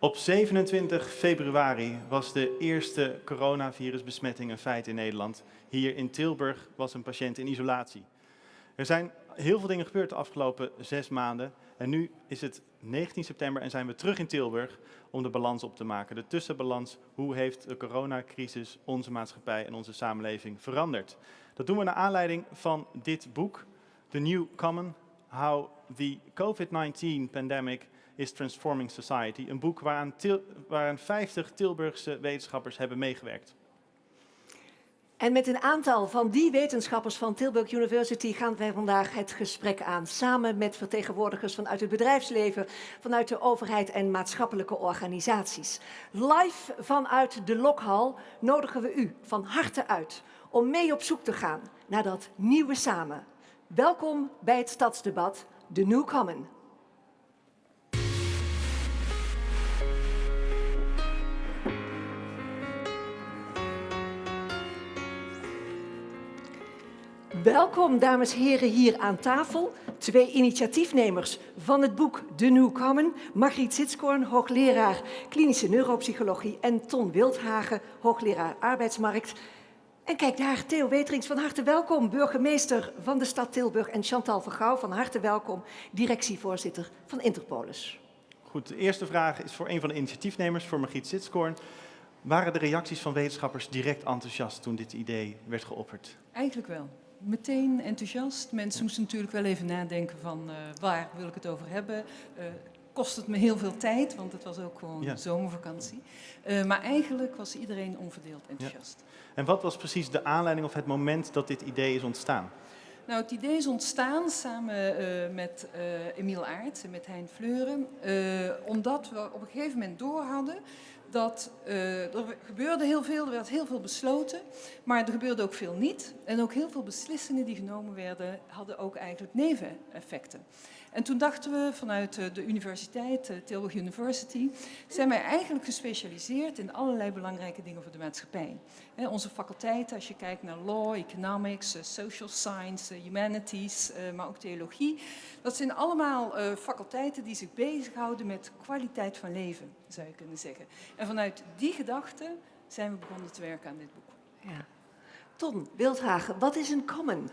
Op 27 februari was de eerste coronavirusbesmetting een feit in Nederland. Hier in Tilburg was een patiënt in isolatie. Er zijn heel veel dingen gebeurd de afgelopen zes maanden. En nu is het 19 september en zijn we terug in Tilburg om de balans op te maken. De tussenbalans, hoe heeft de coronacrisis onze maatschappij en onze samenleving veranderd? Dat doen we naar aanleiding van dit boek, The New Common, How the COVID-19 Pandemic is Transforming Society. Een boek waaraan, Til waaraan 50 Tilburgse wetenschappers hebben meegewerkt. En met een aantal van die wetenschappers van Tilburg University gaan wij vandaag het gesprek aan. Samen met vertegenwoordigers vanuit het bedrijfsleven, vanuit de overheid en maatschappelijke organisaties. Live vanuit de Lokhal nodigen we u van harte uit om mee op zoek te gaan naar dat nieuwe samen. Welkom bij het stadsdebat, de New Common. Welkom, dames en heren, hier aan tafel. Twee initiatiefnemers van het boek De New Common. Margriet Sitskoorn, hoogleraar klinische neuropsychologie. En Ton Wildhagen, hoogleraar arbeidsmarkt. En kijk daar, Theo Weterings, van harte welkom. Burgemeester van de stad Tilburg. En Chantal Vergouw, van harte welkom. Directievoorzitter van Interpolis. Goed, de eerste vraag is voor een van de initiatiefnemers, voor Margriet Sitskoorn. Waren de reacties van wetenschappers direct enthousiast toen dit idee werd geopperd? Eigenlijk wel meteen enthousiast. Mensen moesten natuurlijk wel even nadenken van uh, waar wil ik het over hebben. Uh, kost het me heel veel tijd, want het was ook gewoon zomervakantie. Uh, maar eigenlijk was iedereen onverdeeld enthousiast. Ja. En wat was precies de aanleiding of het moment dat dit idee is ontstaan? Nou, het idee is ontstaan samen uh, met uh, Emiel Aerts en met Hein Fleuren, uh, omdat we op een gegeven moment doorhadden dat uh, er gebeurde heel veel, er werd heel veel besloten, maar er gebeurde ook veel niet. En ook heel veel beslissingen die genomen werden, hadden ook eigenlijk neveneffecten. En toen dachten we vanuit de universiteit, Tilburg University, zijn wij eigenlijk gespecialiseerd in allerlei belangrijke dingen voor de maatschappij. onze faculteiten, als je kijkt naar law, economics, social science, humanities, maar ook theologie, dat zijn allemaal faculteiten die zich bezighouden met kwaliteit van leven, zou je kunnen zeggen. En vanuit die gedachte zijn we begonnen te werken aan dit boek. Ja. Ton Wildhagen, wat is een common?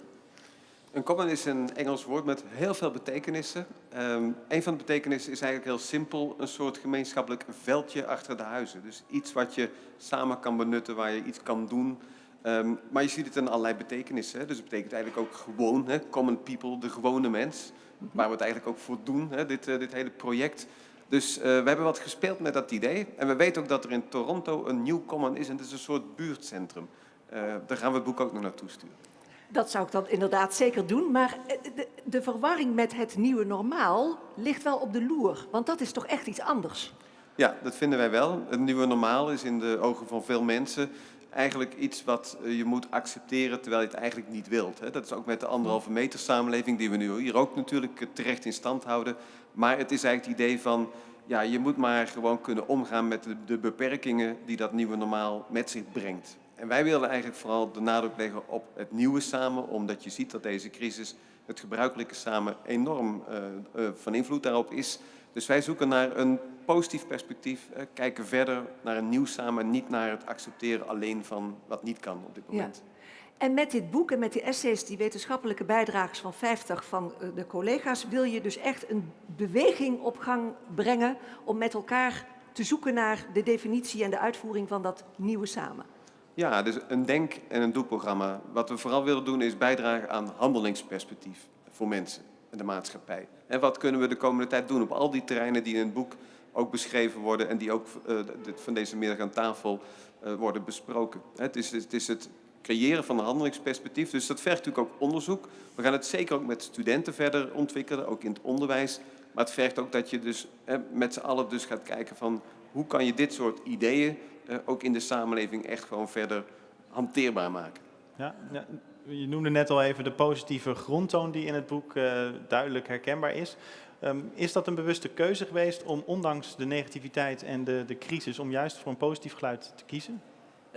Een common is een Engels woord met heel veel betekenissen. Um, een van de betekenissen is eigenlijk heel simpel, een soort gemeenschappelijk veldje achter de huizen. Dus iets wat je samen kan benutten, waar je iets kan doen. Um, maar je ziet het in allerlei betekenissen. Hè. Dus het betekent eigenlijk ook gewoon, hè, common people, de gewone mens. Waar we het eigenlijk ook voor doen, hè, dit, uh, dit hele project. Dus uh, we hebben wat gespeeld met dat idee. En we weten ook dat er in Toronto een nieuw common is en het is een soort buurtcentrum. Uh, daar gaan we het boek ook nog naartoe sturen. Dat zou ik dan inderdaad zeker doen. Maar de, de, verwarring met het nieuwe normaal ligt wel op de loer. Want dat is toch echt iets anders? Ja, dat vinden wij wel. Het nieuwe normaal is in de ogen van veel mensen eigenlijk iets wat je moet accepteren terwijl je het eigenlijk niet wilt. Dat is ook met de anderhalve meter samenleving die we nu hier ook natuurlijk terecht in stand houden. Maar het is eigenlijk het idee van, ja, je moet maar gewoon kunnen omgaan met de beperkingen die dat nieuwe normaal met zich brengt. En wij willen eigenlijk vooral de nadruk leggen op het nieuwe samen, omdat je ziet dat deze crisis, het gebruikelijke samen, enorm uh, uh, van invloed daarop is. Dus wij zoeken naar een positief perspectief, uh, kijken verder naar een nieuw samen, niet naar het accepteren alleen van wat niet kan op dit moment. Ja. En met dit boek en met die essays, die wetenschappelijke bijdragers van 50 van de collega's, wil je dus echt een beweging op gang brengen om met elkaar te zoeken naar de definitie en de uitvoering van dat nieuwe samen. Ja, dus een denk- en een doelprogramma. Wat we vooral willen doen is bijdragen aan handelingsperspectief voor mensen en de maatschappij. En wat kunnen we de komende tijd doen op al die terreinen die in het boek ook beschreven worden en die ook uh, van deze middag aan tafel uh, worden besproken. Het is, het is het creëren van een handelingsperspectief, dus dat vergt natuurlijk ook onderzoek. We gaan het zeker ook met studenten verder ontwikkelen, ook in het onderwijs. Maar het vergt ook dat je dus eh, met z'n allen dus gaat kijken van hoe kan je dit soort ideeën ook in de samenleving echt gewoon verder hanteerbaar maken. Ja, ja, je noemde net al even de positieve grondtoon die in het boek uh, duidelijk herkenbaar is. Um, is dat een bewuste keuze geweest om ondanks de negativiteit en de, de crisis om juist voor een positief geluid te kiezen?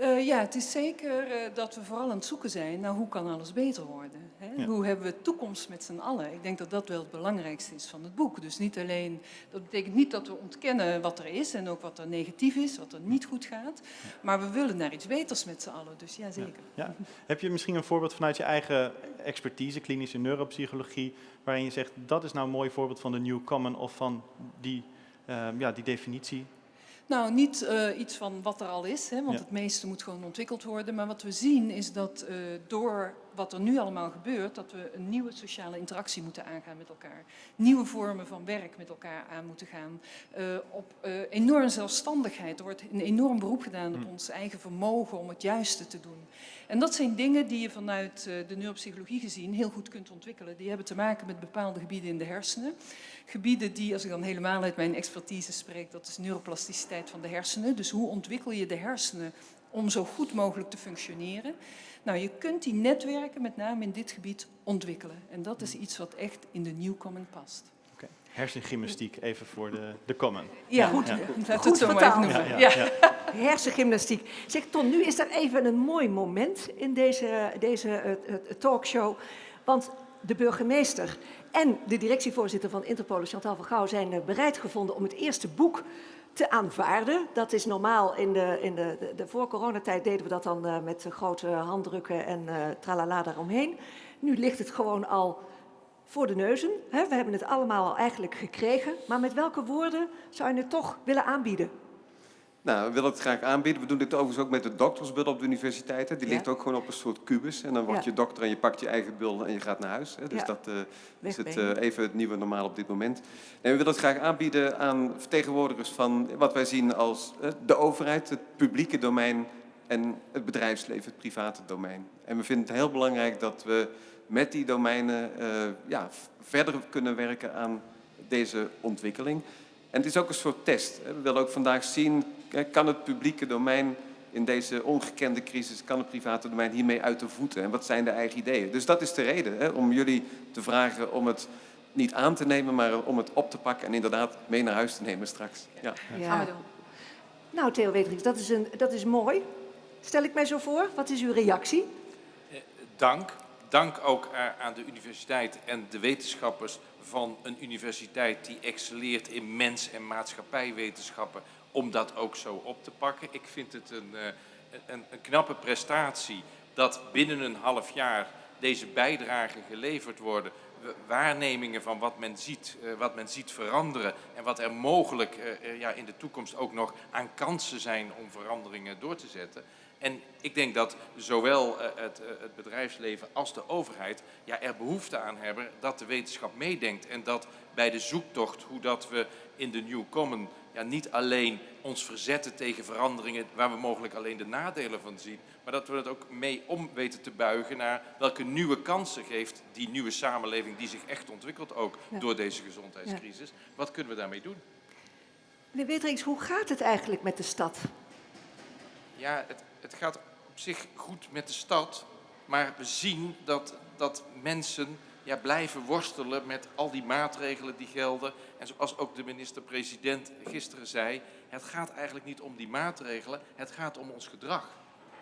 Uh, ja, het is zeker uh, dat we vooral aan het zoeken zijn naar hoe kan alles beter worden. Hè? Ja. Hoe hebben we toekomst met z'n allen? Ik denk dat dat wel het belangrijkste is van het boek. Dus niet alleen, dat betekent niet dat we ontkennen wat er is en ook wat er negatief is, wat er niet goed gaat. Maar we willen naar iets beters met z'n allen. Dus ja, zeker. Ja. Heb je misschien een voorbeeld vanuit je eigen expertise, klinische neuropsychologie, waarin je zegt dat is nou een mooi voorbeeld van de New Common of van die, ehm, ja, die definitie? Nou, niet eh, iets van wat er al is, hè, want Ja. het meeste moet gewoon ontwikkeld worden. Maar wat we zien is dat eh, door wat er nu allemaal gebeurt, dat we een nieuwe sociale interactie moeten aangaan met elkaar. Nieuwe vormen van werk met elkaar aan moeten gaan. eh, op eh, enorme zelfstandigheid. Er wordt een enorm beroep gedaan op Hmm. ons eigen vermogen om het juiste te doen. En dat zijn dingen die je vanuit eh, de neuropsychologie gezien heel goed kunt ontwikkelen. Die hebben te maken met bepaalde gebieden in de hersenen. Gebieden die, als ik dan helemaal uit mijn expertise spreek, dat is neuroplasticiteit van de hersenen. Dus hoe ontwikkel je de hersenen om zo goed mogelijk te functioneren? Nou, je kunt die netwerken, met name in dit gebied, ontwikkelen. En dat is iets wat echt in de New Common past. Oké. Hersengymnastiek, even voor de, de Common. Ja, goed. ja. We Goed het zo maar noemen. Ja, Ja. ja, ja. Hersengymnastiek. Zeg Ton, nu is er even een mooi moment in deze, deze eh, eh, talkshow. Want de burgemeester en de directievoorzitter van Interpol, Chantal van Gouw, zijn eh, bereid gevonden om het eerste boek te aanvaarden. Dat is normaal, in de, in de, de, de voor-coronatijd deden we dat dan eh, met grote handdrukken en eh tralala daaromheen. Nu ligt het gewoon al voor de neuzen. Hè? We hebben het allemaal al eigenlijk gekregen. Maar met welke woorden zou je het toch willen aanbieden? Nou, we willen het graag aanbieden. We doen dit overigens ook met de doktersbul op de universiteiten. Die Ja. ligt ook gewoon op een soort kubus. En dan word Ja. je dokter en je pakt je eigen bul en je gaat naar huis. Hè. Dus Ja. dat eh, is het, eh, even het nieuwe normaal op dit moment. En we willen het graag aanbieden aan vertegenwoordigers van wat wij zien als eh, de overheid, het publieke domein en het bedrijfsleven, het private domein. En we vinden het heel belangrijk dat we met die domeinen ja, verder kunnen werken aan deze ontwikkeling. En het is ook een soort test. hè. We willen ook vandaag zien, kan het publieke domein in deze ongekende crisis, kan het private domein hiermee uit de voeten? En wat zijn de eigen ideeën? Dus dat is de reden hè, om jullie te vragen om het niet aan te nemen, maar om het op te pakken en inderdaad mee naar huis te nemen straks. Ja. Gaan we doen. Nou, Theo Weterings, dat is, een, dat is mooi. Stel ik mij zo voor. Wat is uw reactie? Eh, Dank. Dank ook aan de universiteit en de wetenschappers van een universiteit die excelleert in mens- en maatschappijwetenschappen om dat ook zo op te pakken. Ik vind het een, eh, een, een knappe prestatie dat binnen een half jaar deze bijdragen geleverd worden. Waarnemingen van wat men ziet, eh, wat men ziet veranderen en wat er mogelijk eh, ja, in de toekomst ook nog aan kansen zijn om veranderingen door te zetten. En ik denk dat zowel het, het bedrijfsleven als de overheid ja, er behoefte aan hebben dat de wetenschap meedenkt. En dat bij de zoektocht, hoe dat we in de New Common ja, niet alleen ons verzetten tegen veranderingen waar we mogelijk alleen de nadelen van zien, maar dat we het ook mee om weten te buigen naar welke nieuwe kansen geeft die nieuwe samenleving die zich echt ontwikkelt ook Ja. door deze gezondheidscrisis. Wat kunnen we daarmee doen? Meneer Weterings, hoe gaat het eigenlijk met de stad? Ja, het, het gaat op zich goed met de stad, maar we zien dat, dat mensen ja, blijven worstelen met al die maatregelen die gelden. En zoals ook de minister-president gisteren zei, het gaat eigenlijk niet om die maatregelen, het gaat om ons gedrag.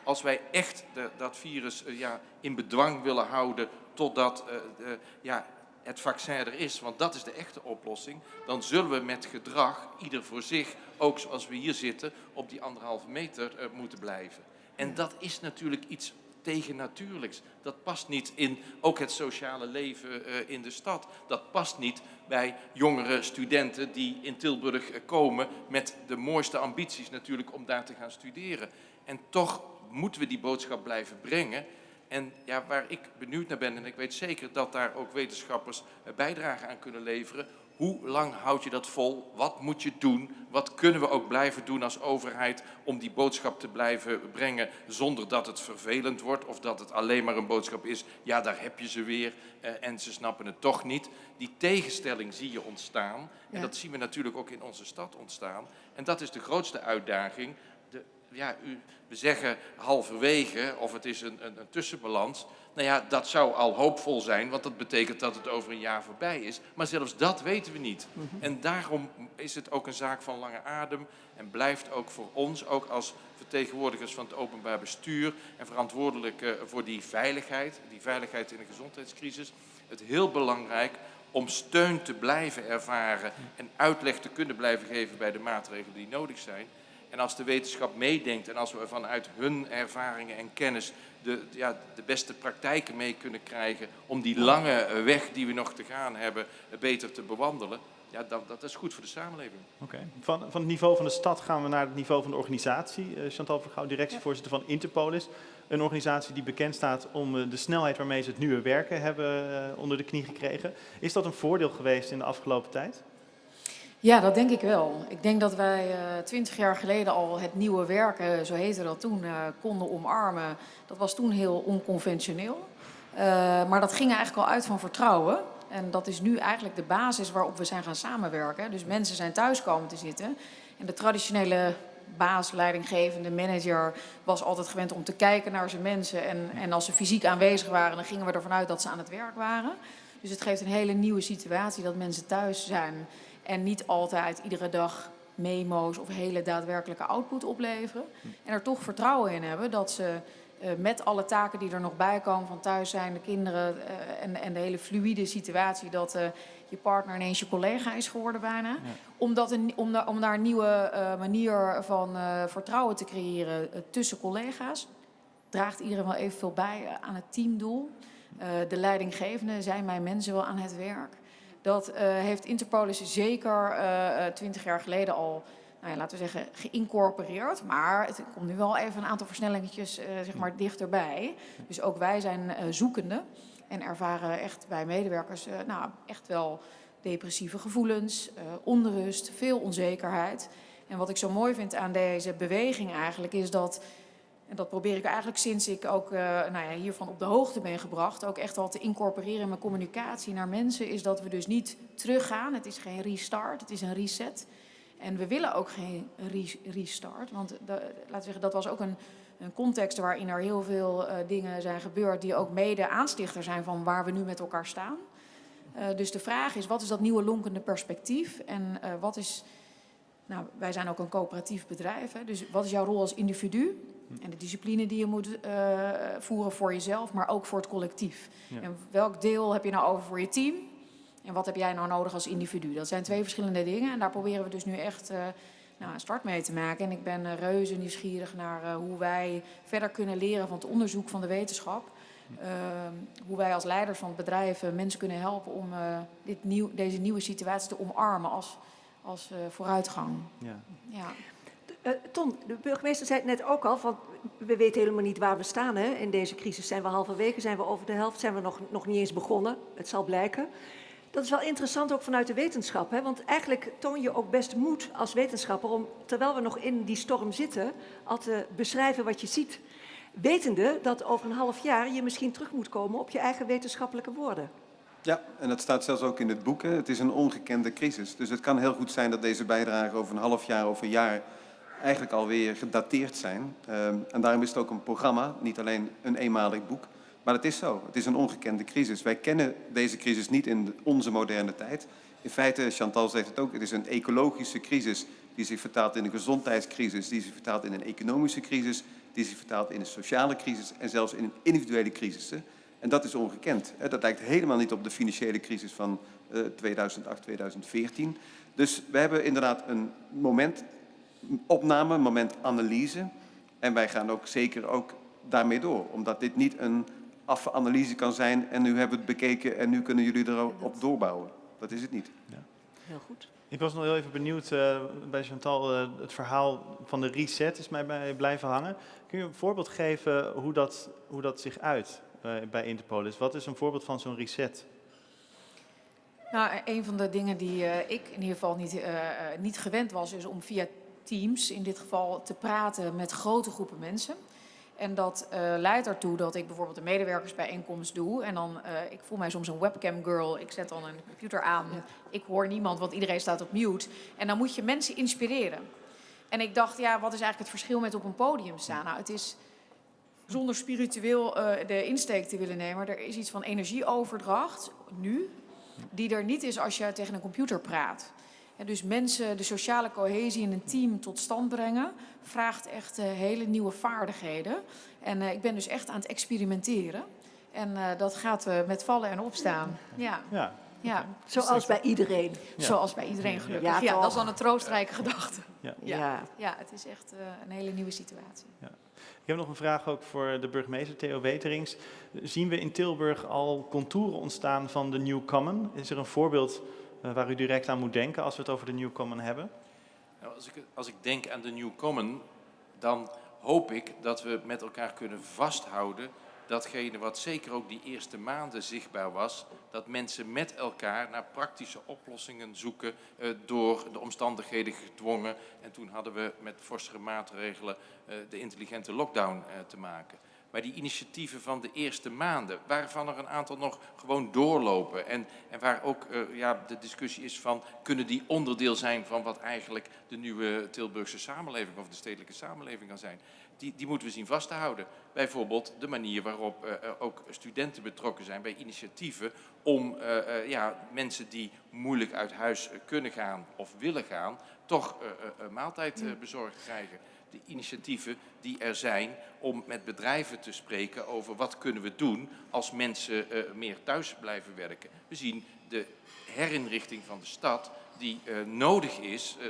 Als wij echt de, dat virus eh, ja, in bedwang willen houden totdat de, ja, het vaccin er is, want dat is de echte oplossing, dan zullen we met gedrag, ieder voor zich, ook zoals we hier zitten, op die anderhalve meter eh, moeten blijven. En dat is natuurlijk iets tegennatuurlijks. Dat past niet in ook het sociale leven eh, in de stad. Dat past niet bij jongere studenten die in Tilburg eh, komen met de mooiste ambities natuurlijk om daar te gaan studeren. En toch moeten we die boodschap blijven brengen. En ja, waar ik benieuwd naar ben, en ik weet zeker dat daar ook wetenschappers eh, bijdrage aan kunnen leveren. Hoe lang houd je dat vol? Wat moet je doen? Wat kunnen we ook blijven doen als overheid om die boodschap te blijven brengen zonder dat het vervelend wordt of dat het alleen maar een boodschap is, ja daar heb je ze weer eh, en ze snappen het toch niet. Die tegenstelling zie je ontstaan en Ja. dat zien we natuurlijk ook in onze stad ontstaan. En dat is de grootste uitdaging. De ja, u, we zeggen halverwege of het is een, een, een tussenbalans. Nou ja, dat zou al hoopvol zijn, want dat betekent dat het over een jaar voorbij is. Maar zelfs dat weten we niet. En daarom is het ook een zaak van lange adem en blijft ook voor ons, ook als vertegenwoordigers van het openbaar bestuur en verantwoordelijk eh, voor die veiligheid, die veiligheid in de gezondheidscrisis, het heel belangrijk om steun te blijven ervaren en uitleg te kunnen blijven geven bij de maatregelen die nodig zijn. En als de wetenschap meedenkt en als we vanuit hun ervaringen en kennis de, ja, de beste praktijken mee kunnen krijgen om die lange weg die we nog te gaan hebben beter te bewandelen, ja, dat, dat is goed voor de samenleving. Oké. Van, van het niveau van de stad gaan we naar het niveau van de organisatie. Eh, Chantal Vergouw, directievoorzitter van Interpolis. Een organisatie die bekend staat om eh, de snelheid waarmee ze het nieuwe werken hebben eh, onder de knie gekregen. Is dat een voordeel geweest in de afgelopen tijd? Ja, dat denk ik wel. Ik denk dat wij eh, twintig jaar geleden al het nieuwe werken, zo heette dat toen, eh, konden omarmen. Dat was toen heel onconventioneel. Eh, maar dat ging eigenlijk al uit van vertrouwen. En dat is nu eigenlijk de basis waarop we zijn gaan samenwerken. Dus mensen zijn thuis komen te zitten. En de traditionele baas, leidinggevende, manager was altijd gewend om te kijken naar zijn mensen. En, en als ze fysiek aanwezig waren, dan gingen we ervan uit dat ze aan het werk waren. Dus het geeft een hele nieuwe situatie dat mensen thuis zijn. En niet altijd iedere dag memo's of hele daadwerkelijke output opleveren. En er toch vertrouwen in hebben dat ze eh, met alle taken die er nog bij komen van thuis zijn, de kinderen eh, en, en de hele fluïde situatie dat eh, je partner ineens je collega is geworden bijna. Om, dat een, om, daar, om daar een nieuwe manier van vertrouwen te creëren tussen collega's. Draagt iedereen wel evenveel bij aan het teamdoel. De leidinggevende zijn mijn mensen wel aan het werk. Dat eh, heeft Interpolis zeker eh, twintig jaar geleden al, nou ja, laten we zeggen, geïncorporeerd. Maar het komt nu wel even een aantal versnellingetjes eh, zeg maar, dichterbij. Dus ook wij zijn eh, zoekende en ervaren echt bij medewerkers eh, nou, echt wel depressieve gevoelens, eh, onrust, veel onzekerheid. En wat ik zo mooi vind aan deze beweging eigenlijk is dat en dat probeer ik eigenlijk sinds ik ook eh, nou ja, hiervan op de hoogte ben gebracht, ook echt al te incorporeren in mijn communicatie naar mensen, is dat we dus niet teruggaan. Het is geen restart, het is een reset. En we willen ook geen re- restart, want laten we zeggen, dat was ook een, een context waarin er heel veel eh, dingen zijn gebeurd die ook mede aanstichter zijn van waar we nu met elkaar staan. Eh, dus de vraag is, wat is dat nieuwe lonkende perspectief en wat is... Nou, wij zijn ook een coöperatief bedrijf, hè, dus wat is jouw rol als individu? En de discipline die je moet eh, voeren voor jezelf, maar ook voor het collectief. Ja. En welk deel heb je nou over voor je team? En wat heb jij nou nodig als individu? Dat zijn twee verschillende dingen. En daar proberen we dus nu echt eh, nou, een start mee te maken. En ik ben eh, reuze nieuwsgierig naar hoe wij verder kunnen leren van het onderzoek van de wetenschap. Ehm, hoe wij als leiders van bedrijven mensen kunnen helpen om dit nieuw, deze nieuwe situatie te omarmen als, als eh, vooruitgang. Ja. Ja. Eh, Ton, de burgemeester zei het net ook al, van we weten helemaal niet waar we staan. Hè? In deze crisis zijn we halverwege, zijn we over de helft, zijn we nog, nog niet eens begonnen. Het zal blijken. Dat is wel interessant ook vanuit de wetenschap. Hè? Want eigenlijk toon je ook best moed als wetenschapper om, terwijl we nog in die storm zitten, al te beschrijven wat je ziet. Wetende dat over een half jaar je misschien terug moet komen op je eigen wetenschappelijke woorden. Ja, en dat staat zelfs ook in het boek. Hè. Het is een ongekende crisis. Dus het kan heel goed zijn dat deze bijdragen over een half jaar of een jaar eigenlijk alweer gedateerd zijn. Ehm, en daarom is het ook een programma, niet alleen een eenmalig boek. Maar het is zo. Het is een ongekende crisis. Wij kennen deze crisis niet in onze moderne tijd. In feite, Chantal zegt het ook, het is een ecologische crisis die zich vertaalt in een gezondheidscrisis, die zich vertaalt in een economische crisis, die zich vertaalt in een sociale crisis en zelfs in een individuele crisis. En dat is ongekend. hè. Dat lijkt helemaal niet op de financiële crisis van eh, 2008, 2014. Dus we hebben inderdaad een momentopname, een momentanalyse. En wij gaan ook zeker ook daarmee door. Omdat dit niet een affe analyse kan zijn en nu hebben we het bekeken en nu kunnen jullie erop doorbouwen. Dat is het niet. Heel goed. Ik was nog heel even benieuwd eh, bij Chantal, eh, het verhaal van de reset is mij bij blijven hangen. Kun je een voorbeeld geven hoe dat, hoe dat zich uit eh, bij Interpolis? Wat is een voorbeeld van zo'n reset? Nou, een van de dingen die eh, ik in ieder geval niet, eh, eh, niet gewend was, is om via Teams in dit geval te praten met grote groepen mensen. En dat eh, leidt ertoe dat ik bijvoorbeeld een medewerkersbijeenkomst doe. En dan, eh, ik voel mij soms een webcam girl. Ik zet dan een computer aan. Ik hoor niemand, want iedereen staat op mute. En dan moet je mensen inspireren. En ik dacht, ja, wat is eigenlijk het verschil met op een podium staan? Nou, het is zonder spiritueel eh, de insteek te willen nemen. Er is iets van energieoverdracht, nu, die er niet is als je tegen een computer praat. En dus mensen de sociale cohesie in een team tot stand brengen, vraagt echt eh, hele nieuwe vaardigheden. En eh, ik ben dus echt aan het experimenteren. En dat gaat met vallen en opstaan. Ja, Ja, ja. Zoals bij iedereen. Ja. zoals bij iedereen gelukkig. Ja, Ja, dat is dan een troostrijke gedachte. ja. Ja. Ja. Ja, het is echt eh, een hele nieuwe situatie. Ik heb nog een vraag ook voor de burgemeester Theo Weterings. Zien we in Tilburg al contouren ontstaan van de New Common? Is er een voorbeeld eh, waar u direct aan moet denken als we het over de New Common hebben? Nou, als, ik, als ik denk aan de New Common, dan hoop ik dat we met elkaar kunnen vasthouden datgene wat zeker ook die eerste maanden zichtbaar was, dat mensen met elkaar naar praktische oplossingen zoeken eh, door de omstandigheden gedwongen. En toen hadden we met forsere maatregelen eh, de intelligente lockdown eh, te maken. Maar die initiatieven van de eerste maanden, waarvan er een aantal nog gewoon doorlopen. En, en waar ook eh, ja, de discussie is van, kunnen die onderdeel zijn van wat eigenlijk de nieuwe Tilburgse samenleving of de stedelijke samenleving kan zijn. Die, die moeten we zien vast te houden. Bijvoorbeeld de manier waarop eh, ook studenten betrokken zijn bij initiatieven om eh, ja, mensen die moeilijk uit huis kunnen gaan of willen gaan, toch een maaltijd eh, bezorgd krijgen de initiatieven die er zijn om met bedrijven te spreken over wat kunnen we doen als mensen meer thuis blijven werken. We zien de herinrichting van de stad die eh, nodig is eh,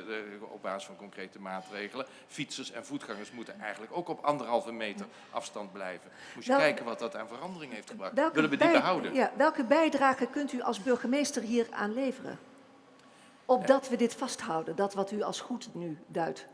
op basis van concrete maatregelen. Fietsers en voetgangers moeten eigenlijk ook op anderhalve meter afstand blijven. Moet je kijken wat dat aan verandering heeft gebracht. Willen we die behouden? Ja, welke bijdrage kunt u als burgemeester hier aan leveren? Opdat we dit vasthouden, dat wat u als goed nu duidt.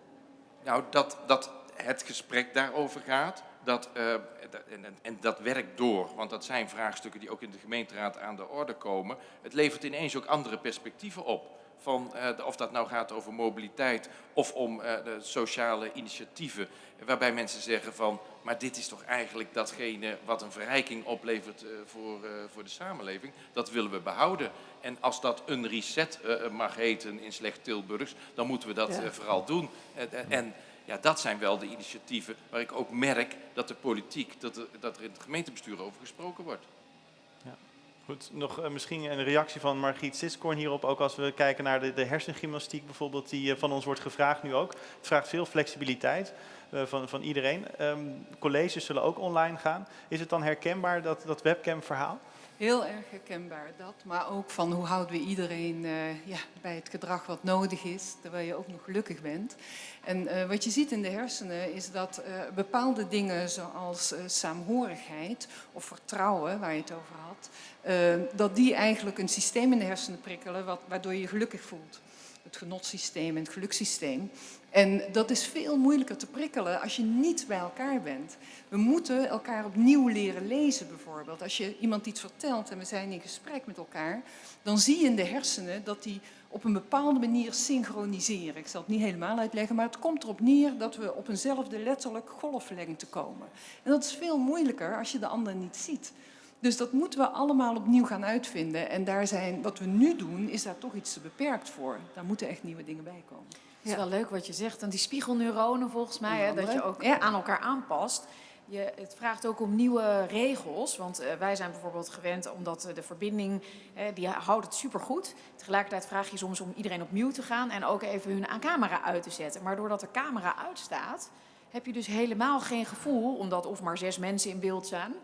Nou, dat, dat het gesprek daarover gaat. Dat, eh, en- en dat werkt door, want dat zijn vraagstukken die ook in de gemeenteraad aan de orde komen. Het levert ineens ook andere perspectieven op. Van, eh, of dat nou gaat over mobiliteit of om eh, de sociale initiatieven. Waarbij mensen zeggen van, maar dit is toch eigenlijk datgene wat een verrijking oplevert eh, voor, voor de samenleving. Dat willen we behouden. En als dat een reset mag heten in slecht Tilburgs, dan moeten we dat Ja. vooral doen. En ja, dat zijn wel de initiatieven waar ik ook merk dat de politiek, dat er, dat er in het gemeentebestuur over gesproken wordt. Nog eh, misschien een reactie van Margriet Siskorn hierop. Ook als we kijken naar de, de hersengymnastiek bijvoorbeeld, die eh, van ons wordt gevraagd nu ook. Het vraagt veel flexibiliteit eh, van, van iedereen. Ehm, colleges zullen ook online gaan. Is het dan herkenbaar, dat, dat webcam-verhaal? Heel erg herkenbaar dat, maar ook van hoe houden we iedereen eh, ja, bij het gedrag wat nodig is, terwijl je ook nog gelukkig bent. En eh, wat je ziet in de hersenen is dat eh, bepaalde dingen zoals saamhorigheid of vertrouwen, waar je het over had, dat die eigenlijk een systeem in de hersenen prikkelen wat, waardoor je je gelukkig voelt. Het genotsysteem en het gelukssysteem. En dat is veel moeilijker te prikkelen als je niet bij elkaar bent. We moeten elkaar opnieuw leren lezen bijvoorbeeld. Als je iemand iets vertelt en we zijn in gesprek met elkaar, dan zie je in de hersenen dat die op een bepaalde manier synchroniseren. Ik zal het niet helemaal uitleggen, maar het komt erop neer dat we op eenzelfde letterlijk golflengte komen. En dat is veel moeilijker als je de ander niet ziet. Dus dat moeten we allemaal opnieuw gaan uitvinden. En daar zijn, wat we nu doen, is daar toch iets te beperkt voor. Daar moeten echt nieuwe dingen bij komen. Het is wel leuk wat je zegt. En die spiegelneuronen volgens mij, hè, dat je ook Ja. aan elkaar aanpast. Je, het vraagt ook om nieuwe regels. Want eh, wij zijn bijvoorbeeld gewend, omdat eh, de verbinding, eh, die houdt het supergoed. Tegelijkertijd vraag je soms om iedereen op mute te gaan en ook even hun camera uit te zetten. Maar doordat de camera uitstaat, heb je dus helemaal geen gevoel, omdat of maar zes mensen in beeld zijn,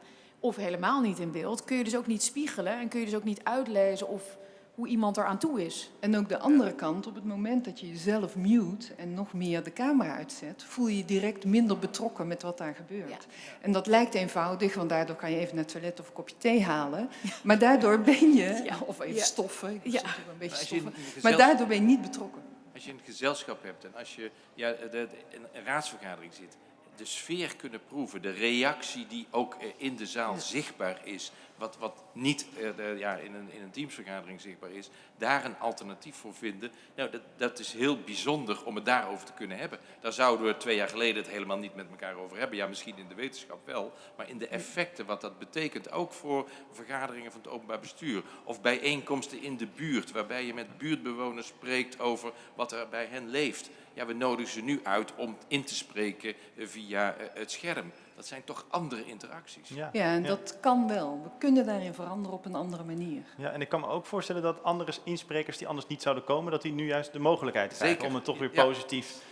of helemaal niet in beeld, kun je dus ook niet spiegelen en kun je dus ook niet uitlezen of hoe iemand er aan toe is. En ook de andere kant, op het moment dat je jezelf mute en nog meer de camera uitzet, voel je je direct minder betrokken met wat daar gebeurt. En dat lijkt eenvoudig, want daardoor kan je even naar het toilet of een kopje thee halen. Maar daardoor ben je, Ja. of even Ja. stoffen, ik Ja. een beetje stoffen, maar daardoor ben je niet betrokken. Als je een gezelschap hebt en als je ja, de, een raadsvergadering zit, de sfeer kunnen proeven, de reactie die ook eh, in de zaal zichtbaar is, wat, wat niet eh, ja, in, een, in een teamsvergadering zichtbaar is, daar een alternatief voor vinden. Nou, dat, dat is heel bijzonder om het daarover te kunnen hebben. Daar zouden we twee jaar geleden het helemaal niet met elkaar over hebben. Ja, misschien in de wetenschap wel, maar in de effecten, wat dat betekent, ook voor vergaderingen van het openbaar bestuur of bijeenkomsten in de buurt, waarbij je met buurtbewoners spreekt over wat er bij hen leeft. ja, we nodigen ze nu uit om in te spreken eh, via eh, het scherm. Dat zijn toch andere interacties. Ja. Ja, en Ja. dat kan wel. We kunnen daarin veranderen op een andere manier. Ja, en ik kan me ook voorstellen dat andere insprekers die anders niet zouden komen, dat die nu juist de mogelijkheid krijgen Zeker. om het toch weer Ja.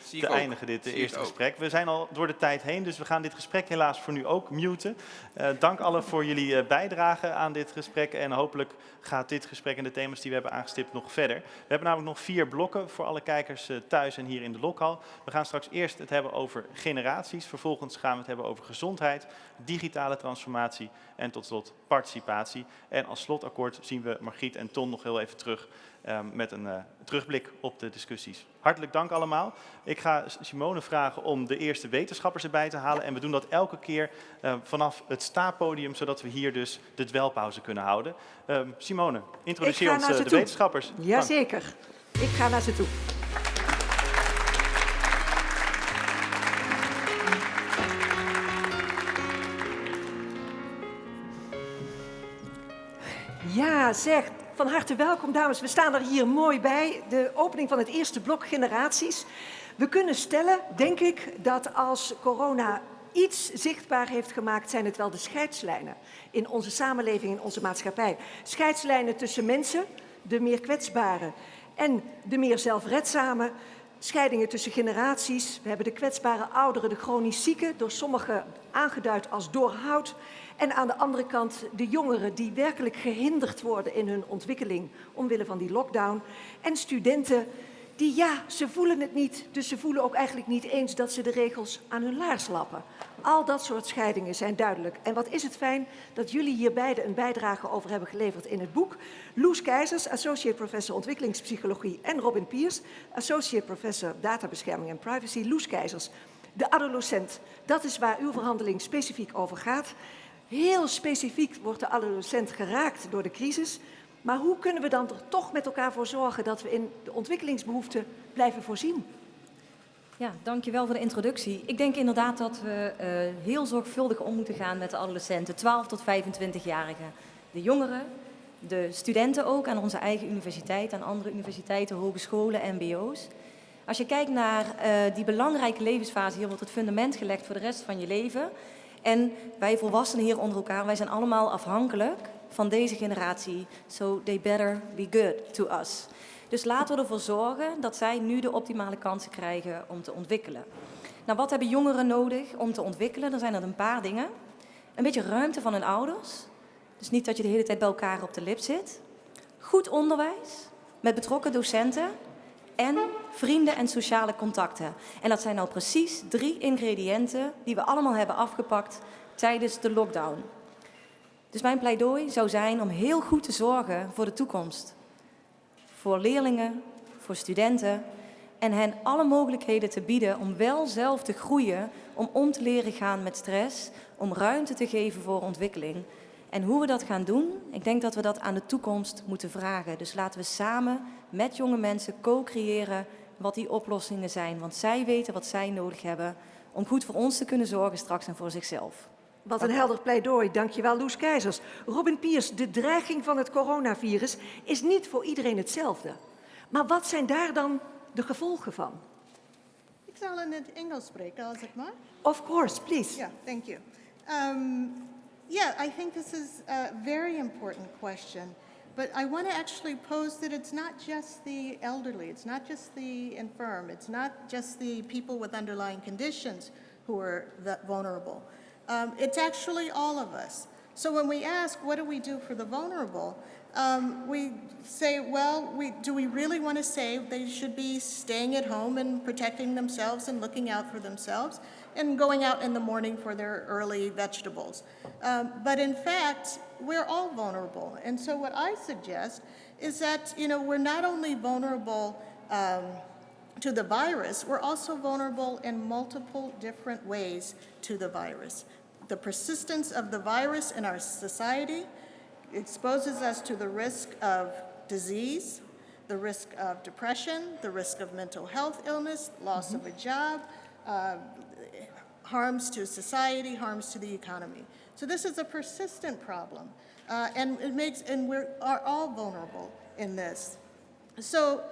Zie te eindigen, dit eh, Zie eerste gesprek. We zijn al door de tijd heen, dus we gaan dit gesprek helaas voor nu ook muten. Eh, dank allen voor jullie eh, bijdrage aan dit gesprek en hopelijk gaat dit gesprek en de thema's die we hebben aangestipt nog verder. We hebben namelijk nog vier blokken voor alle kijkers thuis en hier in de lokhal. We gaan straks eerst het hebben over generaties, vervolgens gaan we het hebben over gezondheid, digitale transformatie en tot slot participatie. En als slotakkoord zien we Margriet en Ton nog heel even terug eh, met een eh, terugblik op de discussies. Hartelijk dank allemaal. Ik ga Simone vragen om de eerste wetenschappers erbij te halen. En we doen dat elke keer eh, vanaf het staappodium, zodat we hier dus de dwelpauze kunnen houden. Ehm, Simone, introduceer ons eh, de toe. wetenschappers. Dank. Jazeker. Ik ga naar ze toe. Ja, zeg, van harte welkom dames. We staan er hier mooi bij. De opening van het eerste blok generaties. We kunnen stellen, denk ik, dat als corona iets zichtbaar heeft gemaakt, zijn het wel de scheidslijnen in onze samenleving, in onze maatschappij. Scheidslijnen tussen mensen, de meer kwetsbaren, en de meer zelfredzame. Scheidingen tussen generaties. We hebben de kwetsbare ouderen, de chronisch zieken, door sommigen aangeduid als doorhoud. En aan de andere kant de jongeren die werkelijk gehinderd worden in hun ontwikkeling omwille van die lockdown. En studenten die, ja, ze voelen het niet, dus ze voelen ook eigenlijk niet eens dat ze de regels aan hun laars lappen. Al dat soort scheidingen zijn duidelijk. En wat is het fijn dat jullie hier beide een bijdrage over hebben geleverd in het boek. Loes Keizers, Associate Professor Ontwikkelingspsychologie en Robin Piers, Associate Professor Databescherming en Privacy. Loes Keizers, de adolescent, dat is waar uw verhandeling specifiek over gaat. Heel specifiek wordt de adolescent geraakt door de crisis. Maar hoe kunnen we dan er toch met elkaar voor zorgen dat we in de ontwikkelingsbehoeften blijven voorzien? Ja, dankjewel voor de introductie. Ik denk inderdaad dat we uh, heel zorgvuldig om moeten gaan met de adolescenten, 12 tot 25-jarigen. De jongeren, de studenten ook aan onze eigen universiteit, aan andere universiteiten, hogescholen, mbo's. Als je kijkt naar uh, die belangrijke levensfase, hier wordt het fundament gelegd voor de rest van je leven. En wij volwassenen hier onder elkaar, wij zijn allemaal afhankelijk van deze generatie. So they better be good to us. Dus laten we ervoor zorgen dat zij nu de optimale kansen krijgen om te ontwikkelen. Nou, wat hebben jongeren nodig om te ontwikkelen? Er zijn er een paar dingen. Een beetje ruimte van hun ouders. Dus niet dat je de hele tijd bij elkaar op de lip zit. Goed onderwijs met betrokken docenten. En vrienden en sociale contacten. En dat zijn nou precies drie ingrediënten die we allemaal hebben afgepakt tijdens de lockdown. Dus mijn pleidooi zou zijn om heel goed te zorgen voor de toekomst. Voor leerlingen, voor studenten en hen alle mogelijkheden te bieden om wel zelf te groeien, om om te leren gaan met stress, om ruimte te geven voor ontwikkeling. En hoe we dat gaan doen, ik denk dat we dat aan de toekomst moeten vragen. Dus laten we samen met jonge mensen co-creëren wat die oplossingen zijn. Want zij weten wat zij nodig hebben om goed voor ons te kunnen zorgen straks en voor zichzelf. Wat een helder pleidooi. Dankjewel, Loes Keizers. Robin Piers, de dreiging van het coronavirus is niet voor iedereen hetzelfde. Maar wat zijn daar dan de gevolgen van? Ik zal in het Engels spreken, als het mag. Of course, please. Yeah, thank you. Um, yeah, I think this is a very important question. But I want to actually pose that it's not just the elderly, it's not just the infirm, it's not just the people with underlying conditions who are vulnerable. Um, it's actually all of us. So when we ask, what do we do for the vulnerable? Um, we say, well, we, do we really want to say they should be staying at home and protecting themselves and looking out for themselves and going out in the morning for their early vegetables? Um, but in fact, we're all vulnerable. And so what I suggest is that, you know, we're not only vulnerable um, to the virus, we're also vulnerable in multiple different ways to the virus. The persistence of the virus in our society exposes us to the risk of disease, the risk of depression, the risk of mental health illness, loss of a job, uh, harms to society, harms to the economy. So this is a persistent problem, uh, and it makes, and we are all vulnerable in this. So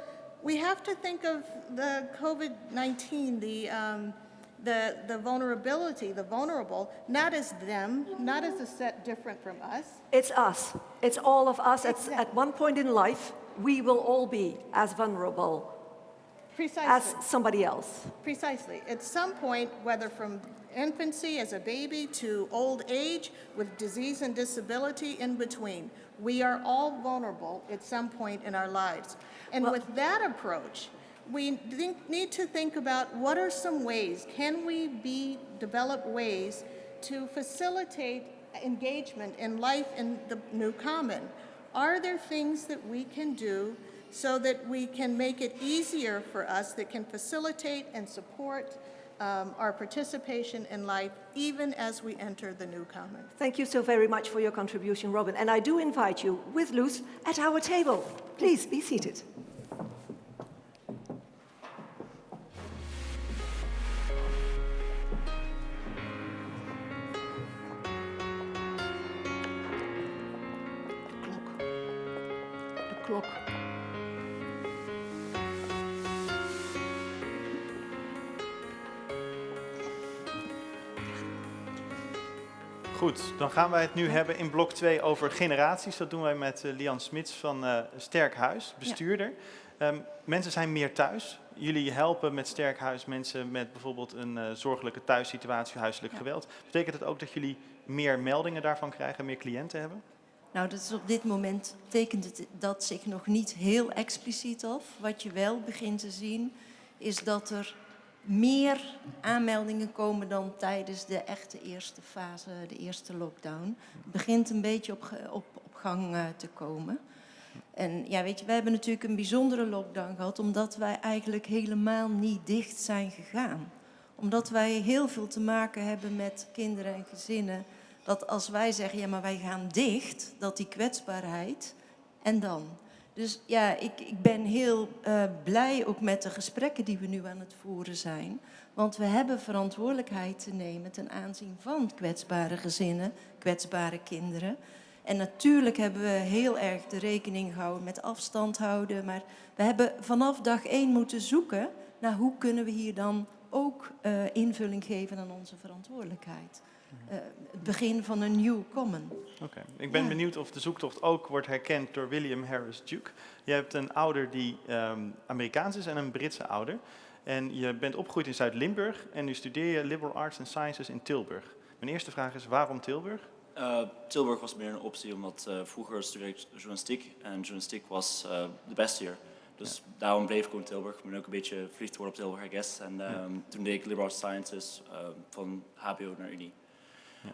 we have to think of the COVID-19, the, um, the, the vulnerability, the vulnerable, not as them, not as a set different from us. It's us. It's all of us. At, Exactly. at one point in life, we will all be as vulnerable Precisely. as somebody else. Precisely. At some point, whether from infancy as a baby to old age with disease and disability in between, we are all vulnerable at some point in our lives. And Well- with that approach, we think, need to think about what are some ways, can we be, develop ways to facilitate engagement in life in the new common? Are there things that we can do so that we can make it easier for us, that can facilitate and support um, our participation in life even as we enter the new common? Thank you so very much for your contribution, Robin. And I do invite you with Luce at our table. Please be seated. Goed, dan gaan wij het nu hebben in blok 2 over generaties. Dat doen wij met eh, Lian Smits van eh, Sterk Huis, bestuurder. Ehm, mensen zijn meer thuis. Jullie helpen met Sterk Huis mensen met bijvoorbeeld een eh, zorgelijke thuissituatie, huiselijk Ja. geweld. Betekent het ook dat jullie meer meldingen daarvan krijgen, meer cliënten hebben? Nou, dat is op dit moment tekent het dat zich nog niet heel expliciet af. Wat je wel begint te zien, is dat er meer aanmeldingen komen dan tijdens de echte eerste fase, de eerste lockdown. Het begint een beetje op, op, op gang eh, te komen. En ja, weet je, wij hebben natuurlijk een bijzondere lockdown gehad, omdat wij eigenlijk helemaal niet dicht zijn gegaan. Omdat wij heel veel te maken hebben met kinderen en gezinnen. Dat als wij zeggen, ja, maar wij gaan dicht, dat die kwetsbaarheid, en dan? Dus ja, ik, ik ben heel eh, blij ook met de gesprekken die we nu aan het voeren zijn. Want we hebben verantwoordelijkheid te nemen ten aanzien van kwetsbare gezinnen, kwetsbare kinderen. En natuurlijk hebben we heel erg de rekening gehouden met afstand houden. Maar we hebben vanaf dag één moeten zoeken naar hoe kunnen we hier dan ook eh, invulling geven aan onze verantwoordelijkheid. Eh, het begin van een new common. Oké. Ik ben Ja. benieuwd of de zoektocht ook wordt herkend door William Harris Duke. Je hebt een ouder die ehm, Amerikaans is en een Britse ouder. En je bent opgegroeid in Zuid-Limburg en nu studeer je Liberal Arts and Sciences in Tilburg. Mijn eerste vraag is, waarom Tilburg? Eh, Tilburg was meer een optie, omdat eh, vroeger studeerde ik journalistiek en journalistiek was eh, de beste hier. Dus daarom bleef ik gewoon in Tilburg. Ik ben ook een beetje verliefd geworden op Tilburg, I guess. En ehm, toen deed ik liberal arts sciences van HBO naar Unie.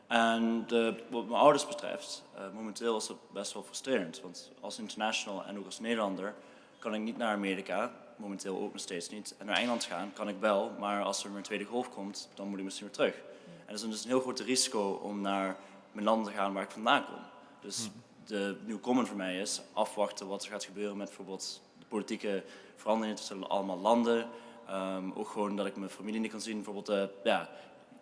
En de, wat mijn ouders betreft, eh, momenteel is het best wel frustrerend. Want als international en ook als Nederlander kan ik niet naar Amerika, momenteel ook nog steeds niet. En naar Engeland gaan kan ik wel, maar als er een tweede golf komt, dan moet ik misschien weer terug. En dat is dus een heel groot risico om naar mijn land te gaan waar ik vandaan kom. Dus de nieuw common voor mij is afwachten wat er gaat gebeuren met bijvoorbeeld de politieke veranderingen tussen allemaal landen. Ehm, ook gewoon dat ik mijn familie niet kan zien. Bijvoorbeeld, eh, ja,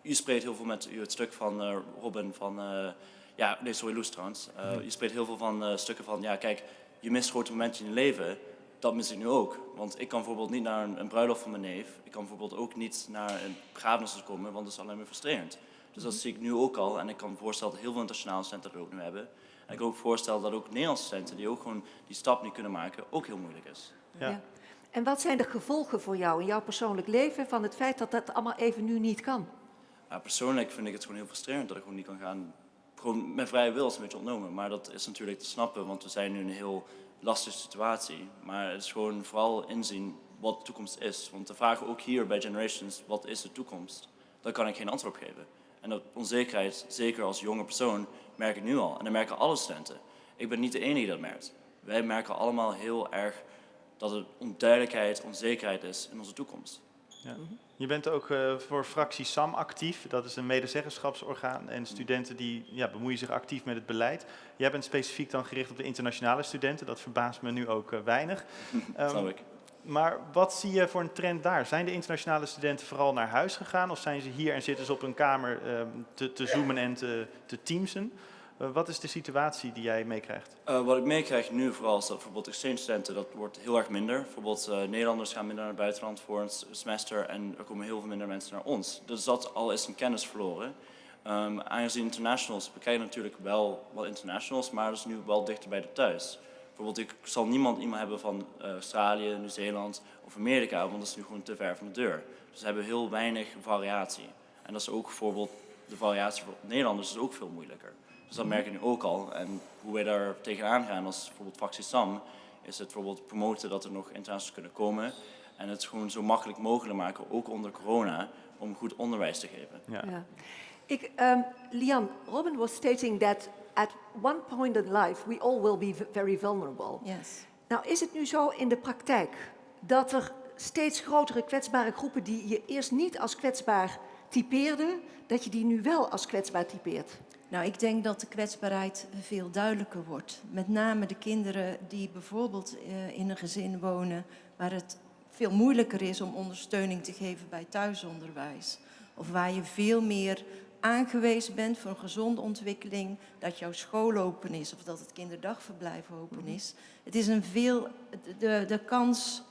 u spreekt heel veel met u het stuk van eh, Robin van, eh, ja, nee, sorry, Loes trouwens. Eh, Je spreekt heel veel van stukken van, ja, kijk, je mist grote momenten in je leven. Dat mis ik nu ook. Want ik kan bijvoorbeeld niet naar een, een bruiloft van mijn neef. Ik kan bijvoorbeeld ook niet naar een begrafenis komen, want dat is alleen maar frustrerend. Dus dat zie ik nu ook al. En ik kan me voorstellen dat heel veel internationale studenten dat ook nu hebben. En ik kan ook voorstellen dat ook Nederlandse studenten die ook gewoon die stap niet kunnen maken, ook heel moeilijk is. Ja. Ja. En wat zijn de gevolgen voor jou in jouw persoonlijk leven van het feit dat dat allemaal even nu niet kan? Persoonlijk vind ik het gewoon heel frustrerend dat ik gewoon niet kan gaan. Gewoon mijn vrije wil is een beetje ontnomen. Maar dat is natuurlijk te snappen, want we zijn nu in een heel lastige situatie. Maar het is gewoon vooral inzien wat de toekomst is. Want de vraag ook hier bij Generations, wat is de toekomst? Daar kan ik geen antwoord op geven. En dat onzekerheid, zeker als jonge persoon, merk ik nu al. En dat merken alle studenten. Ik ben niet de enige die dat merkt. Wij merken allemaal heel erg dat er onduidelijkheid, onzekerheid is in onze toekomst. Ja. Je bent ook eh, voor fractie SAM actief. Dat is een medezeggenschapsorgaan. En studenten die ja, bemoeien zich actief met het beleid. Jij bent specifiek dan gericht op de internationale studenten. Dat verbaast me nu ook eh, weinig. Ehm, Snap ik. Maar wat zie je voor een trend daar? Zijn de internationale studenten vooral naar huis gegaan? Of zijn ze hier en zitten ze op een kamer ehm, te, te zoomen en te, te teamsen? Eh, wat is de situatie die jij meekrijgt? Eh, wat ik meekrijg nu vooral is dat bijvoorbeeld exchange studenten, dat wordt heel erg minder. Bijvoorbeeld eh, Nederlanders gaan minder naar het buitenland voor een semester en er komen heel veel minder mensen naar ons. Dus dat al is een kennis verloren. Ehm, aangezien internationals, we krijgen natuurlijk wel wat internationals, maar dat is nu wel dichter bij de thuis. Bijvoorbeeld ik zal niemand iemand hebben van Australië, Nieuw-Zeeland of Amerika, want dat is nu gewoon te ver van de deur. Dus we hebben heel weinig variatie. En dat is ook bijvoorbeeld, de variatie voor Nederlanders is ook veel moeilijker. Dus dat merk je nu ook al. En hoe wij daar tegenaan gaan als bijvoorbeeld fractie SAM, is het bijvoorbeeld promoten dat er nog internationals kunnen komen. En het gewoon zo makkelijk mogelijk maken, ook onder corona, om goed onderwijs te geven. Ja. Ja. Ik, um, Lian, Robin was stating that at one point in life we all will be very vulnerable. Yes. Nou is het nu zo in de praktijk dat er steeds grotere kwetsbare groepen die je eerst niet als kwetsbaar typeerde, dat je die nu wel als kwetsbaar typeert. Nou, ik denk dat de kwetsbaarheid veel duidelijker wordt. Met name de kinderen die bijvoorbeeld eh, in een gezin wonen waar het veel moeilijker is om ondersteuning te geven bij thuisonderwijs. Of waar je veel meer aangewezen bent voor een gezonde ontwikkeling, dat jouw school open is of dat het kinderdagverblijf open is. Het is een veel, de, de kans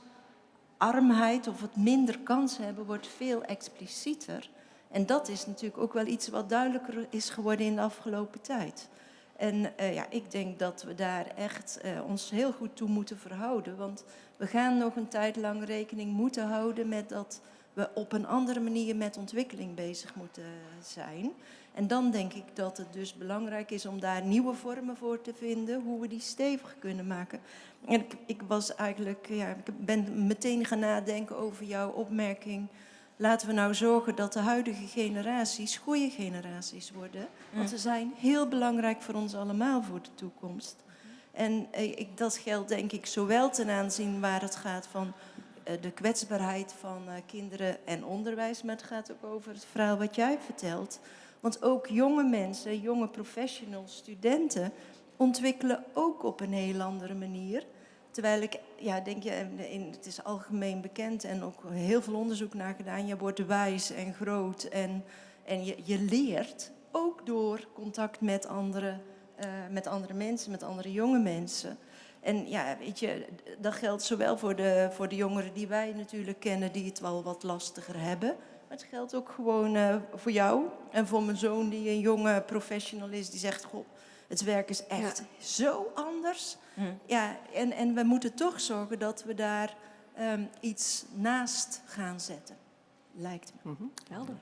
armheid of het minder kans hebben wordt veel explicieter. En dat is natuurlijk ook wel iets wat duidelijker is geworden in de afgelopen tijd. En eh, ja, ik denk dat we daar echt eh, ons heel goed toe moeten verhouden. Want we gaan nog een tijd lang rekening moeten houden met dat we op een andere manier met ontwikkeling bezig moeten zijn. En dan denk ik dat het dus belangrijk is om daar nieuwe vormen voor te vinden, hoe we die stevig kunnen maken. En ik, ik was eigenlijk, ja, ik ben meteen gaan nadenken over jouw opmerking. Laten we nou zorgen dat de huidige generaties goede generaties worden. Want ze zijn heel belangrijk voor ons allemaal voor de toekomst. En eh, ik, dat geldt denk ik zowel ten aanzien waar het gaat van eh, de kwetsbaarheid van eh, kinderen en onderwijs, maar het gaat ook over het verhaal wat jij vertelt. Want ook jonge mensen, jonge professionals, studenten ontwikkelen ook op een heel andere manier. Terwijl ik, ja, denk je, in, het is algemeen bekend en ook heel veel onderzoek naar gedaan. Je wordt wijs en groot en, en je, je leert ook door contact met andere, eh, met andere mensen, met andere jonge mensen. En ja, weet je, dat geldt zowel voor de, voor de jongeren die wij natuurlijk kennen, die het wel wat lastiger hebben. Maar het geldt ook gewoon eh, voor jou en voor mijn zoon, die een jonge professional is, die zegt: Goh, het werk is echt zo anders. Ja, en, en we moeten toch zorgen dat we daar ehm, iets naast gaan zetten, lijkt me. Helder.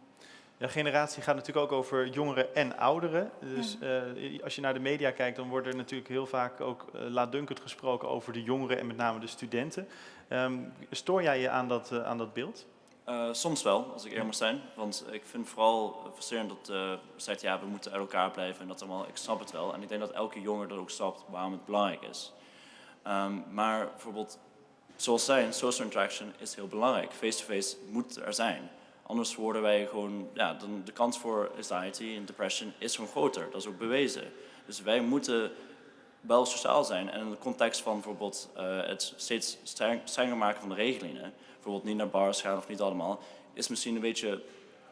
Ja, generatie gaat natuurlijk ook over jongeren en ouderen. Dus eh, als je naar de media kijkt, dan wordt er natuurlijk heel vaak ook uh, laatdunkend gesproken over de jongeren en met name de studenten. Ehm, stoor jij je aan dat, uh, aan dat beeld? Uh, soms wel, als ik eerlijk moet zijn. Want ik vind vooral frustrerend dat uh, zegt, ja, we moeten uit elkaar blijven en dat allemaal. Ik snap het wel. En ik denk dat elke jonger dat ook snapt waarom het belangrijk is. Um, maar bijvoorbeeld, zoals zij, social interaction is heel belangrijk. Face-to-face -face moet er zijn. Anders worden wij gewoon, ja, dan de kans voor anxiety en depression is gewoon groter. Dat is ook bewezen. Dus wij moeten wel sociaal zijn. En in de context van bijvoorbeeld uh, het steeds streng, strenger maken van de regelingen, bijvoorbeeld niet naar bars gaan of niet allemaal, is misschien een beetje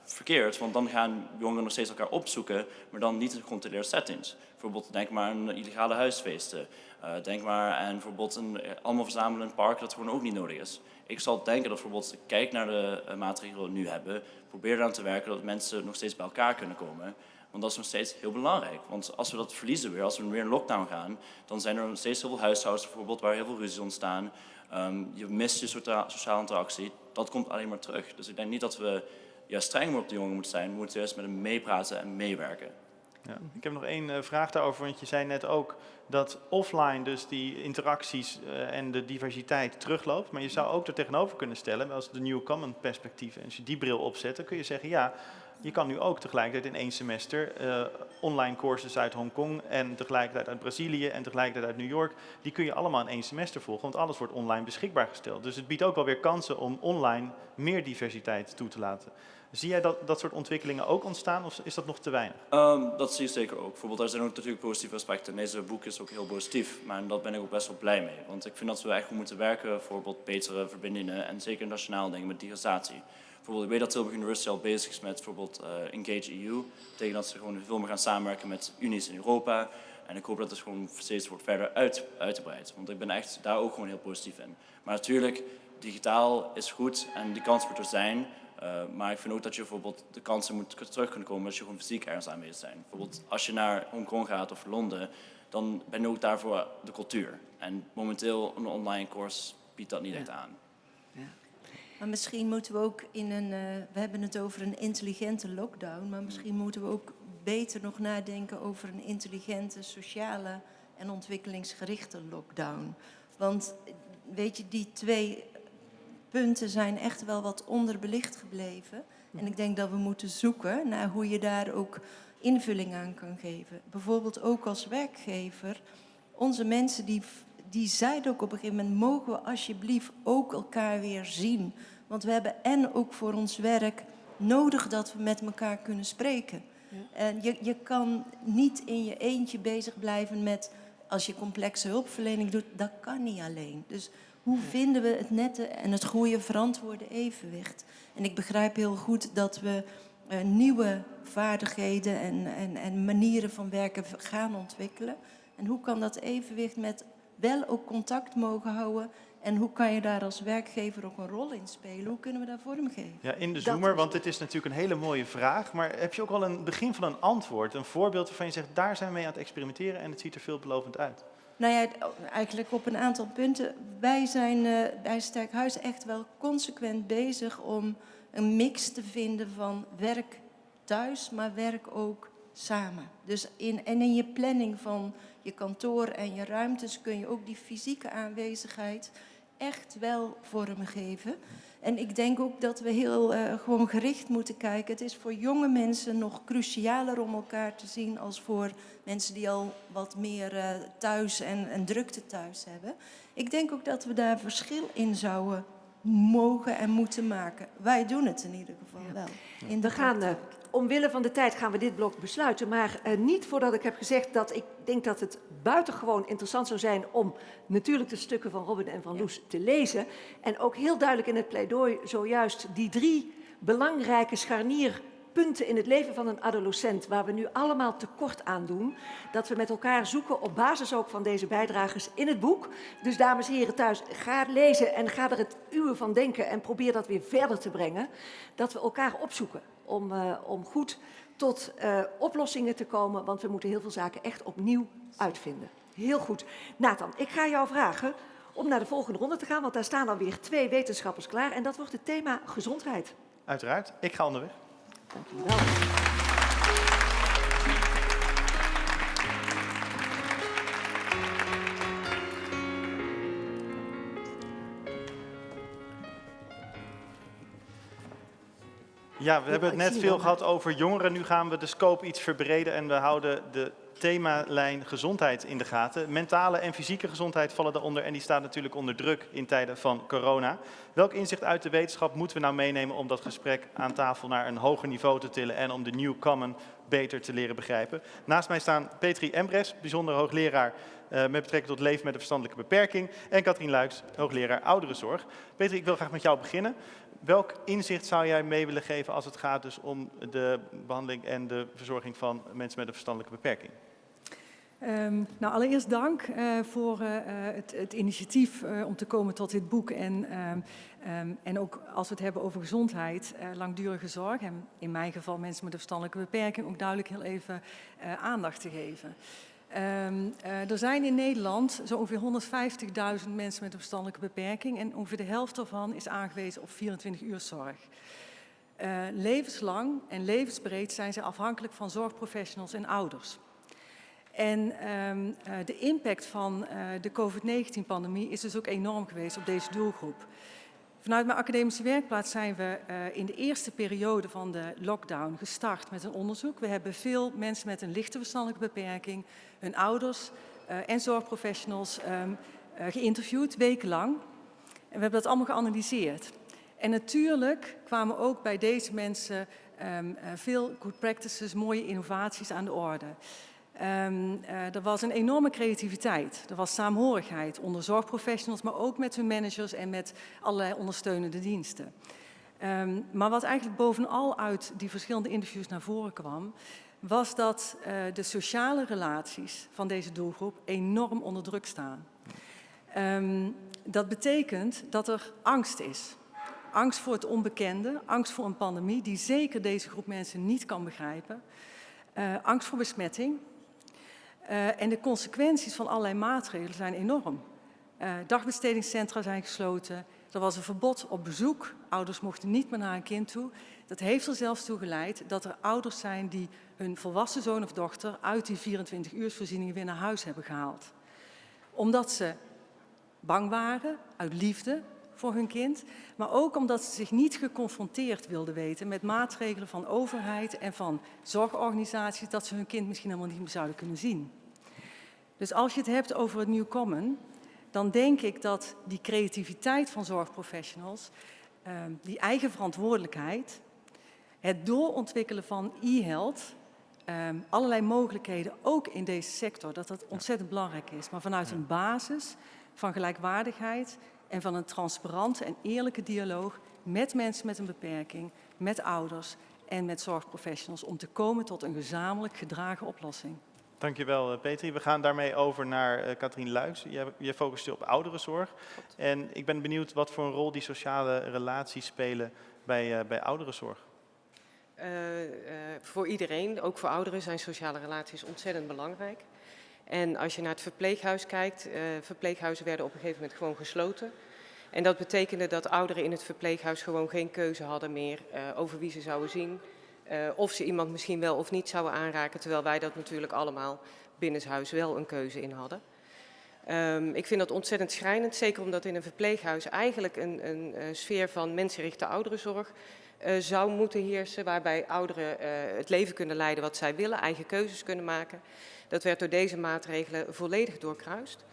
verkeerd. Want dan gaan jongeren nog steeds elkaar opzoeken, maar dan niet in gecontroleerde settings. Bijvoorbeeld denk maar aan illegale huisfeesten. Uh, denk maar aan bijvoorbeeld een, allemaal verzamelen in een park dat gewoon ook niet nodig is. Ik zal denken dat bijvoorbeeld, kijk naar de uh, maatregelen die we nu hebben, probeer eraan te werken dat mensen nog steeds bij elkaar kunnen komen. Want dat is nog steeds heel belangrijk. Want als we dat verliezen weer, als we weer in lockdown gaan, dan zijn er nog steeds heel veel huishoudens bijvoorbeeld waar heel veel ruzies ontstaan. Um, je mist je sociale interactie. Dat komt alleen maar terug. Dus ik denk niet dat we ja, streng op de jongen moeten zijn. We moeten juist met hem meepraten en meewerken. Ja. Ik heb nog één uh, vraag daarover, want je zei net ook dat offline dus die interacties uh, en de diversiteit terugloopt. Maar je zou ook er tegenover kunnen stellen, als de New Common perspectief, en als je die bril opzet, dan kun je zeggen, ja, je kan nu ook tegelijkertijd in één semester uh, online courses uit Hongkong en tegelijkertijd uit Brazilië en tegelijkertijd uit New York, die kun je allemaal in één semester volgen, want alles wordt online beschikbaar gesteld. Dus het biedt ook wel weer kansen om online meer diversiteit toe te laten. Zie jij dat, dat soort ontwikkelingen ook ontstaan of is dat nog te weinig? Ehm, dat zie je zeker ook. Bijvoorbeeld, er zijn ook natuurlijk positieve aspecten. Deze boek is ook heel positief, maar daar ben ik ook best wel blij mee. Want ik vind dat we echt goed moeten werken voor bijvoorbeeld betere verbindingen en zeker nationaal dingen met digitalisatie. Bijvoorbeeld, ik weet dat Tilburg University al bezig is met bijvoorbeeld eh, Engage EU. Dat betekent dat ze gewoon veel meer gaan samenwerken met unies in Europa. En ik hoop dat het gewoon steeds wordt verder uit, uitgebreid. Want ik ben echt daar ook gewoon heel positief in. Maar natuurlijk, digitaal is goed en die kans moet er zijn. Uh, maar ik vind ook dat je bijvoorbeeld de kansen moet terug kunnen komen als je gewoon fysiek ergens aanwezig zijn. Bijvoorbeeld als je naar Hongkong gaat of Londen, dan ben je ook daar voor de cultuur. En momenteel een online course biedt dat niet echt aan. Maar misschien moeten we ook in een, uh, we hebben het over een intelligente lockdown, maar misschien moeten we ook beter nog nadenken over een intelligente, sociale en ontwikkelingsgerichte lockdown. Want weet je, die twee punten zijn echt wel wat onderbelicht gebleven. En ik denk dat we moeten zoeken naar hoe je daar ook invulling aan kan geven. Bijvoorbeeld ook als werkgever. Onze mensen die, die zeiden ook op een gegeven moment... mogen we alsjeblieft ook elkaar weer zien. Want we hebben en ook voor ons werk nodig dat we met elkaar kunnen spreken. En je, je kan niet in je eentje bezig blijven met... als je complexe hulpverlening doet, dat kan niet alleen. Dus hoe vinden we het nette en het goede verantwoorde evenwicht? En ik begrijp heel goed dat we uh, nieuwe vaardigheden en, en, en manieren van werken gaan ontwikkelen. En hoe kan dat evenwicht met wel ook contact mogen houden en hoe kan je daar als werkgever ook een rol in spelen? Hoe kunnen we daar vorm geven? Ja, in de zoomer, want dit is natuurlijk een hele mooie vraag. Maar heb je ook al een begin van een antwoord? Een voorbeeld waarvan je zegt, daar zijn we mee aan het experimenteren en het ziet er veelbelovend uit? Nou ja, eigenlijk op een aantal punten. Wij zijn uh, bij Sterkhuis echt wel consequent bezig om een mix te vinden van werk thuis, maar werk ook samen. Dus in, en in je planning van je kantoor en je ruimtes kun je ook die fysieke aanwezigheid echt wel vormgeven. En ik denk ook dat we heel uh, gewoon gericht moeten kijken. Het is voor jonge mensen nog crucialer om elkaar te zien als voor mensen die al wat meer uh, thuis en, en drukte thuis hebben. Ik denk ook dat we daar verschil in zouden mogen en moeten maken. Wij doen het in ieder geval wel. In we gaan, uh, omwille van de tijd gaan we dit blok besluiten. Maar uh, niet voordat ik heb gezegd dat ik denk dat het buitengewoon interessant zou zijn om natuurlijk de stukken van Robin en van Loes te lezen. En ook heel duidelijk in het pleidooi zojuist die drie belangrijke scharnierpunten in het leven van een adolescent, waar we nu allemaal tekort aan doen, dat we met elkaar zoeken op basis ook van deze bijdragers in het boek. Dus dames en heren thuis, ga lezen en ga er het uwe van denken en probeer dat weer verder te brengen. Dat we elkaar opzoeken om, uh, om goed tot uh, oplossingen te komen, want we moeten heel veel zaken echt opnieuw uitvinden. Heel goed. Nathan, ik ga jou vragen om naar de volgende ronde te gaan, want daar staan alweer twee wetenschappers klaar en dat wordt het thema gezondheid. Uiteraard. Ik ga onderweg. Dank u wel. Ja, we hebben het net veel gehad over jongeren. Nu gaan we de scope iets verbreden en we houden de themalijn gezondheid in de gaten. Mentale en fysieke gezondheid vallen daaronder en die staat natuurlijk onder druk in tijden van corona. Welk inzicht uit de wetenschap moeten we nou meenemen om dat gesprek aan tafel naar een hoger niveau te tillen en om de new common beter te leren begrijpen? Naast mij staan Petri Embres, bijzonder hoogleraar uh, met betrekking tot leven met een verstandelijke beperking en Katrien Luiks, hoogleraar ouderenzorg. Petri, ik wil graag met jou beginnen welk inzicht zou jij mee willen geven als het gaat dus om de behandeling en de verzorging van mensen met een verstandelijke beperking? Um, nou, allereerst dank uh, voor uh, het, het, initiatief om te komen tot dit boek. En, um, um, en ook als we het hebben over gezondheid, langdurige zorg. En in mijn geval mensen met een verstandelijke beperking ook duidelijk heel even aandacht te geven. Um, uh, er zijn in Nederland zo ongeveer 150.000 mensen met een verstandelijke beperking en ongeveer de helft daarvan is aangewezen op 24 uur zorg. Uh, levenslang en levensbreed zijn ze afhankelijk van zorgprofessionals en ouders. En um, uh, de impact van de COVID-19-pandemie is dus ook enorm geweest op deze doelgroep. Vanuit mijn academische werkplaats zijn we in de eerste periode van de lockdown gestart met een onderzoek. We hebben veel mensen met een lichte verstandelijke beperking, hun ouders uh, en zorgprofessionals um, uh, geïnterviewd, wekenlang. En we hebben dat allemaal geanalyseerd. En natuurlijk kwamen ook bij deze mensen ehm, eh, veel good practices, mooie innovaties aan de orde. Ehm, eh, er was een enorme creativiteit. Er was saamhorigheid onder zorgprofessionals, maar ook met hun managers en met allerlei ondersteunende diensten. Ehm, maar wat eigenlijk bovenal uit die verschillende interviews naar voren kwam, was dat uh, de sociale relaties van deze doelgroep enorm onder druk staan. Um, dat betekent dat er angst is. Angst voor het onbekende, angst voor een pandemie die zeker deze groep mensen niet kan begrijpen. Uh, angst voor besmetting. Uh, en de consequenties van allerlei maatregelen zijn enorm. Dagbestedingscentra zijn gesloten. Er was een verbod op bezoek. Ouders mochten niet meer naar een kind toe. Dat heeft er zelfs toe geleid dat er ouders zijn die hun volwassen zoon of dochter uit die 24-uursvoorzieningen weer naar huis hebben gehaald. Omdat ze bang waren, uit liefde voor hun kind, maar ook omdat ze zich niet geconfronteerd wilden weten met maatregelen van overheid en van zorgorganisaties dat ze hun kind misschien helemaal niet meer zouden kunnen zien. Dus als je het hebt over het New Common, dan denk ik dat die creativiteit van zorgprofessionals, ehm, die eigen verantwoordelijkheid, het doorontwikkelen van e-health, ehm, allerlei mogelijkheden, ook in deze sector, dat dat ontzettend belangrijk is. Maar vanuit een basis van gelijkwaardigheid en van een transparante en eerlijke dialoog met mensen met een beperking, met ouders en met zorgprofessionals om te komen tot een gezamenlijk gedragen oplossing. Dankjewel eh, Petri. We gaan daarmee over naar uh, Katrien Luijs. Je, focust je op ouderenzorg. En ik ben benieuwd wat voor een rol die sociale relaties spelen bij, uh, bij ouderenzorg. Uh, uh, voor iedereen, ook voor ouderen, zijn sociale relaties ontzettend belangrijk. En als je naar het verpleeghuis kijkt, uh, verpleeghuizen werden op een gegeven moment gewoon gesloten. En dat betekende dat ouderen in het verpleeghuis gewoon geen keuze hadden meer over wie ze zouden zien. of ze iemand misschien wel of niet zouden aanraken, terwijl wij dat natuurlijk allemaal binnenshuis wel een keuze in hadden. Um, ik vind dat ontzettend schrijnend, zeker omdat in een verpleeghuis eigenlijk een, een, sfeer van mensenrichte ouderenzorg zou moeten heersen, waarbij ouderen uh, het leven kunnen leiden wat zij willen, eigen keuzes kunnen maken. Dat werd door deze maatregelen volledig doorkruist.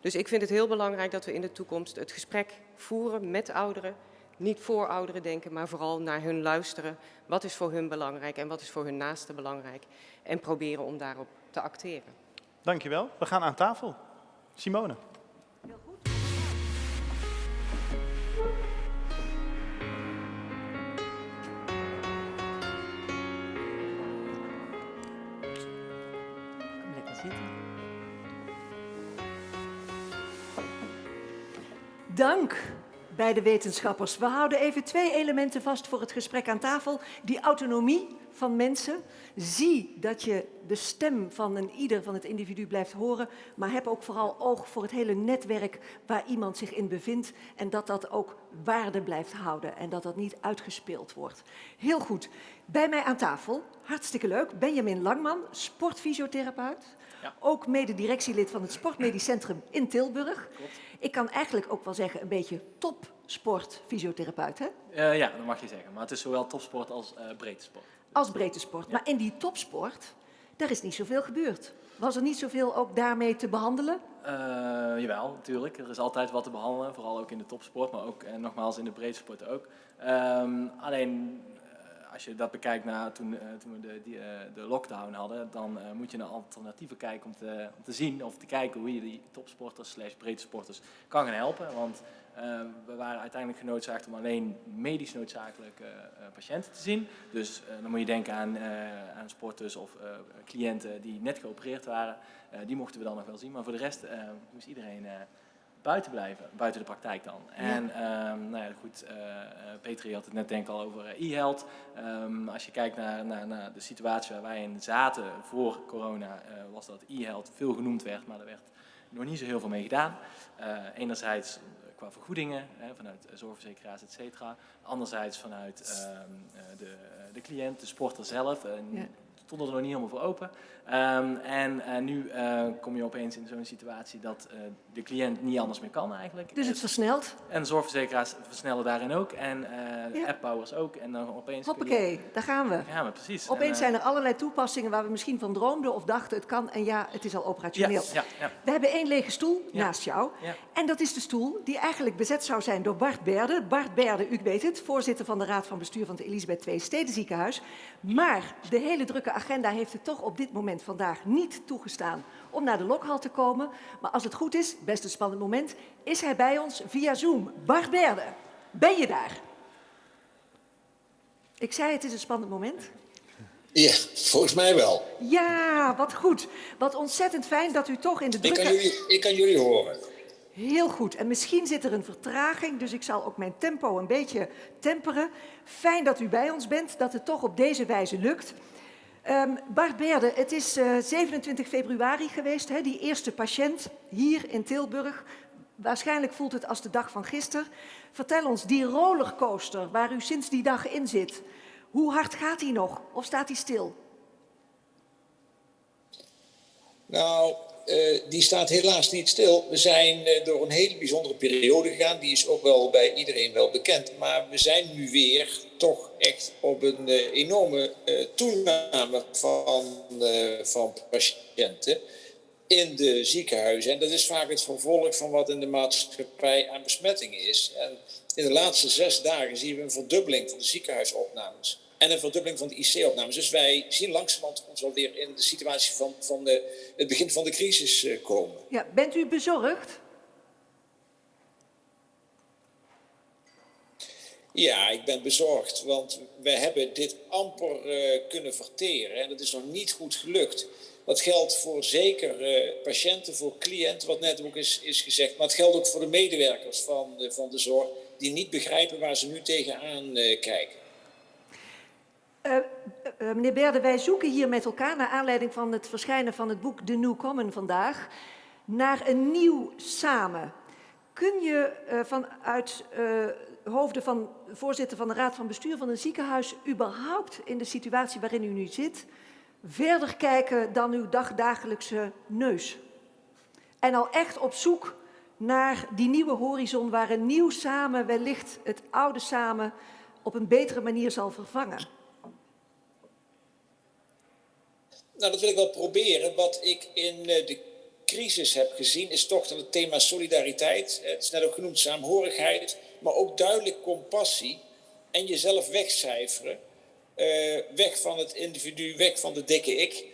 Dus ik vind het heel belangrijk dat we in de toekomst het gesprek voeren met ouderen. Niet voor ouderen denken, maar vooral naar hun luisteren. Wat is voor hun belangrijk en wat is voor hun naasten belangrijk? En proberen om daarop te acteren. Dankjewel. We gaan aan tafel. Simone. Dank bij de wetenschappers. We houden even twee elementen vast voor het gesprek aan tafel. Die autonomie van mensen. Zie dat je de stem van een ieder van het individu blijft horen, maar heb ook vooral oog voor het hele netwerk waar iemand zich in bevindt en dat dat ook waarde blijft houden en dat dat niet uitgespeeld wordt. Heel goed. Bij mij aan tafel, hartstikke leuk, Benjamin Langman, sportfysiotherapeut. Ja. Ook mededirectielid van het Sportmedisch Centrum in Tilburg. Klopt. Ik kan eigenlijk ook wel zeggen een beetje topsportfysiotherapeut, hè? Uh, ja, dat mag je zeggen. Maar het is zowel topsport als uh, breedte sport. Als breedte sport. Ja. Maar in die topsport, daar is niet zoveel gebeurd. Was er niet zoveel ook daarmee te behandelen? Uh, jawel, natuurlijk. Er is altijd wat te behandelen, vooral ook in de topsport, maar ook en nogmaals in de breedte sport ook. Um, alleen als je dat bekijkt na toen, uh, toen we de, die, uh, de lockdown hadden, dan uh, moet je naar alternatieven kijken om te, om te zien of te kijken hoe je die topsporters slash breedte sporters kan gaan helpen. Want we waren uiteindelijk genoodzaakt om alleen medisch noodzakelijke patiënten te zien. Dus dan moet je denken aan, aan sporters of cliënten die net geopereerd waren. die mochten we dan nog wel zien, maar voor de rest moest iedereen buiten blijven, buiten de praktijk dan. En um, nou ja, goed, uh, Petri had het net denk ik al over e-health. Um, als je kijkt naar, naar, naar, de situatie waar wij in zaten voor corona, uh, was dat e-health veel genoemd werd, maar er werd nog niet zo heel veel mee gedaan. Uh, enerzijds qua vergoedingen, hè, vanuit zorgverzekeraars, et cetera. Anderzijds vanuit um, de, de cliënt, de sporter zelf. En ja. stonden er nog niet helemaal voor open. Ehm, en eh, nu eh, kom je opeens in zo'n situatie dat eh, de cliënt niet anders meer kan eigenlijk. Dus het versnelt. En de zorgverzekeraars versnellen daarin ook. En Ja. appbouwers ook. En dan opeens... je- Hoppakee, daar gaan we. Ja, maar precies. Opeens En, zijn er allerlei toepassingen waar we misschien van droomden of dachten het kan en ja, het is al operationeel. Ja, ja, ja. We hebben één lege stoel naast jou. En dat is de stoel die eigenlijk bezet zou zijn door Bart Berde. Bart Berde, u weet het, voorzitter van de Raad van Bestuur van het Elisabeth II Stedenziekenhuis. Maar de hele drukke agenda heeft het toch op dit moment vandaag niet toegestaan om naar de lokhal te komen. Maar als het goed is, best een spannend moment, is hij bij ons via Zoom. Bart Berde, ben je daar? Ik zei het is een spannend moment. Ja, volgens mij wel. Ja, wat goed. Wat ontzettend fijn dat u toch in de Ik kan jullie, ik kan jullie horen. Heel goed. En misschien zit er een vertraging, dus ik zal ook mijn tempo een beetje temperen. Fijn dat u bij ons bent, dat het toch op deze wijze lukt. Ehm, Bart Beerde, het is eh, 27 februari geweest, hè, die eerste patiënt hier in Tilburg. Waarschijnlijk voelt het als de dag van gisteren. Vertel ons, die rollercoaster waar u sinds die dag in zit, hoe hard gaat die nog? Of staat die stil? Nou, eh, die staat helaas niet stil. We zijn eh, door een hele bijzondere periode gegaan. Die is ook wel bij iedereen wel bekend. Maar we zijn nu weer toch echt op een eh, enorme eh, toename van, eh, van patiënten in de ziekenhuizen. En dat is vaak het vervolg van wat in de maatschappij aan besmettingen is. En in de laatste zes dagen zien we een verdubbeling van de ziekenhuisopnames. En een verdubbeling van de IC-opnames. Dus wij zien langzamerhand ons alweer in de situatie van, van de, het begin van de crisis komen. Ja, bent u bezorgd? Ja, ik ben bezorgd, want we hebben dit amper eh, kunnen verteren en dat is nog niet goed gelukt. Dat geldt voor zeker eh, patiënten, voor cliënten, wat net ook is, is gezegd, maar het geldt ook voor de medewerkers van, de- van de zorg, die niet begrijpen waar ze nu tegenaan eh, kijken. Meneer Berde, wij zoeken hier met elkaar, naar aanleiding van het verschijnen van het boek The New Common vandaag, naar een nieuw samen. Kun je vanuit hoofden van voorzitter van de Raad van Bestuur van een ziekenhuis überhaupt in de situatie waarin u nu zit, verder kijken dan uw dagdagelijkse neus? En al echt op zoek naar die nieuwe horizon waar een nieuw samen wellicht het oude samen op een betere manier zal vervangen. Nou, dat wil ik wel proberen. Wat ik in eh, de crisis heb gezien, is toch dat het thema solidariteit, eh, het is net ook genoemd, saamhorigheid, maar ook duidelijk compassie en jezelf wegcijferen, eh, weg van het individu, weg van de dikke ik,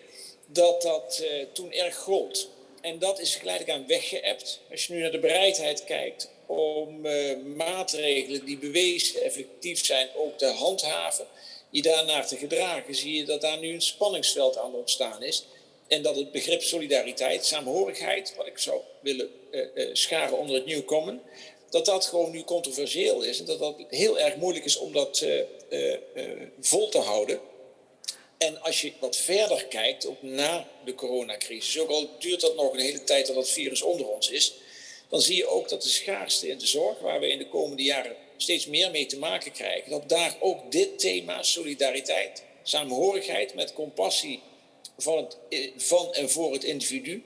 dat dat eh, toen erg gold. En dat is geleidelijk aan weggeëpt. Als je nu naar de bereidheid kijkt om eh, maatregelen die bewezen effectief zijn ook te handhaven, je daarnaar te gedragen, zie je dat daar nu een spanningsveld aan ontstaan is. En dat het begrip solidariteit, saamhorigheid, wat ik zou willen scharen onder het New Common, dat dat gewoon nu controversieel is. En dat dat heel erg moeilijk is om dat eh, eh, eh, vol te houden. En als je wat verder kijkt, ook na de coronacrisis, ook al duurt dat nog een hele tijd dat dat virus onder ons is, dan zie je ook dat de schaarste in de zorg, waar we in de komende jaren steeds meer mee te maken krijgen, dat daar ook dit thema solidariteit, saamhorigheid met compassie van en voor het individu,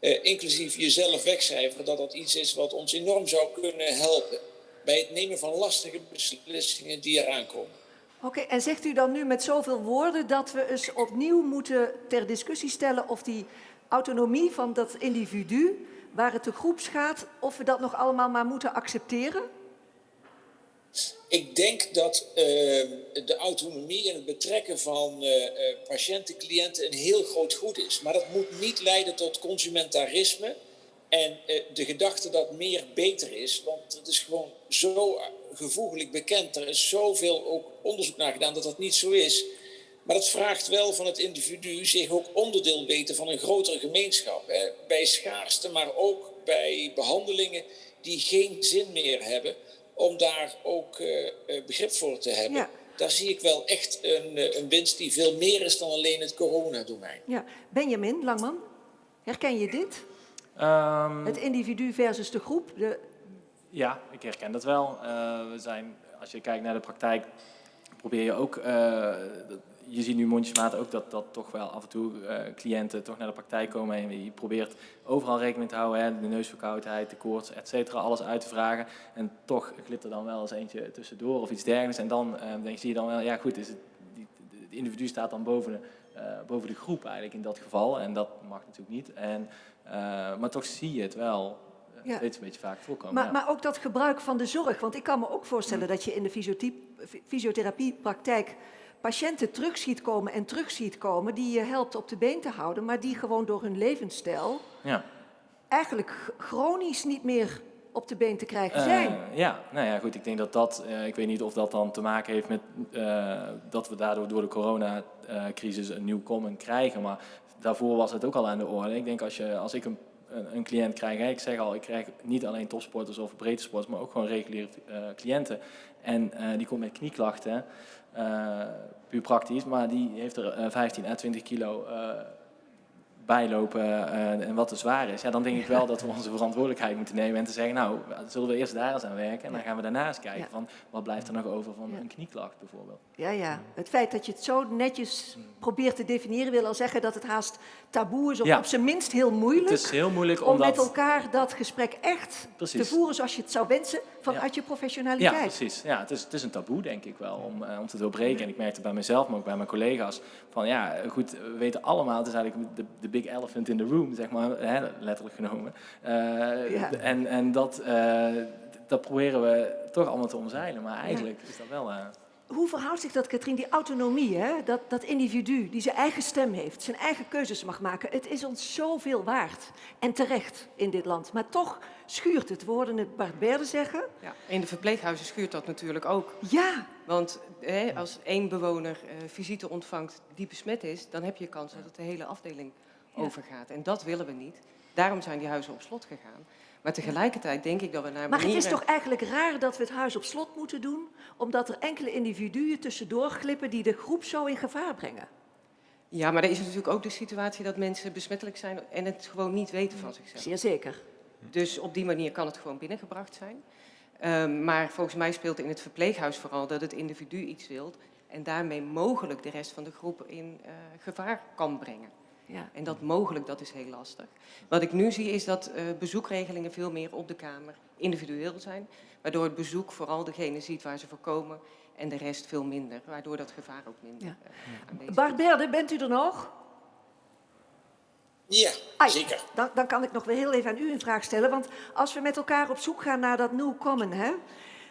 eh, inclusief jezelf wegcijferen, dat dat iets is wat ons enorm zou kunnen helpen bij het nemen van lastige beslissingen die eraan komen. Oké, en zegt u dan nu met zoveel woorden dat we eens opnieuw moeten ter discussie stellen of die autonomie van dat individu, waar het de groeps gaat, of we dat nog allemaal maar moeten accepteren? Ik denk dat eh, de autonomie en het betrekken van eh, patiënten, cliënten een heel groot goed is. Maar dat moet niet leiden tot consumentarisme en eh, de gedachte dat meer beter is. Want het is gewoon zo gevoeglijk bekend. Er is zoveel ook onderzoek naar gedaan dat dat niet zo is. Maar dat vraagt wel van het individu zich ook onderdeel weten van een grotere gemeenschap. Hè. Bij schaarste, maar ook bij behandelingen die geen zin meer hebben om daar ook eh, eh, begrip voor te hebben. Ja. Daar zie ik wel echt een, eh, een winst die veel meer is dan alleen het coronadomein. Ja, Benjamin Langman, herken je dit? Ehm, Het individu versus de groep. De, Ja, ik herken dat wel. Eh, we zijn, als je kijkt naar de praktijk, probeer je ook. eh, je ziet nu mondjesmaat ook dat, dat toch wel af en toe eh, cliënten toch naar de praktijk komen en je probeert overal rekening te houden, hè, de neusverkoudheid, de koorts, et cetera, alles uit te vragen. En toch glipt er dan wel eens eentje tussendoor of iets dergelijks. En dan eh, denk, zie je dan wel, ja goed, is het, die, het individu staat dan boven de, boven de groep eigenlijk in dat geval. En dat mag natuurlijk niet. En, maar toch zie je het wel Ja. steeds een beetje vaak voorkomen. Maar, ja. maar ook dat gebruik van de zorg. Want ik kan me ook voorstellen Mm. dat je in de fysiothie- fy- fysiotherapiepraktijk patiënten terug ziet komen en terug ziet komen die je helpt op de been te houden, maar die gewoon door hun levensstijl ja. eigenlijk chronisch niet meer op de been te krijgen Eh, zijn. ja, nou ja, goed. Ik denk dat dat, eh, ik weet niet of dat dan te maken heeft met eh, dat we daardoor door de coronacrisis een nieuw common krijgen. Maar daarvoor was het ook al aan de orde. Ik denk als, je, als ik een, een, een cliënt krijg, hè, ik zeg al, ik krijg niet alleen topsporters of breedte sporters, maar ook gewoon reguliere cliënten. En eh, die komt met knieklachten, eh, puur praktisch, maar die heeft er eh, 15 à 20 kilo eh, bijlopen eh, en wat te zwaar is, ja, dan denk ik wel dat we onze verantwoordelijkheid moeten nemen en te zeggen, nou, zullen we eerst daar eens aan werken en dan gaan we daarna eens kijken Ja. van wat blijft er nog over van een knieklacht bijvoorbeeld. Ja, ja. Het feit dat je het zo netjes probeert te definiëren, wil al zeggen dat het haast taboe is, of Ja. op zijn minst heel moeilijk. Het is heel moeilijk om omdat... met elkaar dat gesprek echt Precies. te voeren zoals je het zou wensen vanuit je Ja, professionaliteit. precies. Ja, het, is, het is een taboe, denk ik wel, om, eh, om te doorbreken. En ik merkte bij mezelf, maar ook bij mijn collega's, van ja, goed, we weten allemaal, het is eigenlijk de, de big elephant in the room, zeg maar, hè, letterlijk genomen. Eh, Ja. En, en dat, eh, dat proberen we toch allemaal te omzeilen, maar eigenlijk is dat wel... Hoe verhoudt zich dat, Katrien, die autonomie, hè? Dat, dat individu die zijn eigen stem heeft, zijn eigen keuzes mag maken? Het is ons zoveel waard en terecht in dit land. Maar toch schuurt het. We hoorden het Bart zeggen. Ja, in de verpleeghuizen schuurt dat natuurlijk ook. Ja. Want hè, als één bewoner eh, visite ontvangt die besmet is, dan heb je kans dat het de hele afdeling Ja. overgaat. En dat willen we niet. Daarom zijn die huizen op slot gegaan. Maar tegelijkertijd denk ik dat we naar Maar het is toch eigenlijk raar dat we het huis op slot moeten doen, omdat er enkele individuen tussendoor glippen die de groep zo in gevaar brengen. Ja, maar er is natuurlijk ook de situatie dat mensen besmettelijk zijn en het gewoon niet weten van zichzelf. Zeer zeker. Dus op die manier kan het gewoon binnengebracht zijn. Ehm, maar volgens mij speelt in het verpleeghuis vooral dat het individu iets wilt en daarmee mogelijk de rest van de groep in eh, gevaar kan brengen. Ja. En dat mogelijk, dat is heel lastig. Wat ik nu zie is dat eh, bezoekregelingen veel meer op de kamer individueel zijn. Waardoor het bezoek vooral degene ziet waar ze voor komen en de rest veel minder. Waardoor dat gevaar ook minder Ja. eh, aanwezig is. Bart Berde, bent u er nog? Ja, Ai, zeker. Dan, dan kan ik nog wel heel even aan u een vraag stellen. Want als we met elkaar op zoek gaan naar dat new common, hè,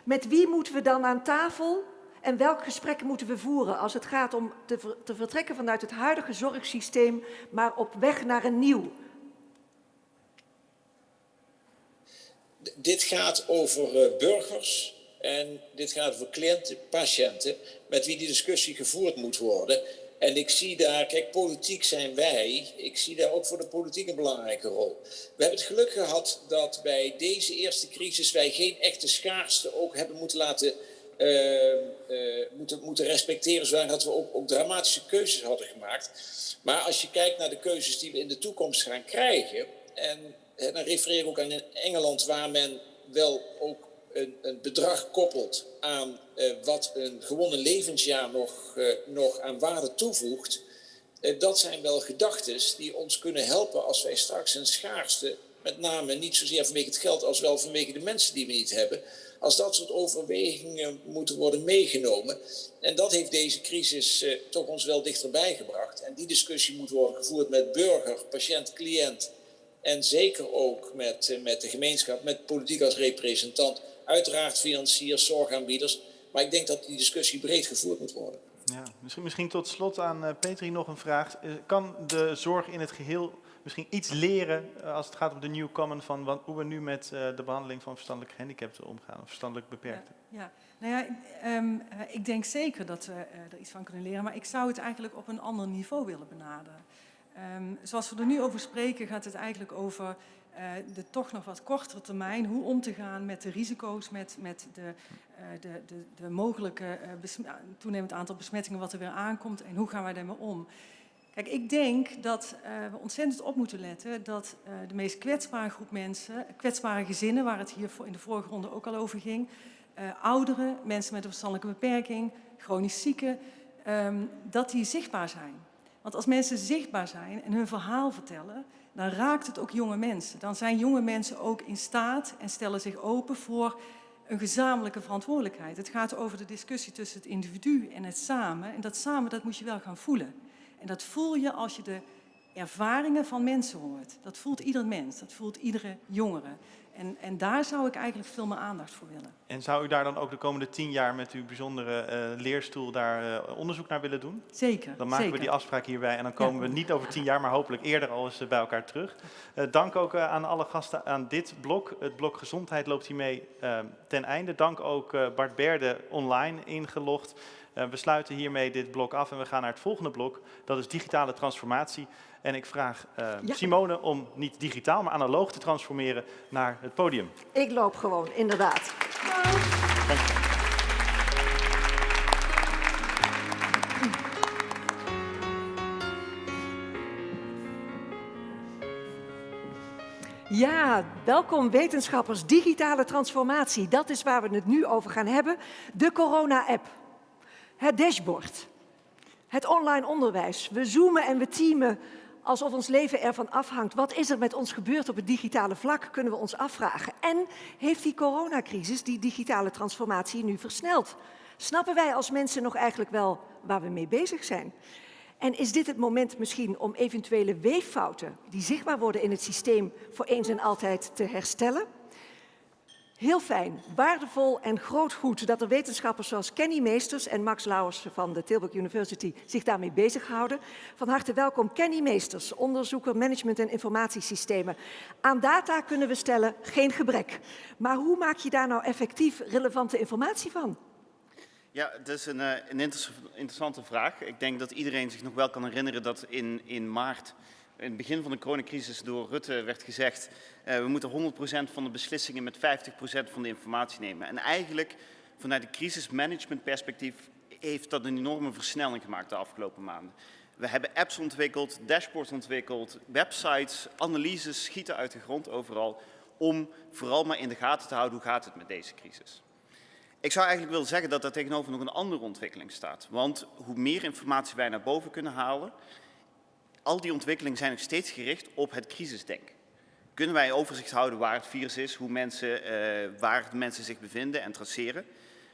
met wie moeten we dan aan tafel en welk gesprek moeten we voeren als het gaat om te, ver- te vertrekken vanuit het huidige zorgsysteem, maar op weg naar een nieuw? D- dit gaat over eh, burgers en dit gaat over cliënten, patiënten, met wie die discussie gevoerd moet worden. En ik zie daar, kijk, politiek zijn wij, ik zie daar ook voor de politiek een belangrijke rol. We hebben het geluk gehad dat bij deze eerste crisis wij geen echte schaarste ook hebben moeten laten eh, eh, moeten, moeten respecteren, zodat we ook, ook dramatische keuzes hadden gemaakt. Maar als je kijkt naar de keuzes die we in de toekomst gaan krijgen, en hè, dan refereer ik ook aan Engeland, waar men wel ook een, bedrag koppelt aan eh, wat een gewonnen levensjaar nog, eh, nog aan waarde toevoegt. Eh, dat zijn wel gedachten die ons kunnen helpen als wij straks een schaarste, met name niet zozeer vanwege het geld als wel vanwege de mensen die we niet hebben, als dat soort overwegingen moeten worden meegenomen. En dat heeft deze crisis toch ons wel dichterbij gebracht. En die discussie moet worden gevoerd met burger, patiënt, cliënt. En zeker ook met, met de gemeenschap, met politiek als representant. Uiteraard financiers, zorgaanbieders. Maar ik denk dat die discussie breed gevoerd moet worden. Ja, misschien, misschien tot slot aan eh, Petri nog een vraag. Eh, Kan de zorg in het geheel misschien iets leren eh, als het gaat om de new common van wat, hoe we nu met eh, de behandeling van verstandelijk gehandicapten omgaan, of verstandelijk beperkten? Ja, nou ja, ehm, eh, ik denk zeker dat we eh, er iets van kunnen leren, maar ik zou het eigenlijk op een ander niveau willen benaderen. Ehm, zoals we er nu over spreken, gaat het eigenlijk over de toch nog wat kortere termijn, hoe om te gaan met de risico's, met, met de, eh, de, de, de mogelijke eh, toenemend aantal besmettingen wat er weer aankomt en hoe gaan wij daarmee om. Kijk, ik denk dat eh, we ontzettend op moeten letten dat eh, de meest kwetsbare groep mensen, kwetsbare gezinnen, waar het hier in de vorige ronde ook al over ging, eh, ouderen, mensen met een verstandelijke beperking, chronisch zieken, ehm, dat die zichtbaar zijn. Want als mensen zichtbaar zijn en hun verhaal vertellen, dan raakt het ook jonge mensen. Dan zijn jonge mensen ook in staat en stellen zich open voor een gezamenlijke verantwoordelijkheid. Het gaat over de discussie tussen het individu en het samen. En dat samen, dat moet je wel gaan voelen. En dat voel je als je de ervaringen van mensen hoort. Dat voelt ieder mens, dat voelt iedere jongere. En, en daar zou ik eigenlijk veel meer aandacht voor willen. En zou u daar dan ook de komende tien jaar met uw bijzondere uh, leerstoel daar uh, onderzoek naar willen doen? Zeker. Dan maken zeker. we die afspraak hierbij en dan komen ja. we niet over tien jaar, maar hopelijk eerder al eens bij elkaar terug. Uh, dank ook aan alle gasten aan dit blok. Het blok gezondheid loopt hiermee ten einde. Dank ook Bart Berde online ingelogd. we sluiten hiermee dit blok af en we gaan naar het volgende blok. Dat is digitale transformatie. En ik vraag uh, ja. Simone om niet digitaal, maar analoog te transformeren naar het podium. Ik loop gewoon, inderdaad. Dank. Ja, welkom wetenschappers. Digitale transformatie, dat is waar we het nu over gaan hebben. De corona-app, het dashboard, het online onderwijs. We zoomen en we teamen alsof ons leven ervan afhangt. Wat is er met ons gebeurd op het digitale vlak, kunnen we ons afvragen. En heeft die coronacrisis die digitale transformatie nu versneld? Snappen wij als mensen nog eigenlijk wel waar we mee bezig zijn? En is dit het moment misschien om eventuele weeffouten die zichtbaar worden in het systeem voor eens en altijd te herstellen? Heel fijn, waardevol en groot goed dat er wetenschappers zoals Kenny Meesters en Max Lauwers van de Tilburg University zich daarmee bezighouden. Van harte welkom Kenny Meesters, onderzoeker management en informatiesystemen. Aan data kunnen we stellen geen gebrek. Maar hoe maak je daar nou effectief relevante informatie van? Ja, dat is een, een interessante vraag. Ik denk dat iedereen zich nog wel kan herinneren dat in, in maart in het begin van de coronacrisis door Rutte werd gezegd, uh, we moeten 100% van de beslissingen met 50% van de informatie nemen. En eigenlijk vanuit een crisismanagementperspectief heeft dat een enorme versnelling gemaakt de afgelopen maanden. We hebben apps ontwikkeld, dashboards ontwikkeld, websites, analyses schieten uit de grond overal om vooral maar in de gaten te houden hoe gaat het met deze crisis. Ik zou eigenlijk willen zeggen dat daar tegenover nog een andere ontwikkeling staat. Want hoe meer informatie wij naar boven kunnen halen, al die ontwikkelingen zijn nog steeds gericht op het crisisdenken. Kunnen wij overzicht houden waar het virus is, hoe mensen, uh, waar de mensen zich bevinden en traceren.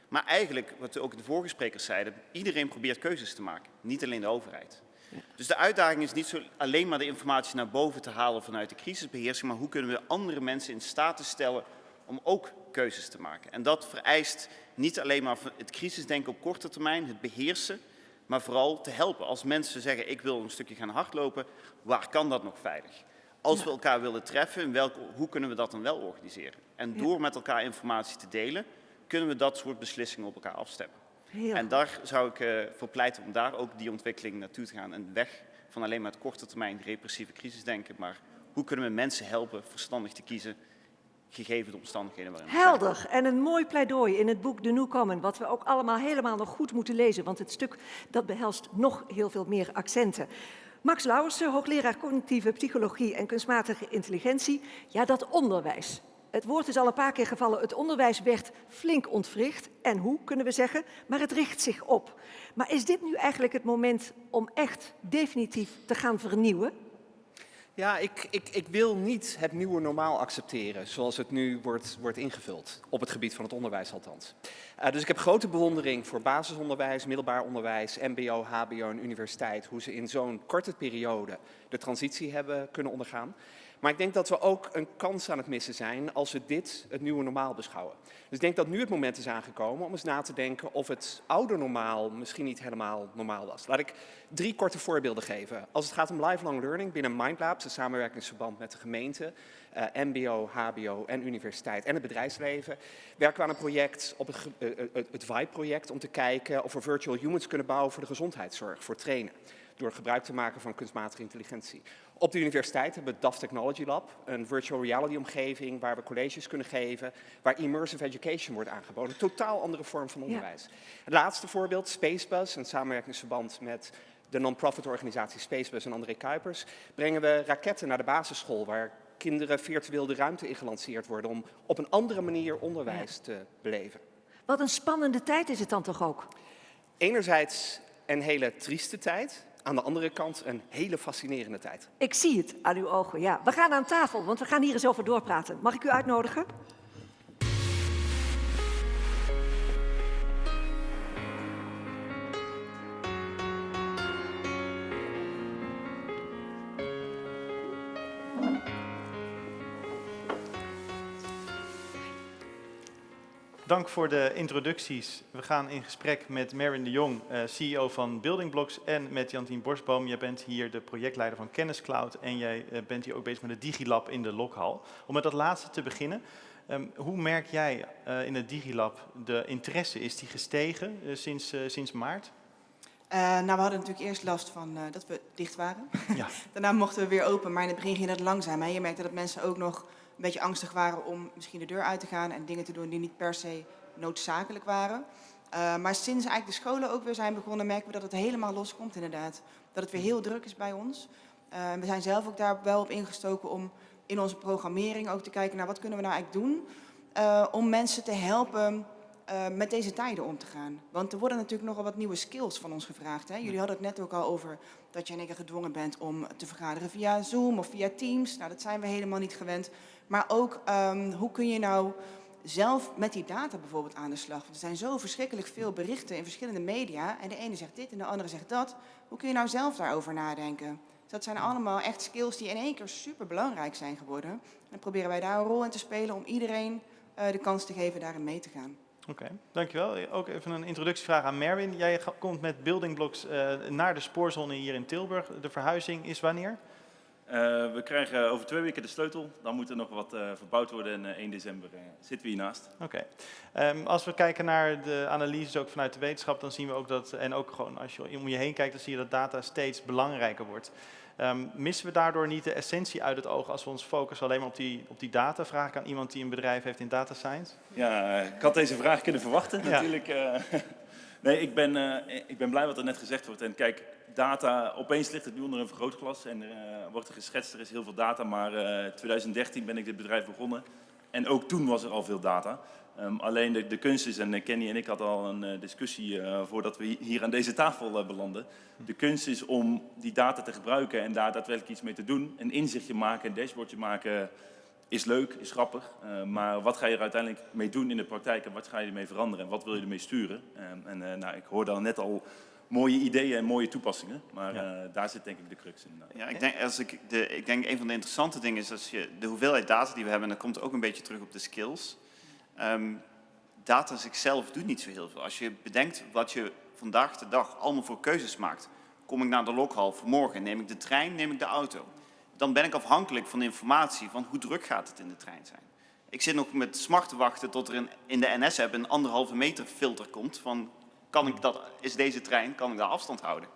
Maar eigenlijk, wat ook de vorige sprekers zeiden, iedereen probeert keuzes te maken, niet alleen de overheid. Ja. Dus de uitdaging is niet zo alleen maar de informatie naar boven te halen vanuit de crisisbeheersing, maar hoe kunnen we andere mensen in staat te stellen om ook keuzes te maken. En dat vereist niet alleen maar het crisisdenken op korte termijn, het beheersen, maar vooral te helpen. Als mensen zeggen, ik wil een stukje gaan hardlopen, waar kan dat nog veilig? Als ja. we elkaar willen treffen, welke, hoe kunnen we dat dan wel organiseren? En door ja. met elkaar informatie te delen, kunnen we dat soort beslissingen op elkaar afstemmen. Heel. En daar zou ik uh, voor pleiten om daar ook die ontwikkeling naartoe te gaan. En weg van alleen maar het korte termijn repressieve crisis denken, maar hoe kunnen we mensen helpen verstandig te kiezen gegeven de omstandigheden waarin we Helder. zijn. En een mooi pleidooi in het boek De New Common, wat we ook allemaal helemaal nog goed moeten lezen, want het stuk dat behelst nog heel veel meer accenten. Max Lauwersen, hoogleraar cognitieve psychologie en kunstmatige intelligentie. Ja, dat onderwijs. Het woord is al een paar keer gevallen. Het onderwijs werd flink ontwricht. En hoe, kunnen we zeggen, maar het richt zich op. Maar is dit nu eigenlijk het moment om echt definitief te gaan vernieuwen? Ja, ik, ik, ik wil niet het nieuwe normaal accepteren zoals het nu wordt, wordt ingevuld. Op het gebied van het onderwijs althans. Uh, dus ik heb grote bewondering voor basisonderwijs, middelbaar onderwijs, mbo, hbo en universiteit. Hoe ze in zo'n korte periode de transitie hebben kunnen ondergaan. Maar ik denk dat we ook een kans aan het missen zijn als we dit het nieuwe normaal beschouwen. Dus ik denk dat nu het moment is aangekomen om eens na te denken of het oude normaal misschien niet helemaal normaal was. Laat ik drie korte voorbeelden geven. Als het gaat om lifelong learning binnen Mindlabs, een samenwerkingsverband met de gemeente, uh, mbo, hbo en universiteit en het bedrijfsleven, werken we aan een project, op het, uh, het, het VIBE-project, om te kijken of we virtual humans kunnen bouwen voor de gezondheidszorg, voor trainen door gebruik te maken van kunstmatige intelligentie. Op de universiteit hebben we DAF Technology Lab, een virtual reality omgeving waar we colleges kunnen geven, waar immersive education wordt aangeboden. Een totaal andere vorm van onderwijs. Ja. Het laatste voorbeeld, Spacebus, een samenwerkingsverband met de non-profit organisatie Spacebus en André Kuipers, brengen we raketten naar de basisschool waar kinderen virtueel de ruimte in gelanceerd worden om op een andere manier onderwijs te beleven. Wat een spannende tijd is het dan toch ook? Enerzijds een hele trieste tijd. Aan de andere kant een hele fascinerende tijd. Ik zie het aan uw ogen, ja. We gaan aan tafel, want we gaan hier eens over doorpraten. Mag ik u uitnodigen? Dank voor de introducties. We gaan in gesprek met Marin de Jong, eh, CEO van Building Blocks, en met Jantien Borstboom. Jij bent hier de projectleider van Kenniscloud en jij eh, bent hier ook bezig met het Digilab in de Lokhal. Om met dat laatste te beginnen, ehm, hoe merk jij uh, in het Digilab de interesse? Is die gestegen sinds, sinds maart? Uh, nou, we hadden natuurlijk eerst last van uh, dat we dicht waren. Ja. Daarna mochten we weer open, maar in het begin ging dat langzaam. Hè. Je merkte dat mensen ook nog een beetje angstig waren om misschien de deur uit te gaan en dingen te doen die niet per se noodzakelijk waren. Uh, maar sinds eigenlijk de scholen ook weer zijn begonnen, merken we dat het helemaal loskomt inderdaad. Dat het weer heel druk is bij ons. Uh, we zijn zelf ook daar wel op ingestoken om in onze programmering ook te kijken naar wat kunnen we nou eigenlijk doen uh, om mensen te helpen met deze tijden om te gaan. Want er worden natuurlijk nogal wat nieuwe skills van ons gevraagd. Hè? Jullie hadden het net ook al over dat je in één gedwongen bent om te vergaderen via Zoom of via Teams. Nou, dat zijn we helemaal niet gewend. Maar ook um, hoe kun je nou zelf met die data bijvoorbeeld aan de slag? Want er zijn zo verschrikkelijk veel berichten in verschillende media. En de ene zegt dit en de andere zegt dat. Hoe kun je nou zelf daarover nadenken? Dat zijn allemaal echt skills die in één keer super belangrijk zijn geworden. En dan proberen wij daar een rol in te spelen om iedereen uh, de kans te geven daarin mee te gaan. Oké, dankjewel. Ook even een introductievraag aan Merwin. Jij komt met building blocks uh, naar de spoorzone hier in Tilburg. De verhuizing is wanneer? Uh, we krijgen over twee weken de sleutel. Dan moet er nog wat uh, verbouwd worden en uh, 1 december zitten we hiernaast. Oké. Okay. Um, als we kijken naar de analyses ook vanuit de wetenschap, dan zien we ook dat, en ook gewoon als je om je heen kijkt, dan zie je dat data steeds belangrijker wordt. Um, missen we daardoor niet de essentie uit het oog als we ons focussen alleen maar op die, op die data? Vraag ik aan iemand die een bedrijf heeft in data science. Ja, ik had deze vraag kunnen verwachten ja. natuurlijk. nee, ik ben, ik ben blij wat er net gezegd wordt. En kijk, data, opeens ligt het nu onder een vergrootglas en uh, wordt er geschetst, er is heel veel data, maar uh, 2013 ben ik dit bedrijf begonnen en ook toen was er al veel data. Um, alleen de, de, kunst is, en Kenny en ik hadden al een discussie voordat we hier aan deze tafel belanden, de kunst is om die data te gebruiken en daar daadwerkelijk iets mee te doen. Een inzichtje maken, een dashboardje maken is leuk, is grappig, maar wat ga je er uiteindelijk mee doen in de praktijk en wat ga je ermee veranderen en wat wil je ermee sturen? Um, en nou, ik hoorde al net al mooie ideeën en mooie toepassingen. Maar ja. uh, daar zit denk ik de crux in. Ja, ik denk, als ik, de, ik denk een van de interessante dingen is als je de hoeveelheid data die we hebben, en dat komt ook een beetje terug op de skills. Um, data zichzelf doet niet zo heel veel. Als je bedenkt wat je vandaag de dag allemaal voor keuzes maakt. Kom ik naar de lokhal vanmorgen, neem ik de trein, neem ik de auto. Dan ben ik afhankelijk van informatie van hoe druk gaat het in de trein zijn. Ik zit nog met smart te wachten tot er in, in de NS-app een anderhalve meter filter komt van kan ik dat, is deze trein, kan ik daar afstand houden?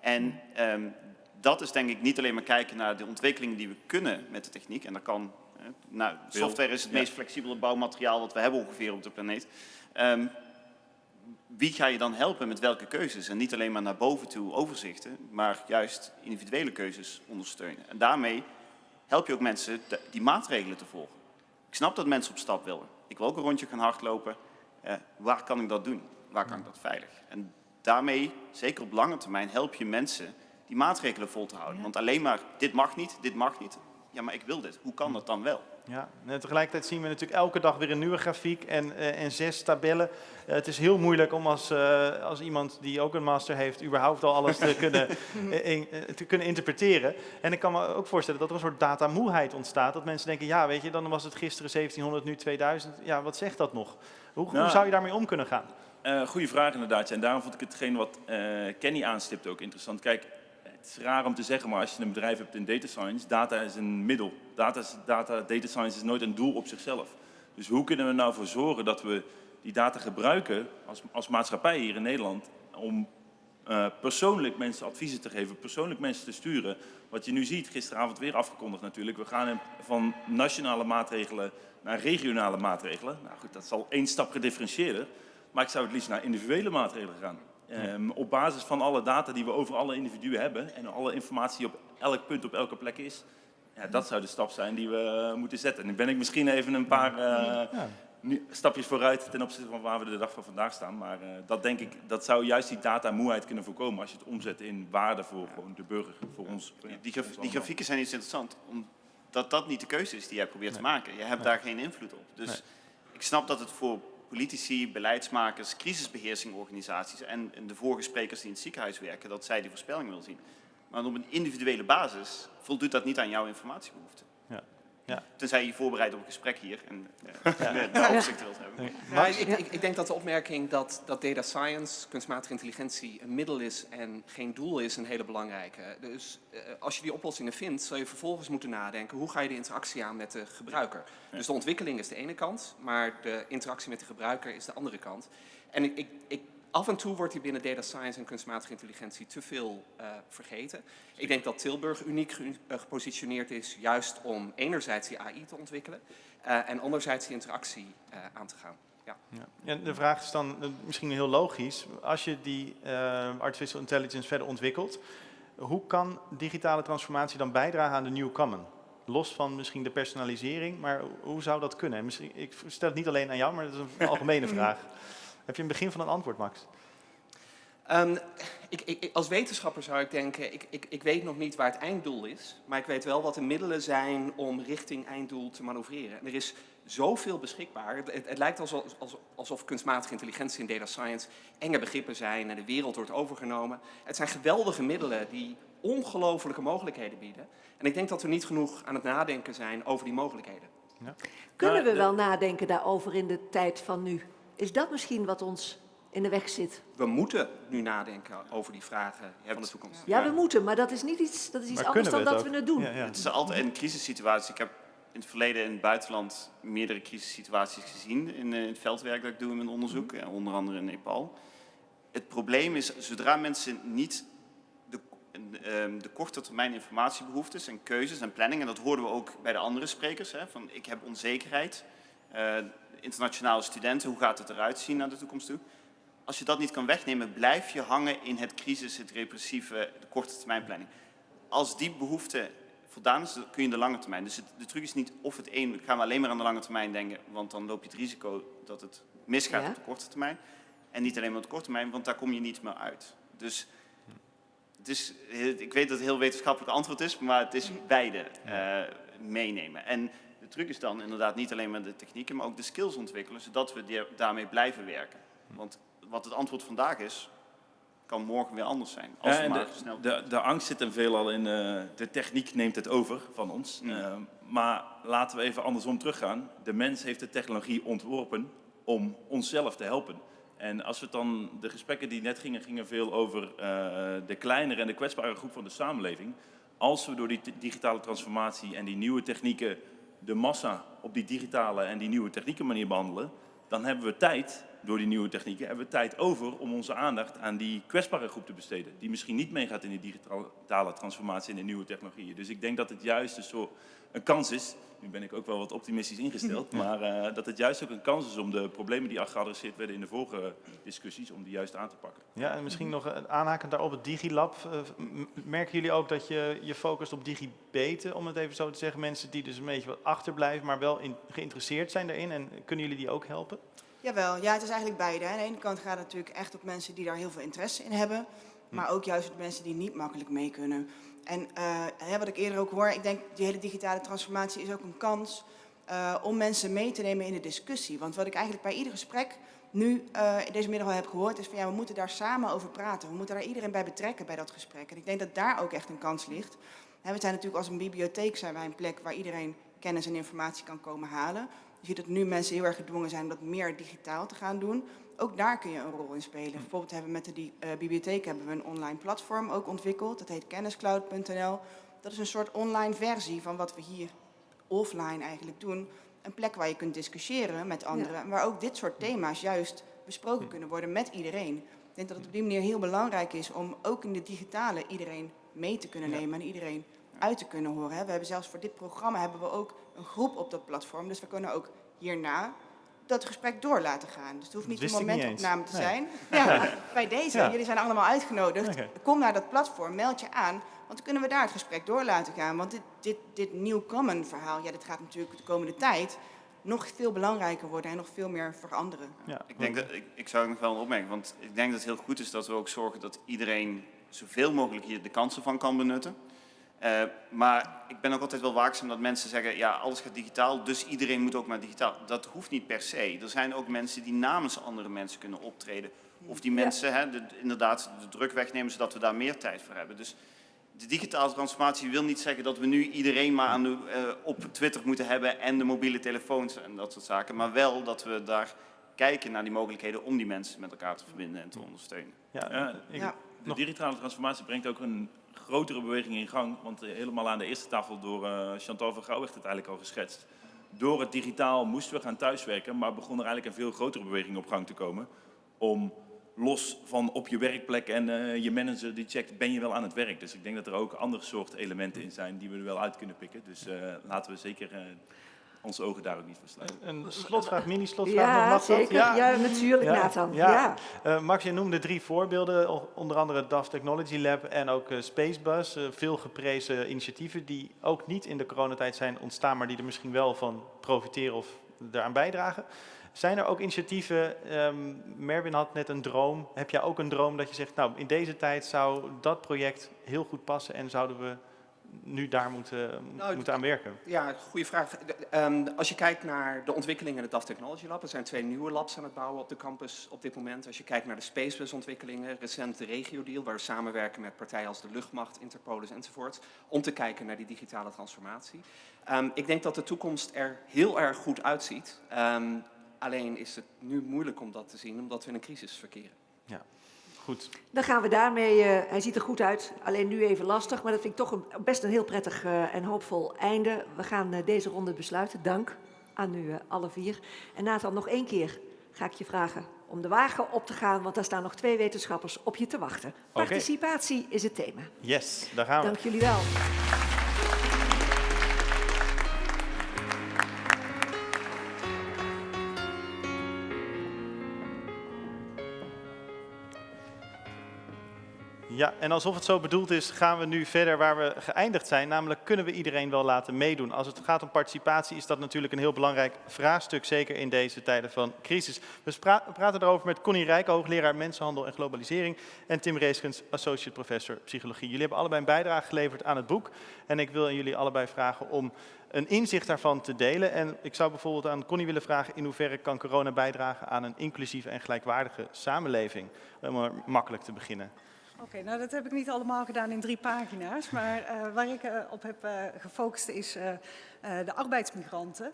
En um, dat is denk ik niet alleen maar kijken naar de ontwikkelingen die we kunnen met de techniek. En dat kan, nou, software is het meest flexibele bouwmateriaal wat we hebben ongeveer op de planeet. Um, wie ga je dan helpen met welke keuzes? En niet alleen maar naar boven toe overzichten, maar juist individuele keuzes ondersteunen. En daarmee help je ook mensen die maatregelen te volgen. Ik snap dat mensen op stap willen. Ik wil ook een rondje gaan hardlopen. Uh, waar kan ik dat doen? waar kan ik dat veilig? En daarmee, zeker op lange termijn, help je mensen die maatregelen vol te houden. Want alleen maar, dit mag niet, dit mag niet. Ja, maar ik wil dit. Hoe kan dat dan wel? Ja, en tegelijkertijd zien we natuurlijk elke dag weer een nieuwe grafiek en, uh, en zes tabellen. Uh, het is heel moeilijk om als, uh, als iemand die ook een master heeft, überhaupt al alles te kunnen, in, te kunnen interpreteren. En ik kan me ook voorstellen dat er een soort datamoeheid ontstaat. Dat mensen denken, ja weet je, dan was het gisteren 1700, nu 2000. Ja, wat zegt dat nog? Hoe, nou, hoe zou je daarmee om kunnen gaan? Goeie vraag inderdaad. En daarom vond ik hetgeen wat Kenny aanstipt ook interessant. Kijk, het is raar om te zeggen, maar als je een bedrijf hebt in data science, data is een middel. Data, data, data science is nooit een doel op zichzelf. Dus hoe kunnen we nou voor zorgen dat we die data gebruiken als, als maatschappij hier in Nederland om uh, persoonlijk mensen adviezen te geven, persoonlijk mensen te sturen. Wat je nu ziet, gisteravond weer afgekondigd natuurlijk, we gaan van nationale maatregelen naar regionale maatregelen. Nou goed, dat is al één stap gedifferentieerder. Maar ik zou het liefst naar individuele maatregelen gaan. Um, op basis van alle data die we over alle individuen hebben en alle informatie op elk punt op elke plek is, ja, dat zou de stap zijn die we moeten zetten. En dan ben ik misschien even een paar uh, ja. nu, stapjes vooruit ten opzichte van waar we de dag van vandaag staan. Maar uh, dat denk ik, dat zou juist die datamoeheid kunnen voorkomen als je het omzet in waarde voor gewoon de burger, voor ons. Die, graf, die grafieken zijn iets interessant, omdat dat niet de keuze is die jij probeert nee. te maken. Je hebt nee. daar geen invloed op. Dus nee. ik snap dat het voor politici, beleidsmakers, crisisbeheersingorganisaties en de vorige sprekers die in het ziekenhuis werken, dat zij die voorspelling willen zien. Maar op een individuele basis voldoet dat niet aan jouw informatiebehoeften. Ja. Tenzij je je voorbereidt op een gesprek hier en uh, ja. de overzicht wilt hebben. Ja, ik, ik, ik, denk dat de opmerking dat, dat data science, kunstmatige intelligentie, een middel is en geen doel is, een hele belangrijke. Dus uh, als je die oplossingen vindt, zal je vervolgens moeten nadenken hoe ga je de interactie aan met de gebruiker. Dus de ontwikkeling is de ene kant, maar de interactie met de gebruiker is de andere kant. En ik, ik, ik af en toe wordt die binnen data science en kunstmatige intelligentie te veel uh, vergeten. Ik denk dat Tilburg uniek ge uh, gepositioneerd is juist om enerzijds die AI te ontwikkelen uh, en anderzijds die interactie aan te gaan. Ja. Ja. ja. de vraag is dan misschien heel logisch. Als je die artificial intelligence verder ontwikkelt, hoe kan digitale transformatie dan bijdragen aan de new common? Los van misschien de personalisering, maar hoe zou dat kunnen? Misschien, ik stel het niet alleen aan jou, maar dat is een algemene vraag. Heb je een begin van een antwoord, Max? Um, ik, ik, als wetenschapper zou ik denken, ik, ik, ik weet nog niet waar het einddoel is, maar ik weet wel wat de middelen zijn om richting einddoel te manoeuvreren. En er is zoveel beschikbaar. Het, het, het lijkt alsof, alsof kunstmatige intelligentie en data science enge begrippen zijn en de wereld wordt overgenomen. Het zijn geweldige middelen die ongelofelijke mogelijkheden bieden. En ik denk dat we niet genoeg aan het nadenken zijn over die mogelijkheden. Ja. Kunnen we wel nadenken daarover in de tijd van nu? Is dat misschien wat ons in de weg zit? We moeten nu nadenken over die vragen van de toekomst. Ja, we moeten, maar dat is niet iets, dat is iets anders dan dat we het doen. Ja, ja. Het is altijd een crisissituatie. Ik heb in het verleden in het buitenland meerdere crisissituaties gezien in, in het veldwerk dat ik doe in mijn onderzoek, mm. onder andere in Nepal. Het probleem is, zodra mensen niet de, de korte termijn informatiebehoeftes en keuzes en planning, en dat hoorden we ook bij de andere sprekers, hè, van ik heb onzekerheid, uh, internationale studenten, hoe gaat het eruit zien naar de toekomst toe? Als je dat niet kan wegnemen, blijf je hangen in het crisis, het repressieve, de korte termijn planning. Als die behoefte voldaan is, kun je de lange termijn. Dus het, de truc is niet of het een, gaan we alleen maar aan de lange termijn denken, want dan loop je het risico dat het misgaat ja. op de korte termijn. En niet alleen maar op de korte termijn, want daar kom je niet meer uit. Dus het is, ik weet dat het een heel wetenschappelijk antwoord is, maar het is beide uh, meenemen. En de truc is dan inderdaad niet alleen maar de technieken, maar ook de skills ontwikkelen, zodat we die, daarmee blijven werken. Want wat het antwoord vandaag is, kan morgen weer anders zijn. Als ja, we maar de, snel... de, de, angst zit hem veelal in, uh, de techniek neemt het over van ons. Mm. Uh, maar laten we even andersom teruggaan. De mens heeft de technologie ontworpen om onszelf te helpen. En als we dan, de gesprekken die net gingen, gingen veel over uh, de kleinere en de kwetsbare groep van de samenleving. Als we door die digitale transformatie en die nieuwe technieken de massa op die digitale en die nieuwe technieken manier behandelen, dan hebben we tijd, door die nieuwe technieken, hebben we tijd over om onze aandacht aan die kwetsbare groep te besteden. Die misschien niet meegaat in die digitale transformatie en de nieuwe technologieën. Dus ik denk dat het juist een, soort, een kans is, nu ben ik ook wel wat optimistisch ingesteld, maar uh, dat het juist ook een kans is om de problemen die geadresseerd werden in de vorige discussies, om die juist aan te pakken. Ja, en misschien nog aanhakend daarop het DigiLab. Uh, merken jullie ook dat je je focust op digibeten, om het even zo te zeggen, mensen die dus een beetje wat achterblijven, maar wel in, geïnteresseerd zijn daarin en kunnen jullie die ook helpen? Jawel, ja, het is eigenlijk beide. Aan de ene kant gaat het natuurlijk echt op mensen die daar heel veel interesse in hebben, maar ook juist op mensen die niet makkelijk mee kunnen. En uh, wat ik eerder ook hoor, ik denk die hele digitale transformatie is ook een kans uh, om mensen mee te nemen in de discussie. Want wat ik eigenlijk bij ieder gesprek nu in deze middag al heb gehoord, is van ja, we moeten daar samen over praten. We moeten daar iedereen bij betrekken bij dat gesprek. En ik denk dat daar ook echt een kans ligt. We zijn natuurlijk als een bibliotheek zijn wij een plek waar iedereen kennis en informatie kan komen halen. Je ziet dat nu mensen heel erg gedwongen zijn om dat meer digitaal te gaan doen ook daar kun je een rol in spelen. Bijvoorbeeld hebben we met de uh, bibliotheek hebben we een online platform ook ontwikkeld. Dat heet kenniscloud.nl. Dat is een soort online versie van wat we hier offline eigenlijk doen. Een plek waar je kunt discussiëren met anderen. Ja. Waar ook dit soort thema's juist besproken kunnen worden met iedereen. Ik denk dat het op die manier heel belangrijk is om ook in de digitale iedereen mee te kunnen nemen en iedereen uit te kunnen horen. We hebben zelfs voor dit programma hebben we ook een groep op dat platform. Dus we kunnen ook hierna dat gesprek door laten gaan. Dus het hoeft niet een momentopname te zijn. Ja, bij deze, ja. jullie zijn allemaal uitgenodigd. Okay. Kom naar dat platform, meld je aan. Want dan kunnen we daar het gesprek door laten gaan. Want dit, dit, dit New Common verhaal, ja, dit gaat natuurlijk de komende tijd nog veel belangrijker worden en nog veel meer veranderen. Ja, Ik, denk dat, ik, ik zou nog wel een opmerking, want ik denk dat het heel goed is dat we ook zorgen dat iedereen zoveel mogelijk hier de kansen van kan benutten. Eh, maar ik ben ook altijd wel waakzaam dat mensen zeggen, ja, alles gaat digitaal, dus iedereen moet ook maar digitaal. Dat hoeft niet per se. Er zijn ook mensen die namens andere mensen kunnen optreden. Of die mensen hè, de- inderdaad de druk wegnemen, zodat we daar meer tijd voor hebben. Dus de digitale transformatie wil niet zeggen dat we nu iedereen maar aan de, eh, op Twitter moeten hebben en de mobiele telefoons en dat soort zaken. Maar wel dat we daar kijken naar die mogelijkheden om die mensen met elkaar te verbinden en te ondersteunen. Ja, ik- de digitale transformatie brengt ook een grotere beweging in gang. Want eh, helemaal aan de eerste tafel door eh, Chantal van Gouw werd het eigenlijk al geschetst. Door het digitaal moesten we gaan thuiswerken, maar begon er eigenlijk een veel grotere beweging op gang te komen. Om los van op je werkplek en eh, je manager die checkt, ben je wel aan het werk. Dus ik denk dat er ook andere soort elementen in zijn die we er wel uit kunnen pikken. Dus laten we zeker onze ogen daar ook niet voor sluiten. Een slotvraag, mini-slotvraag. Ja, nog, mag dat? zeker. Ja, natuurlijk, Nathan. Ja. Eh, Max, je noemde drie voorbeelden, onder andere het DAF Technology Lab en ook eh, Spacebus. eh, veel geprezen initiatieven die ook niet in de coronatijd zijn ontstaan, maar die er misschien wel van profiteren of daaraan bijdragen. Zijn er ook initiatieven, ehm, Merwin had net een droom. Heb jij ook een droom dat je zegt, nou in deze tijd zou dat project heel goed passen en zouden we nu daar moeten, Nou, moeten aan werken? Ja, goede vraag. De- ehm, als je kijkt naar de ontwikkeling in het DAF Technology Lab, er zijn twee nieuwe labs aan het bouwen op de campus op dit moment. Als je kijkt naar de Spacebus ontwikkelingen, recent de regio-deal, waar we samenwerken met partijen als de luchtmacht, Interpolis enzovoort, om te kijken naar die digitale transformatie. Ehm, ik denk dat de toekomst er heel erg goed uitziet. Ehm, alleen is het nu moeilijk om dat te zien, omdat we in een crisis verkeren. Ja, goed. Dan gaan we daarmee, eh, hij ziet er goed uit, alleen nu even lastig, maar dat vind ik toch een, best een heel prettig eh, en hoopvol einde. We gaan eh, deze ronde besluiten. Dank aan u alle vier. En Nathan, nog één keer ga ik je vragen om de wagen op te gaan, want daar staan nog twee wetenschappers op je te wachten. Participatie is het thema. Yes, daar gaan we. Dank jullie wel. Ja, en alsof het zo bedoeld is, gaan we nu verder waar we geëindigd zijn. Namelijk, kunnen we iedereen wel laten meedoen? Als het gaat om participatie is dat natuurlijk een heel belangrijk vraagstuk, zeker in deze tijden van crisis. We praten erover met Connie Rijk, hoogleraar Mensenhandel en Globalisering, en Tim Reeskens, associate professor psychologie. Jullie hebben allebei een bijdrage geleverd aan het boek. En ik wil jullie allebei vragen om een inzicht daarvan te delen. En ik zou bijvoorbeeld aan Connie willen vragen, in hoeverre kan corona bijdragen aan een inclusieve en gelijkwaardige samenleving? Om maar makkelijk te beginnen. Oké, nou dat heb ik niet allemaal gedaan in drie pagina's, maar eh, waar ik eh, op heb eh, gefocust is de arbeidsmigranten.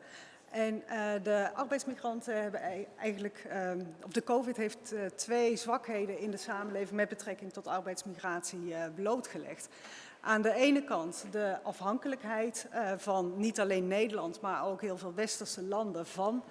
En de arbeidsmigranten hebben ei- eigenlijk, ehm, of de COVID heeft twee zwakheden in de samenleving met betrekking tot arbeidsmigratie blootgelegd. Aan de ene kant de afhankelijkheid van niet alleen Nederland, maar ook heel veel westerse landen van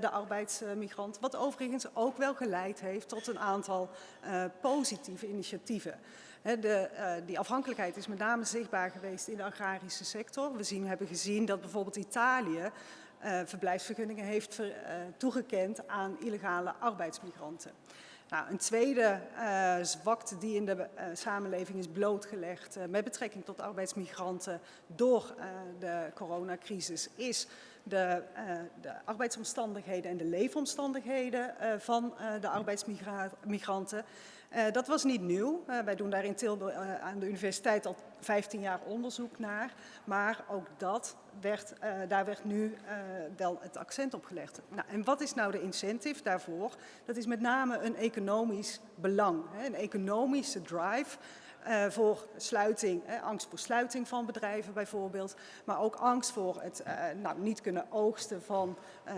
de arbeidsmigranten. Wat overigens ook wel geleid heeft tot een aantal eh, positieve initiatieven. De, eh, die afhankelijkheid is met name zichtbaar geweest in de agrarische sector. We zien, hebben gezien dat bijvoorbeeld Italië eh, verblijfsvergunningen heeft ver- eh, toegekend aan illegale arbeidsmigranten. Nou, een tweede eh, zwakte die in de eh, samenleving is blootgelegd eh, met betrekking tot arbeidsmigranten door eh, de coronacrisis is de, eh, de arbeidsomstandigheden en de leefomstandigheden eh, van eh, de arbeidsmigranten. Dat was niet nieuw. Wij doen daar in Tilburg aan de universiteit al 15 jaar onderzoek naar. Maar ook dat werd, daar werd nu wel het accent op gelegd. Nou, en wat is nou de incentive daarvoor? Dat is met name een economisch belang, een economische drive. Eh, voor sluiting, hè, angst voor sluiting van bedrijven bijvoorbeeld, maar ook angst voor het eh, nou, niet kunnen oogsten van, eh,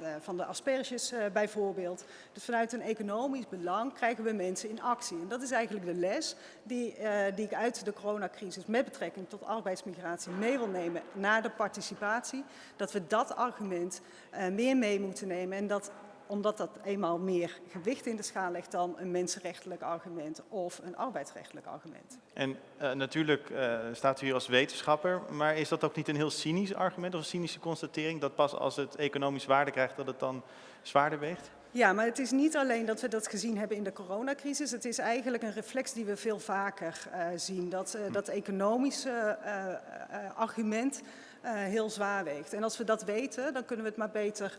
de, van de asperges eh, bijvoorbeeld. Dus vanuit een economisch belang krijgen we mensen in actie. En dat is eigenlijk de les die, eh, die ik uit de coronacrisis met betrekking tot arbeidsmigratie mee wil nemen naar de participatie. Dat we dat argument eh, meer mee moeten nemen en dat omdat dat eenmaal meer gewicht in de schaal legt dan een mensenrechtelijk argument of een arbeidsrechtelijk argument. En eh, natuurlijk eh, staat u hier als wetenschapper, maar is dat ook niet een heel cynisch argument of een cynische constatering dat pas als het economisch waarde krijgt dat het dan zwaarder weegt? Ja, maar het is niet alleen dat we dat gezien hebben in de coronacrisis. Het is eigenlijk een reflex die we veel vaker eh, zien. Dat, dat economische argument heel zwaar weegt. En als we dat weten, dan kunnen we het maar beter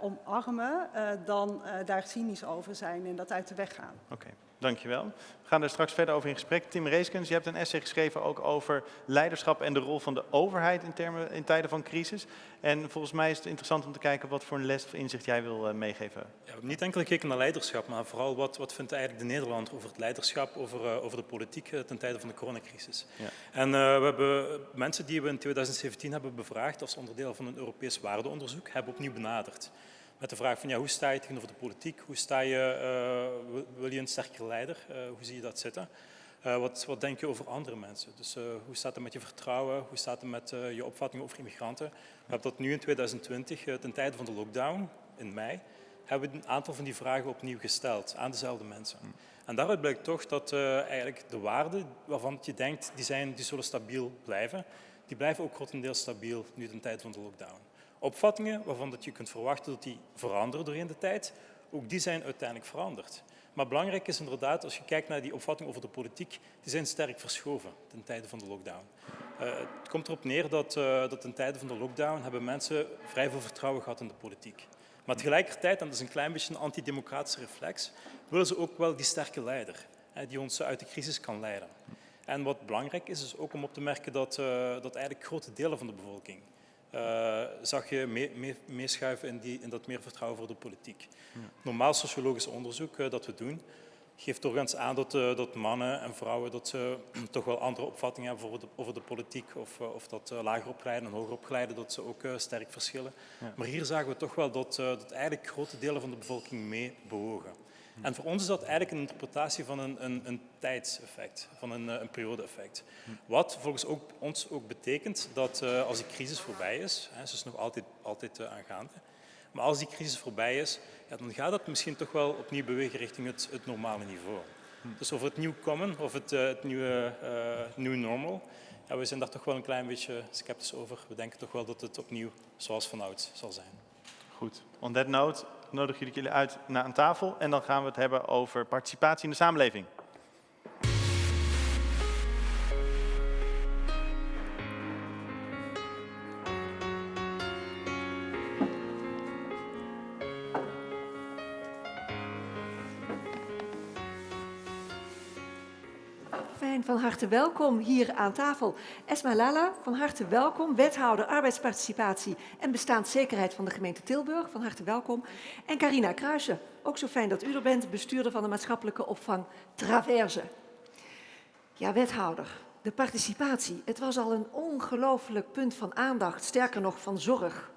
omarmen eh, dan eh, daar cynisch over zijn en dat uit de weg gaan. Oké, dankjewel. We gaan er straks verder over in gesprek. Tim Reeskens, je hebt een essay geschreven ook over leiderschap en de rol van de overheid in, termen, in tijden van crisis. En volgens mij is het interessant om te kijken wat voor een les of inzicht jij wil eh, meegeven. Ja, niet enkel gekeken naar leiderschap, maar vooral wat, wat vindt eigenlijk de Nederlander over het leiderschap, over, uh, over de politiek uh, ten tijde van de coronacrisis. Ja. En we hebben mensen die we in 2017 hebben bevraagd als onderdeel van een Europees waardeonderzoek, hebben opnieuw benaderd. Met de vraag van ja, hoe sta je tegenover de politiek? Hoe sta je, uh, wil je een sterkere leider? Uh, hoe zie je dat zitten? Uh, wat, wat, denk je over andere mensen? Dus hoe staat het met je vertrouwen? Hoe staat het met je opvatting over immigranten? We hebben dat nu in 2020, ten tijde van de lockdown, in mei, hebben we een aantal van die vragen opnieuw gesteld aan dezelfde mensen. Mm. En daaruit blijkt toch dat eigenlijk de waarden waarvan je denkt, die, zijn, die zullen stabiel blijven, die blijven ook grotendeels stabiel nu ten tijde van de lockdown opvattingen waarvan dat je kunt verwachten dat die veranderen doorheen de tijd, ook die zijn uiteindelijk veranderd. Maar belangrijk is inderdaad, als je kijkt naar die opvattingen over de politiek, die zijn sterk verschoven ten tijde van de lockdown. Uh, het komt erop neer dat, uh, dat ten tijde van de lockdown hebben mensen vrij veel vertrouwen gehad in de politiek. Maar tegelijkertijd, en dat is een klein beetje een antidemocratische reflex, willen ze ook wel die sterke leider, die ons uit de crisis kan leiden. En wat belangrijk is, is ook om op te merken dat, uh, dat eigenlijk grote delen van de bevolking uh, zag je mee, mee, meeschuiven in, dat meer vertrouwen voor de politiek. Ja. Normaal sociologisch onderzoek uh, dat we doen, geeft doorgaans aan dat, uh, dat mannen en vrouwen dat ze toch wel andere opvattingen hebben over de, over de politiek of, of dat lager opgeleiden en hoger opgeleiden dat ze ook sterk verschillen. Ja. Maar hier zagen we toch wel dat, dat eigenlijk grote delen van de bevolking mee bewogen. En voor ons is dat eigenlijk een interpretatie van een, een, een tijdseffect, van een, een periode-effect. Wat volgens ook, ons ook betekent dat uh, als die crisis voorbij is, hè, ze is nog altijd, altijd uh, aangaande, maar als die crisis voorbij is, ja, dan gaat dat misschien toch wel opnieuw bewegen richting het, het normale niveau. Dus over het nieuw common of het, het nieuwe new normal, ja, we zijn daar toch wel een klein beetje sceptisch over. We denken toch wel dat het opnieuw zoals vanouds zal zijn. Goed. On that note, nodig jullie uit naar een tafel en dan gaan we het hebben over participatie in de samenleving. Van harte welkom hier aan tafel. Esma Lala, van harte welkom. Wethouder arbeidsparticipatie en bestaanszekerheid van de gemeente Tilburg. Van harte welkom. En Carina Kruijsen, ook zo fijn dat u er bent, bestuurder van de maatschappelijke opvang Traverse. Ja, wethouder, de participatie. Het was al een ongelooflijk punt van aandacht, sterker nog van zorg.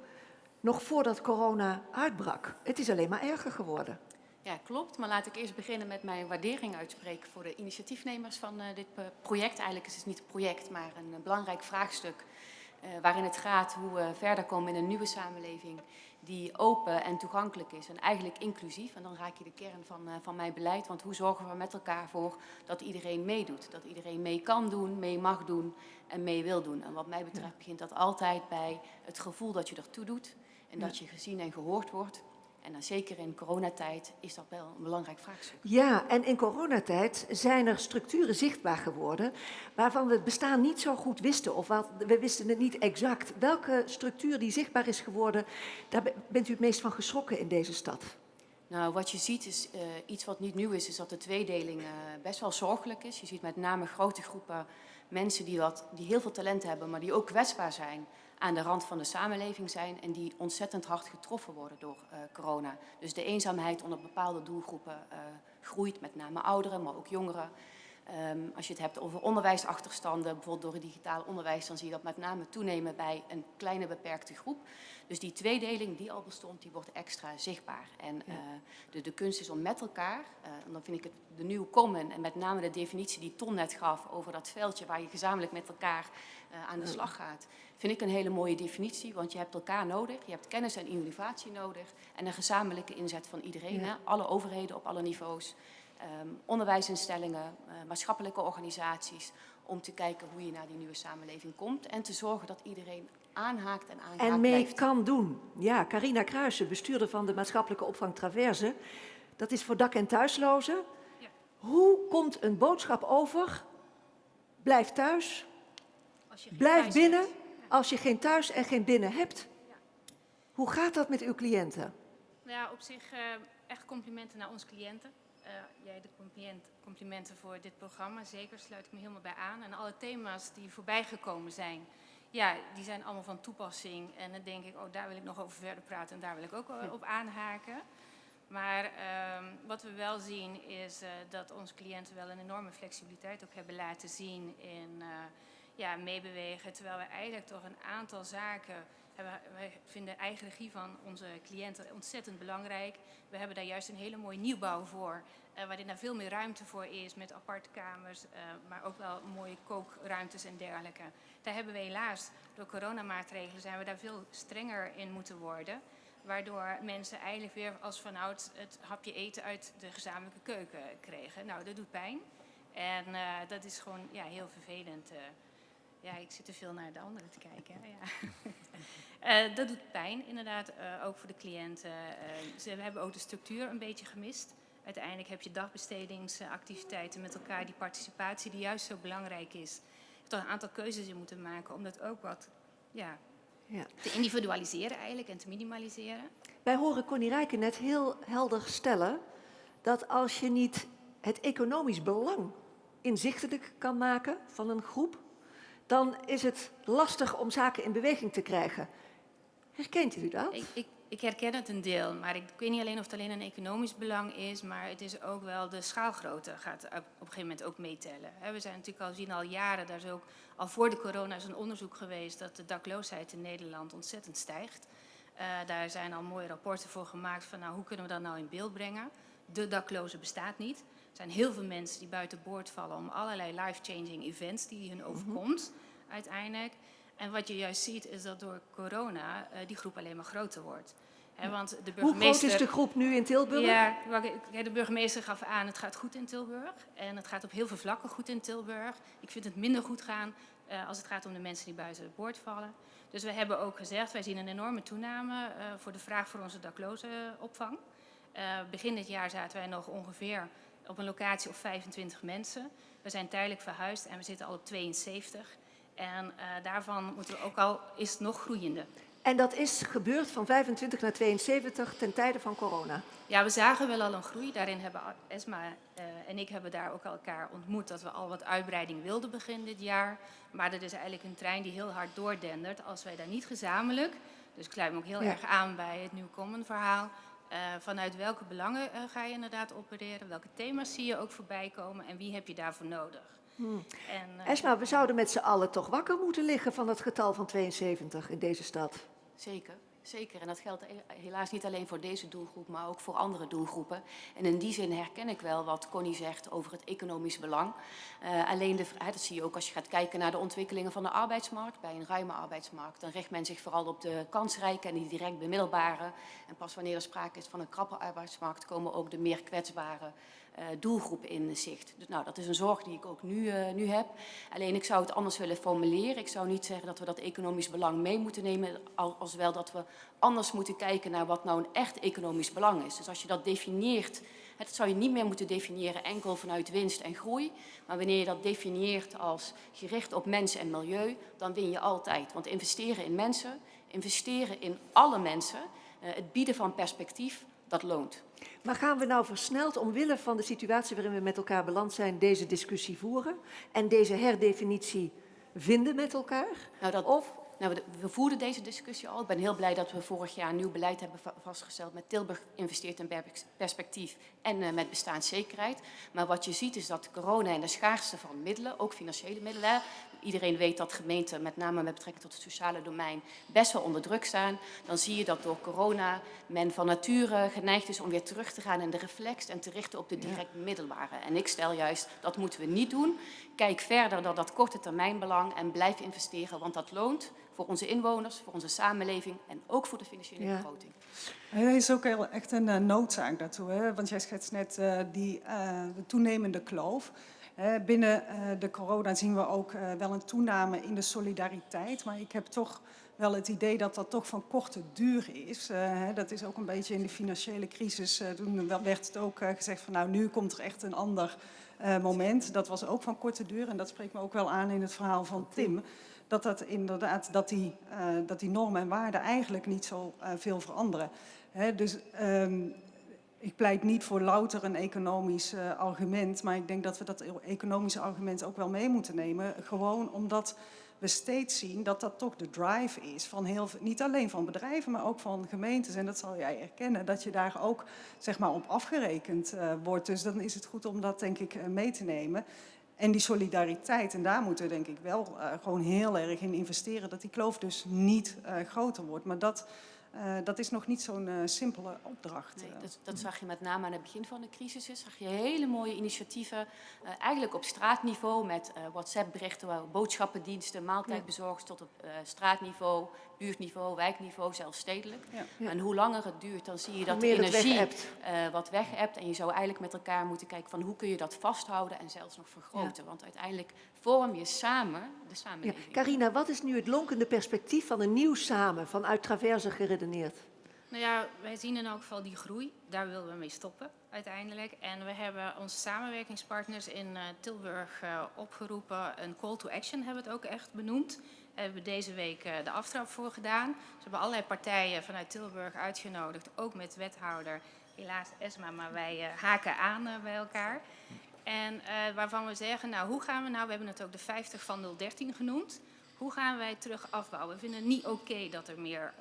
Nog voordat corona uitbrak. Het is alleen maar erger geworden. Ja, klopt. Maar laat ik eerst beginnen met mijn waardering uitspreken voor de initiatiefnemers van uh, dit project. Eigenlijk is het niet een project, maar een uh, belangrijk vraagstuk uh, waarin het gaat hoe we verder komen in een nieuwe samenleving die open en toegankelijk is en eigenlijk inclusief. En dan raak je de kern van, van mijn beleid, want hoe zorgen we met elkaar voor dat iedereen meedoet? Dat iedereen mee kan doen, mee mag doen en mee wil doen. En wat mij betreft begint dat altijd bij het gevoel dat je ertoe doet en dat je gezien en gehoord wordt. En dan zeker in coronatijd is dat wel een belangrijk vraagstuk. Ja, en in coronatijd zijn er structuren zichtbaar geworden waarvan we het bestaan niet zo goed wisten. Of wat, we wisten het niet exact. Welke structuur die zichtbaar is geworden, daar bent u het meest van geschrokken in deze stad? Nou, wat je ziet is uh, iets wat niet nieuw is, is dat de tweedeling uh, best wel zorgelijk is. Je ziet met name grote groepen mensen die, wat, die heel veel talent hebben, maar die ook kwetsbaar zijn aan de rand van de samenleving zijn en die ontzettend hard getroffen worden door uh, corona. Dus de eenzaamheid onder bepaalde doelgroepen uh, groeit, met name ouderen, maar ook jongeren. Um, als je het hebt over onderwijsachterstanden, bijvoorbeeld door het digitaal onderwijs, dan zie je dat met name toenemen bij een kleine beperkte groep. Dus die tweedeling die al bestond, die wordt extra zichtbaar. En uh, de, de kunst is om met elkaar, uh, en dan vind ik het de nieuwe common en met name de definitie die Ton net gaf over dat veldje waar je gezamenlijk met elkaar uh, aan de slag gaat, vind ik een hele mooie definitie, want je hebt elkaar nodig, je hebt kennis en innovatie nodig en een gezamenlijke inzet van iedereen, ja. hè? alle overheden op alle niveaus. Um, onderwijsinstellingen, uh, maatschappelijke organisaties, om te kijken hoe je naar die nieuwe samenleving komt en te zorgen dat iedereen aanhaakt en aangaat En mee blijft. kan doen. Ja, Carina Kruijsen, bestuurder van de maatschappelijke opvang Traverse. Dat is voor dak- en thuislozen. Ja. Hoe komt een boodschap over? Blijf thuis, blijf binnen, als je geen thuis en geen binnen hebt. Hoe gaat dat met uw cliënten? Nou ja, op zich uh, echt complimenten naar onze cliënten. Uh, jij de compliment, complimenten voor dit programma, zeker, sluit ik me helemaal bij aan. En alle thema's die voorbij gekomen zijn, ja, die zijn allemaal van toepassing. En dan denk ik, oh, daar wil ik nog over verder praten en daar wil ik ook op aanhaken. Maar uh, wat we wel zien is uh, dat onze cliënten wel een enorme flexibiliteit ook hebben laten zien in uh, ja, meebewegen. Terwijl we eigenlijk toch een aantal zaken hebben. Wij vinden eigen regie van onze cliënten ontzettend belangrijk. We hebben daar juist een hele mooie nieuwbouw voor. Uh, waarin daar veel meer ruimte voor is met aparte kamers, maar ook wel mooie kookruimtes en dergelijke. Daar hebben we helaas door coronamaatregelen zijn we daar veel strenger in moeten worden. Waardoor mensen eigenlijk weer als vanouds het hapje eten uit de gezamenlijke keuken kregen. Nou, dat doet pijn. En uh, dat is gewoon ja, heel vervelend. Uh, ja, ik zit te veel naar de anderen te kijken. Ja. uh, dat doet pijn, inderdaad, ook voor de cliënten. ze hebben ook de structuur een beetje gemist. Uiteindelijk heb je dagbestedingsactiviteiten met elkaar, die participatie die juist zo belangrijk is. Je hebt toch een aantal keuzes in moeten maken om dat ook wat ja, ja. te individualiseren eigenlijk en te minimaliseren. Wij horen Connie Rijken net heel helder stellen dat als je niet het economisch belang inzichtelijk kan maken van een groep, dan is het lastig om zaken in beweging te krijgen. Herkent u dat? Ik, ik, ik herken het een deel, maar ik weet niet alleen of het alleen een economisch belang is, maar het is ook wel de schaalgrootte gaat op een gegeven moment ook meetellen. We zijn natuurlijk al zien al jaren, daar is ook al voor de corona is een onderzoek geweest dat de dakloosheid in Nederland ontzettend stijgt. Uh, daar zijn al mooie rapporten voor gemaakt van nou, hoe kunnen we dat nou in beeld brengen. De dakloze bestaat niet. Er zijn heel veel mensen die buiten boord vallen om allerlei life-changing events die hun overkomt mm -hmm. uiteindelijk. En wat je juist ziet is dat door corona uh, die groep alleen maar groter wordt. He, want de burgemeester, Hoe groot is de groep nu in Tilburg? Ja, de burgemeester gaf aan, het gaat goed in Tilburg. En het gaat op heel veel vlakken goed in Tilburg. Ik vind het minder goed gaan uh, als het gaat om de mensen die buiten het boord vallen. Dus we hebben ook gezegd, wij zien een enorme toename uh, voor de vraag voor onze daklozenopvang. Uh, begin dit jaar zaten wij nog ongeveer op een locatie op 25 mensen. We zijn tijdelijk verhuisd en we zitten al op 72. En uh, daarvan moeten we ook al, is het nog groeiende. En dat is gebeurd van 25 naar 72 ten tijde van corona? Ja, we zagen wel al een groei. Daarin hebben Esma uh, en ik hebben daar ook elkaar ontmoet dat we al wat uitbreiding wilden begin dit jaar. Maar dat is eigenlijk een trein die heel hard doordendert. Als wij daar niet gezamenlijk, dus ik sluit me ook heel ja. erg aan bij het Common verhaal, vanuit welke belangen uh, ga je inderdaad opereren, welke thema's zie je ook voorbij komen en wie heb je daarvoor nodig. Hmm. En, uh, Esma, we zouden met z'n allen toch wakker moeten liggen van het getal van 72 in deze stad. Zeker. Zeker, en dat geldt helaas niet alleen voor deze doelgroep, maar ook voor andere doelgroepen. En in die zin herken ik wel wat Connie zegt over het economisch belang. Uh, alleen, de, dat zie je ook als je gaat kijken naar de ontwikkelingen van de arbeidsmarkt. Bij een ruime arbeidsmarkt, dan richt men zich vooral op de kansrijke en die direct bemiddelbare. En pas wanneer er sprake is van een krappe arbeidsmarkt, komen ook de meer kwetsbare doelgroep in zicht. Dus, nou, dat is een zorg die ik ook nu, uh, nu heb. Alleen ik zou het anders willen formuleren. Ik zou niet zeggen dat we dat economisch belang mee moeten nemen, als wel dat we anders moeten kijken naar wat nou een echt economisch belang is. Dus als je dat definieert, dat zou je niet meer moeten definiëren enkel vanuit winst en groei, maar wanneer je dat definieert als gericht op mensen en milieu, dan win je altijd. Want investeren in mensen, investeren in alle mensen, uh, het bieden van perspectief, dat loont. Maar gaan we nou versneld omwille van de situatie waarin we met elkaar beland zijn, deze discussie voeren en deze herdefinitie vinden met elkaar? Nou, dat, of nou, we, voerden deze discussie al. Ik ben heel blij dat we vorig jaar een nieuw beleid hebben vastgesteld met Tilburg investeert in perspectief en uh, met bestaanszekerheid. Maar wat je ziet is dat corona en de schaarste van middelen, ook financiële middelen, iedereen weet dat gemeenten, met name met betrekking tot het sociale domein, best wel onder druk staan. Dan zie je dat door corona men van nature geneigd is om weer terug te gaan in de reflex en te richten op de direct middelbare. En ik stel juist, dat moeten we niet doen. Kijk verder dan dat korte termijn belang en blijf investeren, want dat loont voor onze inwoners, voor onze samenleving en ook voor de financiële ja. begroting. Er is ook heel, echt een uh, noodzaak daartoe, hè? want jij schetst net uh, die uh, de toenemende kloof. Binnen de corona zien we ook wel een toename in de solidariteit, maar ik heb toch wel het idee dat dat toch van korte duur is. dat is ook een beetje in de financiële crisis, toen werd het ook gezegd van nou nu komt er echt een ander moment. Dat was ook van korte duur en dat spreekt me ook wel aan in het verhaal van Tim dat, dat, inderdaad, dat, die, uh, dat die normen en waarden eigenlijk niet zo uh, veel veranderen. Dus um, ik pleit niet voor louter een economisch uh, argument, maar ik denk dat we dat economische argument ook wel mee moeten nemen. Gewoon omdat we steeds zien dat dat toch de drive is van heel niet alleen van bedrijven, maar ook van gemeentes. En dat zal jij erkennen, dat je daar ook zeg maar, op afgerekend uh, wordt. Dus dan is het goed om dat denk ik uh, mee te nemen. En die solidariteit, en daar moeten we denk ik wel gewoon heel erg in investeren, dat die kloof dus niet groter wordt. Maar dat uh, dat is nog niet zo'n uh, simpele opdracht. Nee, dat, dat, zag je met name aan het begin van de crisis. Zag je hele mooie initiatieven, uh, eigenlijk op straatniveau met WhatsApp-berichten, boodschappendiensten, maaltijdbezorgers tot op straatniveau, buurtniveau, wijkniveau, zelfs stedelijk. Ja. Ja. En hoe langer het duurt, dan zie je dat de energie weg wat weg hebt. En je zou eigenlijk met elkaar moeten kijken van hoe kun je dat vasthouden en zelfs nog vergroten. Want uiteindelijk vorm je samen de samenleving. Carina, wat is nu het lonkende perspectief van een nieuw samen, vanuit Traverse geredeneerd? Nou ja, wij zien in elk geval die groei. Daar willen we mee stoppen uiteindelijk. En we hebben onze samenwerkingspartners in uh, Tilburg uh, opgeroepen. Een call to action hebben we het ook echt benoemd. Daar hebben we deze week uh, de aftrap voor gedaan. Ze hebben allerlei partijen vanuit Tilburg uitgenodigd. Ook met wethouder, helaas Esma, maar wij haken aan bij elkaar. En waarvan we zeggen, nou hoe gaan we nou, we hebben het ook de 50 van 013 genoemd. Hoe gaan wij terug afbouwen? We vinden het niet oké dat er meer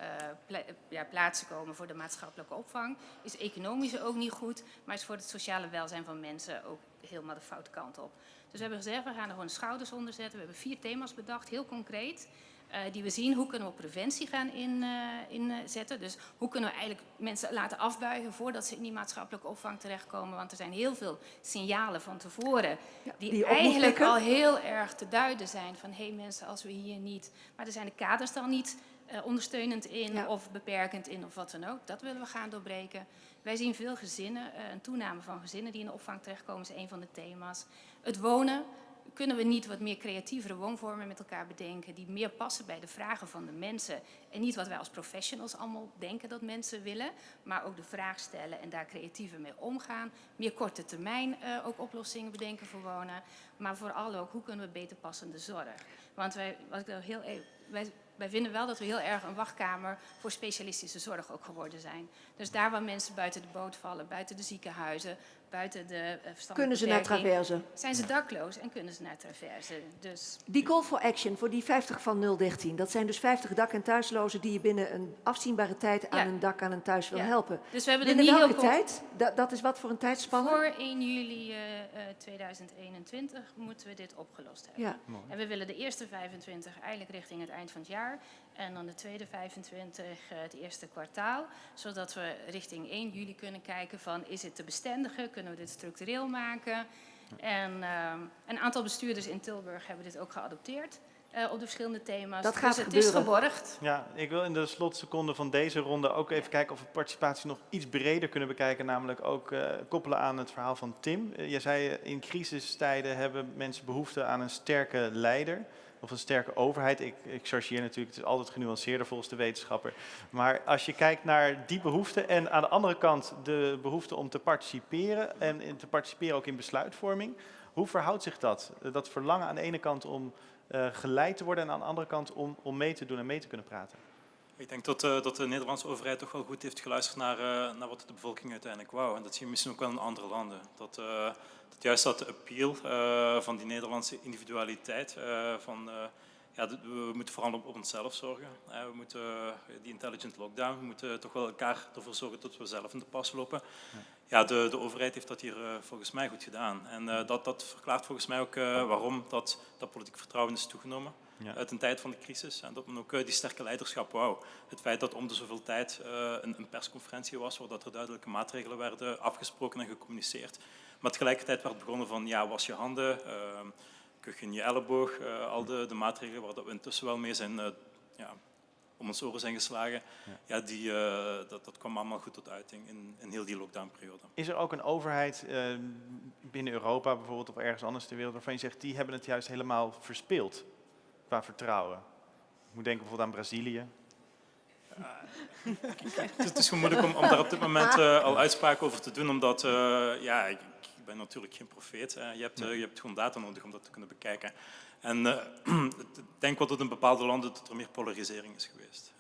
pla ja, plaatsen komen voor de maatschappelijke opvang. Is economisch ook niet goed, maar is voor het sociale welzijn van mensen ook helemaal de foute kant op. Dus we hebben gezegd, we gaan er gewoon de schouders onder zetten. We hebben vier thema's bedacht, heel concreet. Uh, die we zien, hoe kunnen we preventie gaan inzetten. In, uh, dus hoe kunnen we eigenlijk mensen laten afbuigen voordat ze in die maatschappelijke opvang terechtkomen. Want er zijn heel veel signalen van tevoren die, die eigenlijk al heel erg te duiden zijn. Van hé hey mensen, als we hier niet... Maar er zijn de kaders dan niet uh, ondersteunend in ja. of beperkend in of wat dan ook. Dat willen we gaan doorbreken. Wij zien veel gezinnen, een toename van gezinnen die in de opvang terechtkomen is een van de thema's. Het wonen, kunnen we niet wat meer creatievere woonvormen met elkaar bedenken die meer passen bij de vragen van de mensen en niet wat wij als professionals allemaal denken dat mensen willen, maar ook de vraag stellen en daar creatiever mee omgaan. Meer korte termijn uh, ook oplossingen bedenken voor wonen, maar vooral ook hoe kunnen we beter passende zorg. Want wij, wat ik heel, wij, wij vinden wel dat we heel erg een wachtkamer voor specialistische zorg ook geworden zijn. Dus daar waar mensen buiten de boot vallen, buiten de ziekenhuizen, buiten de uh, Kunnen ze naar traverse? Zijn ze dakloos en kunnen ze naar traverse. Dus... Die call for action voor die 50 van 013, dat zijn dus 50 dak- en thuislozen die je binnen een afzienbare tijd aan ja. een dak, aan een thuis wil ja. helpen. Dus we hebben binnen niet welke heel tijd? Dat, dat is wat voor een tijdspanne? Voor 1 juli uh, uh, 2021 moeten we dit opgelost hebben. Ja. En we willen de eerste 25 eigenlijk richting het eind van het jaar. En dan de tweede 25 het eerste kwartaal. Zodat we richting 1 juli kunnen kijken van is het te bestendigen? Kunnen we dit structureel maken? En uh, een aantal bestuurders in Tilburg hebben dit ook geadopteerd. Uh, op de verschillende thema's. Dat gaat dus het gebeuren. is geborgd. Ja, ik wil in de slotseconde van deze ronde ook even kijken of we participatie nog iets breder kunnen bekijken. Namelijk ook uh, koppelen aan het verhaal van Tim. Uh, jij zei in crisistijden hebben mensen behoefte aan een sterke leider of een sterke overheid. Ik, ik chargeer natuurlijk, het is altijd genuanceerder volgens de wetenschapper. Maar als je kijkt naar die behoefte en aan de andere kant de behoefte om te participeren en te participeren ook in besluitvorming. Hoe verhoudt zich dat? Dat verlangen aan de ene kant om uh, geleid te worden en aan de andere kant om, om mee te doen en mee te kunnen praten? Ik denk dat, uh, dat de Nederlandse overheid toch wel goed heeft geluisterd naar, uh, naar wat de bevolking uiteindelijk wou. En dat zie je misschien ook wel in andere landen. Dat, uh, dat juist dat appeal van die Nederlandse individualiteit, van ja, we moeten vooral op, onszelf zorgen. we moeten die intelligent lockdown, we moeten toch wel elkaar ervoor zorgen dat we zelf in de pas lopen. Ja, ja de, de overheid heeft dat hier volgens mij goed gedaan. En dat, dat verklaart volgens mij ook waarom dat, dat politiek vertrouwen is toegenomen ja. uit een tijd van de crisis. En dat men ook uh, die sterke leiderschap wou. Het feit dat om de zoveel tijd uh, een, een, persconferentie was, waar dat er duidelijke maatregelen werden afgesproken en gecommuniceerd. Maar tegelijkertijd werd begonnen van, ja, was je handen, uh, kuch in je elleboog, al de, de, maatregelen waar dat we intussen wel mee zijn ja, om ons oren zijn geslagen, ja. ja die, dat, dat kwam allemaal goed tot uiting in, in heel die lockdownperiode. Is er ook een overheid binnen Europa bijvoorbeeld of ergens anders ter wereld waarvan je zegt, die hebben het juist helemaal verspeeld? Qua vertrouwen. Ik moet denken bijvoorbeeld aan Brazilië. Uh, het is gewoon moeilijk om, om daar op dit moment uh, al uitspraken over te doen, omdat uh, ja, ik, ik, ben natuurlijk geen profeet. je, hebt, je hebt gewoon data nodig om dat te kunnen bekijken. En ik denk wat het in bepaalde landen dat er meer polarisering is geweest.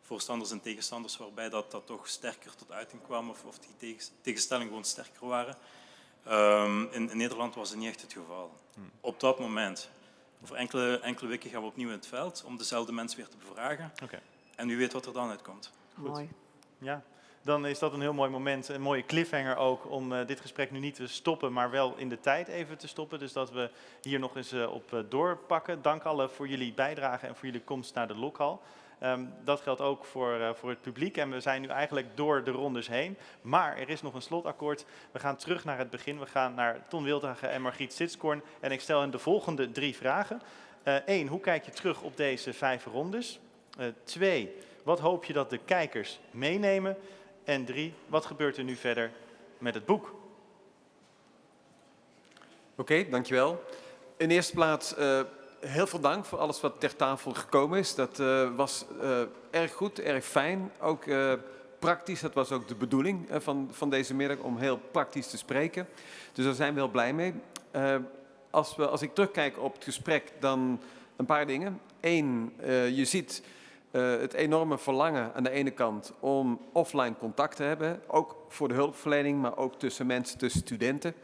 Voorstanders en tegenstanders, waarbij dat, dat toch sterker tot uiting kwam of, of die tegenstellingen gewoon sterker waren. Um, in, in, Nederland was het niet echt het geval. Hmm. Op dat moment. Over enkele, enkele weken gaan we opnieuw in het veld om dezelfde mensen weer te bevragen. Okay. En wie weet wat er dan uitkomt. Goed. Mooi. Ja, dan is dat een heel mooi moment, een mooie cliffhanger ook om uh, dit gesprek nu niet te stoppen, maar wel in de tijd even te stoppen. Dus dat we hier nog eens uh, op uh, doorpakken. Dank allen voor jullie bijdrage en voor jullie komst naar de lokhal. Um, dat geldt ook voor, uh, voor het publiek en we zijn nu eigenlijk door de rondes heen. Maar er is nog een slotakkoord. We gaan terug naar het begin. We gaan naar Ton Wildhagen en Margriet Sitskoorn. En ik stel hen de volgende drie vragen. Eén, hoe kijk je terug op deze vijf rondes? twee, wat hoop je dat de kijkers meenemen? En drie, wat gebeurt er nu verder met het boek? Oké, dankjewel. In eerste plaats heel veel dank voor alles wat ter tafel gekomen is. Dat uh, was uh, erg goed, erg fijn. Ook praktisch, dat was ook de bedoeling van, van deze middag, om heel praktisch te spreken. Dus daar zijn we heel blij mee. als, we, als ik terugkijk op het gesprek, dan een paar dingen. Eén, je ziet het enorme verlangen aan de ene kant om offline contact te hebben, ook voor de hulpverlening, maar ook tussen mensen, tussen studenten.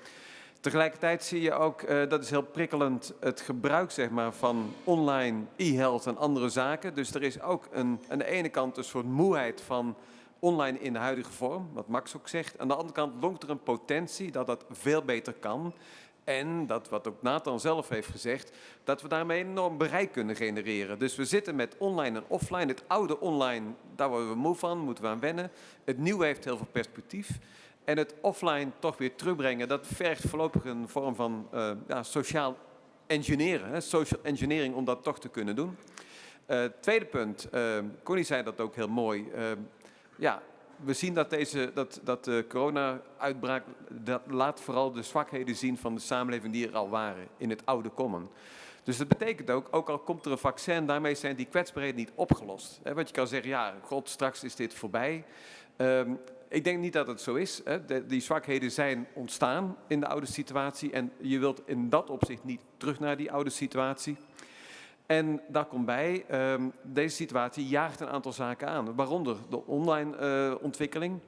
Tegelijkertijd zie je ook, uh, dat is heel prikkelend, het gebruik zeg maar, van online e-health en andere zaken. Dus er is ook een, aan de ene kant een soort moeheid van online in de huidige vorm, wat Max ook zegt. Aan de andere kant lonkt er een potentie dat dat veel beter kan. En dat wat ook Nathan zelf heeft gezegd, dat we daarmee enorm bereik kunnen genereren. Dus we zitten met online en offline. Het oude online, daar worden we moe van, moeten we aan wennen. Het nieuwe heeft heel veel perspectief. En het offline toch weer terugbrengen, dat vergt voorlopig een vorm van uh, ja, sociaal engineeren. Hè, social engineering om dat toch te kunnen doen. Uh, tweede punt, uh, Connie zei dat ook heel mooi. ja, we zien dat, deze, dat, dat de corona-uitbraak dat laat vooral de zwakheden zien van de samenleving die er al waren in het oude common. Dus dat betekent ook, ook al komt er een vaccin, daarmee zijn die kwetsbaarheden niet opgelost. He, want je kan zeggen, ja, god, straks is dit voorbij. Um, ik denk niet dat het zo is. Hè. Die zwakheden zijn ontstaan in de oude situatie en je wilt in dat opzicht niet terug naar die oude situatie. En daar komt bij, um, deze situatie jaagt een aantal zaken aan, waaronder de online uh, ontwikkeling.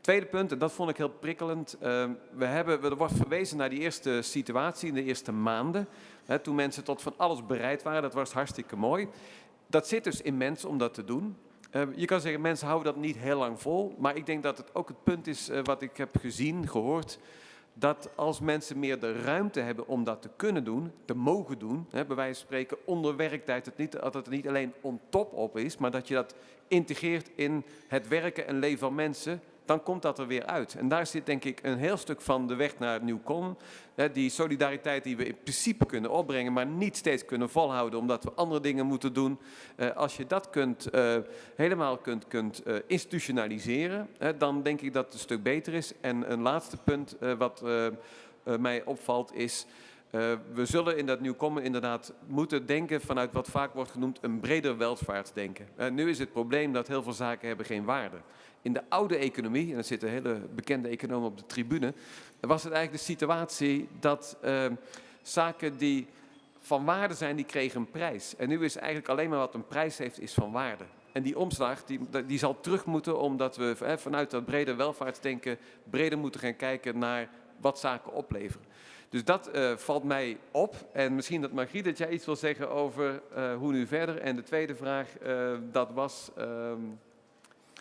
Tweede punt, en dat vond ik heel prikkelend, uh, we hebben, er wordt verwezen naar die eerste situatie in de eerste maanden, hè, toen mensen tot van alles bereid waren, dat was hartstikke mooi. Dat zit dus in mensen om dat te doen. Uh, je kan zeggen, mensen houden dat niet heel lang vol, maar ik denk dat het ook het punt is uh, wat ik heb gezien, gehoord, dat als mensen meer de ruimte hebben om dat te kunnen doen, te mogen doen, hè, bij wijze van spreken onder werktijd, het niet, dat het niet alleen on top op is, maar dat je dat integreert in het werken en leven van mensen, dan komt dat er weer uit. En daar zit denk ik een heel stuk van de weg naar Nieuw Con. Die solidariteit die we in principe kunnen opbrengen, maar niet steeds kunnen volhouden omdat we andere dingen moeten doen. Eh, als je dat kunt, uh, helemaal kunt, kunt uh, institutionaliseren, dan denk ik dat het een stuk beter is. En een laatste punt wat mij opvalt is... We zullen in dat nieuw komen inderdaad moeten denken vanuit wat vaak wordt genoemd een breder welvaartsdenken. Nu is het probleem dat heel veel zaken hebben geen waarde. In de oude economie, en er zitten hele bekende economen op de tribune, was het eigenlijk de situatie dat uh, zaken die van waarde zijn, die kregen een prijs. En nu is eigenlijk alleen maar wat een prijs heeft, is van waarde. En die omslag die, die zal terug moeten omdat we hè, vanuit dat brede welvaartsdenken breder moeten gaan kijken naar wat zaken opleveren. Dus dat uh, valt mij op. En misschien dat Margriet, dat jij iets wil zeggen over uh, hoe nu verder. En de tweede vraag, uh, dat was... Um...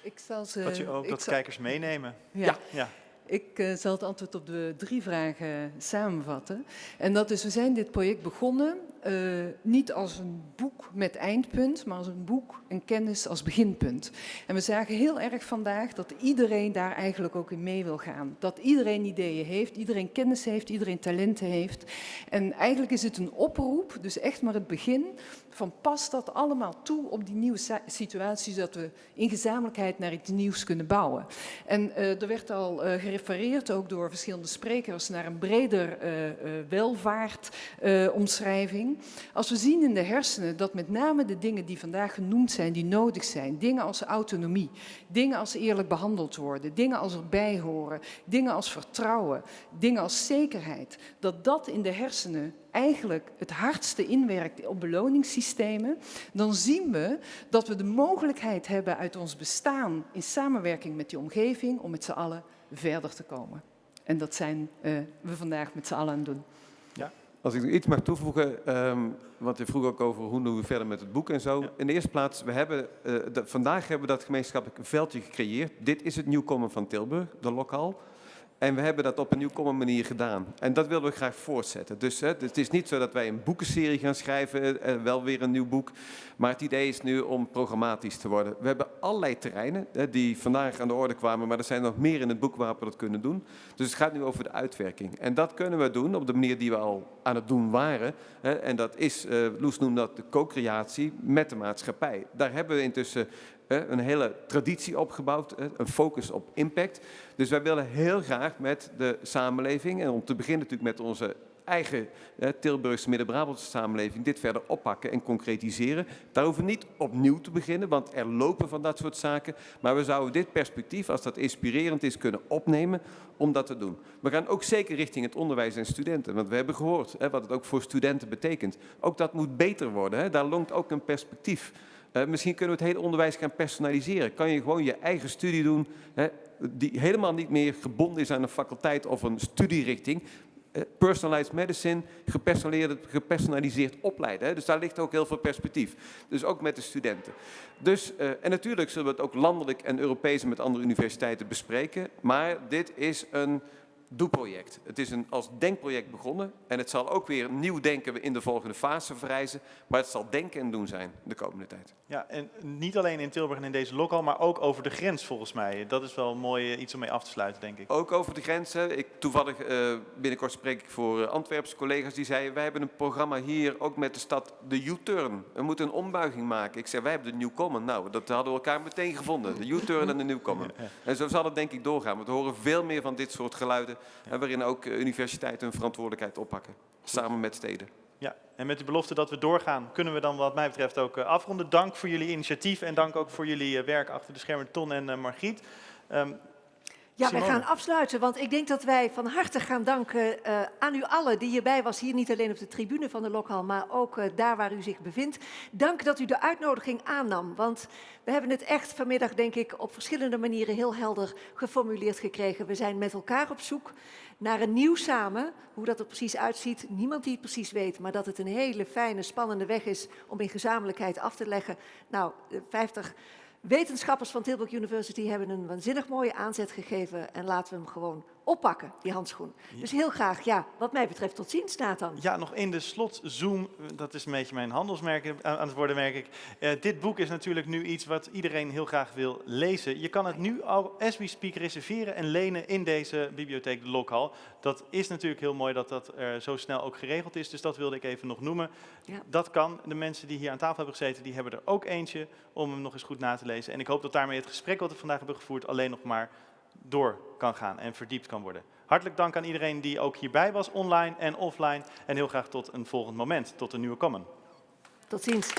Ik zal ze, dat je ook dat zal... kijkers meenemen. Ja. ja. Ik uh, zal het antwoord op de drie vragen samenvatten. En dat is, we zijn dit project begonnen uh, niet als een boek met eindpunt, maar als een boek en kennis als beginpunt. En we zagen heel erg vandaag dat iedereen daar eigenlijk ook in mee wil gaan. Dat iedereen ideeën heeft, iedereen kennis heeft, iedereen talenten heeft. En eigenlijk is het een oproep, dus echt maar het begin, van past dat allemaal toe op die nieuwe situatie, zodat we in gezamenlijkheid naar iets nieuws kunnen bouwen. En uh, er werd al uh, gerefereerd, ook door verschillende sprekers, naar een breder uh, welvaartomschrijving. Als we zien in de hersenen dat met name de dingen die vandaag genoemd zijn, die nodig zijn, dingen als autonomie, dingen als eerlijk behandeld worden, dingen als erbij horen, dingen als vertrouwen, dingen als zekerheid, dat dat in de hersenen eigenlijk het hardste inwerkt op beloningssystemen, dan zien we dat we de mogelijkheid hebben uit ons bestaan in samenwerking met die omgeving om met z'n allen verder te komen. En dat zijn uh, we vandaag met z'n allen aan het doen. Ja. Als ik iets mag toevoegen, um, want je vroeg ook over hoe doen we verder met het boek en zo. In de eerste plaats, we hebben, uh, de, vandaag hebben we dat gemeenschappelijk veldje gecreëerd. Dit is het nieuwkomen van Tilburg, de lokaal. En we hebben dat op een nieuwkomme manier gedaan. En dat willen we graag voortzetten. Dus hè, het is niet zo dat wij een boekenserie gaan schrijven, eh, wel weer een nieuw boek. Maar het idee is nu om programmatisch te worden. We hebben allerlei terreinen hè, die vandaag aan de orde kwamen, maar er zijn nog meer in het boek waarop we dat kunnen doen. Dus het gaat nu over de uitwerking. En dat kunnen we doen op de manier die we al aan het doen waren. Hè, en dat is, uh, Loes noemt dat de co-creatie met de maatschappij. Daar hebben we intussen een hele traditie opgebouwd, een focus op impact. Dus wij willen heel graag met de samenleving, en om te beginnen natuurlijk met onze eigen Tilburgse Midden-Brabantse samenleving, dit verder oppakken en concretiseren. Daar hoeven we niet opnieuw te beginnen, want er lopen van dat soort zaken. Maar we zouden dit perspectief, als dat inspirerend is, kunnen opnemen om dat te doen. We gaan ook zeker richting het onderwijs en studenten, want we hebben gehoord hè, wat het ook voor studenten betekent. Ook dat moet beter worden, hè. daar longt ook een perspectief. Uh, misschien kunnen we het hele onderwijs gaan personaliseren. Kan je gewoon je eigen studie doen, hè, die helemaal niet meer gebonden is aan een faculteit of een studierichting. Uh, personalized medicine, gepersonaliseerd, opleiden. Hè. Dus daar ligt ook heel veel perspectief. Dus ook met de studenten. Dus, uh, en natuurlijk zullen we het ook landelijk en Europees met andere universiteiten bespreken. Maar dit is een doe-project. Het is een, als denkproject begonnen en het zal ook weer nieuw denken in de volgende fase verrijzen, maar het zal denken en doen zijn de komende tijd. Ja, en niet alleen in Tilburg en in deze lokal, maar ook over de grens volgens mij. Dat is wel mooi eh, iets om mee af te sluiten, denk ik. Ook over de grens. Ik, toevallig uh, binnenkort spreek ik voor uh, Antwerpse collega's die zeiden, wij hebben een programma hier ook met de stad, de U-turn. We moeten een ombuiging maken. Ik zeg, wij hebben de Newcomen. Nou, dat hadden we elkaar meteen gevonden. De U-turn en de Newcomen. En zo zal het denk ik doorgaan. We horen veel meer van dit soort geluiden waarin ook eh, universiteiten hun verantwoordelijkheid oppakken, samen met steden. Ja, en met de belofte dat we doorgaan, kunnen we dan wat mij betreft ook eh, afronden. Dank voor jullie initiatief en dank ook voor jullie eh, werk achter de schermen, Ton en Margriet. Um, ja, wij gaan afsluiten, want ik denk dat wij van harte gaan danken uh, aan u allen die hierbij was. Hier niet alleen op de tribune van de Lokhal, maar ook uh, daar waar u zich bevindt. Dank dat u de uitnodiging aannam, want we hebben het echt vanmiddag, denk ik, op verschillende manieren heel helder geformuleerd gekregen. We zijn met elkaar op zoek naar een nieuw samen. Hoe dat er precies uitziet, niemand die het precies weet, maar dat het een hele fijne, spannende weg is om in gezamenlijkheid af te leggen. Nou, 50 Wetenschappers van Tilburg University hebben een waanzinnig mooie aanzet gegeven en laten we hem gewoon oppakken, die handschoen. Dus heel graag, ja, wat mij betreft tot ziens, Nathan. Ja, nog in de slot Zoom, dat is een beetje mijn handelsmerk aan het worden, merk ik. Uh, dit boek is natuurlijk nu iets wat iedereen heel graag wil lezen. Je kan het nu al, as we speak, reserveren en lenen in deze bibliotheek, de Lokhal. Dat is natuurlijk heel mooi dat dat uh, zo snel ook geregeld is, dus dat wilde ik even nog noemen. Ja. Dat kan. De mensen die hier aan tafel hebben gezeten, die hebben er ook eentje om hem nog eens goed na te lezen. En ik hoop dat daarmee het gesprek wat we vandaag hebben gevoerd alleen nog maar door kan gaan en verdiept kan worden. Hartelijk dank aan iedereen die ook hierbij was, online en offline. En heel graag tot een volgend moment, tot een nieuwe Common. Tot ziens.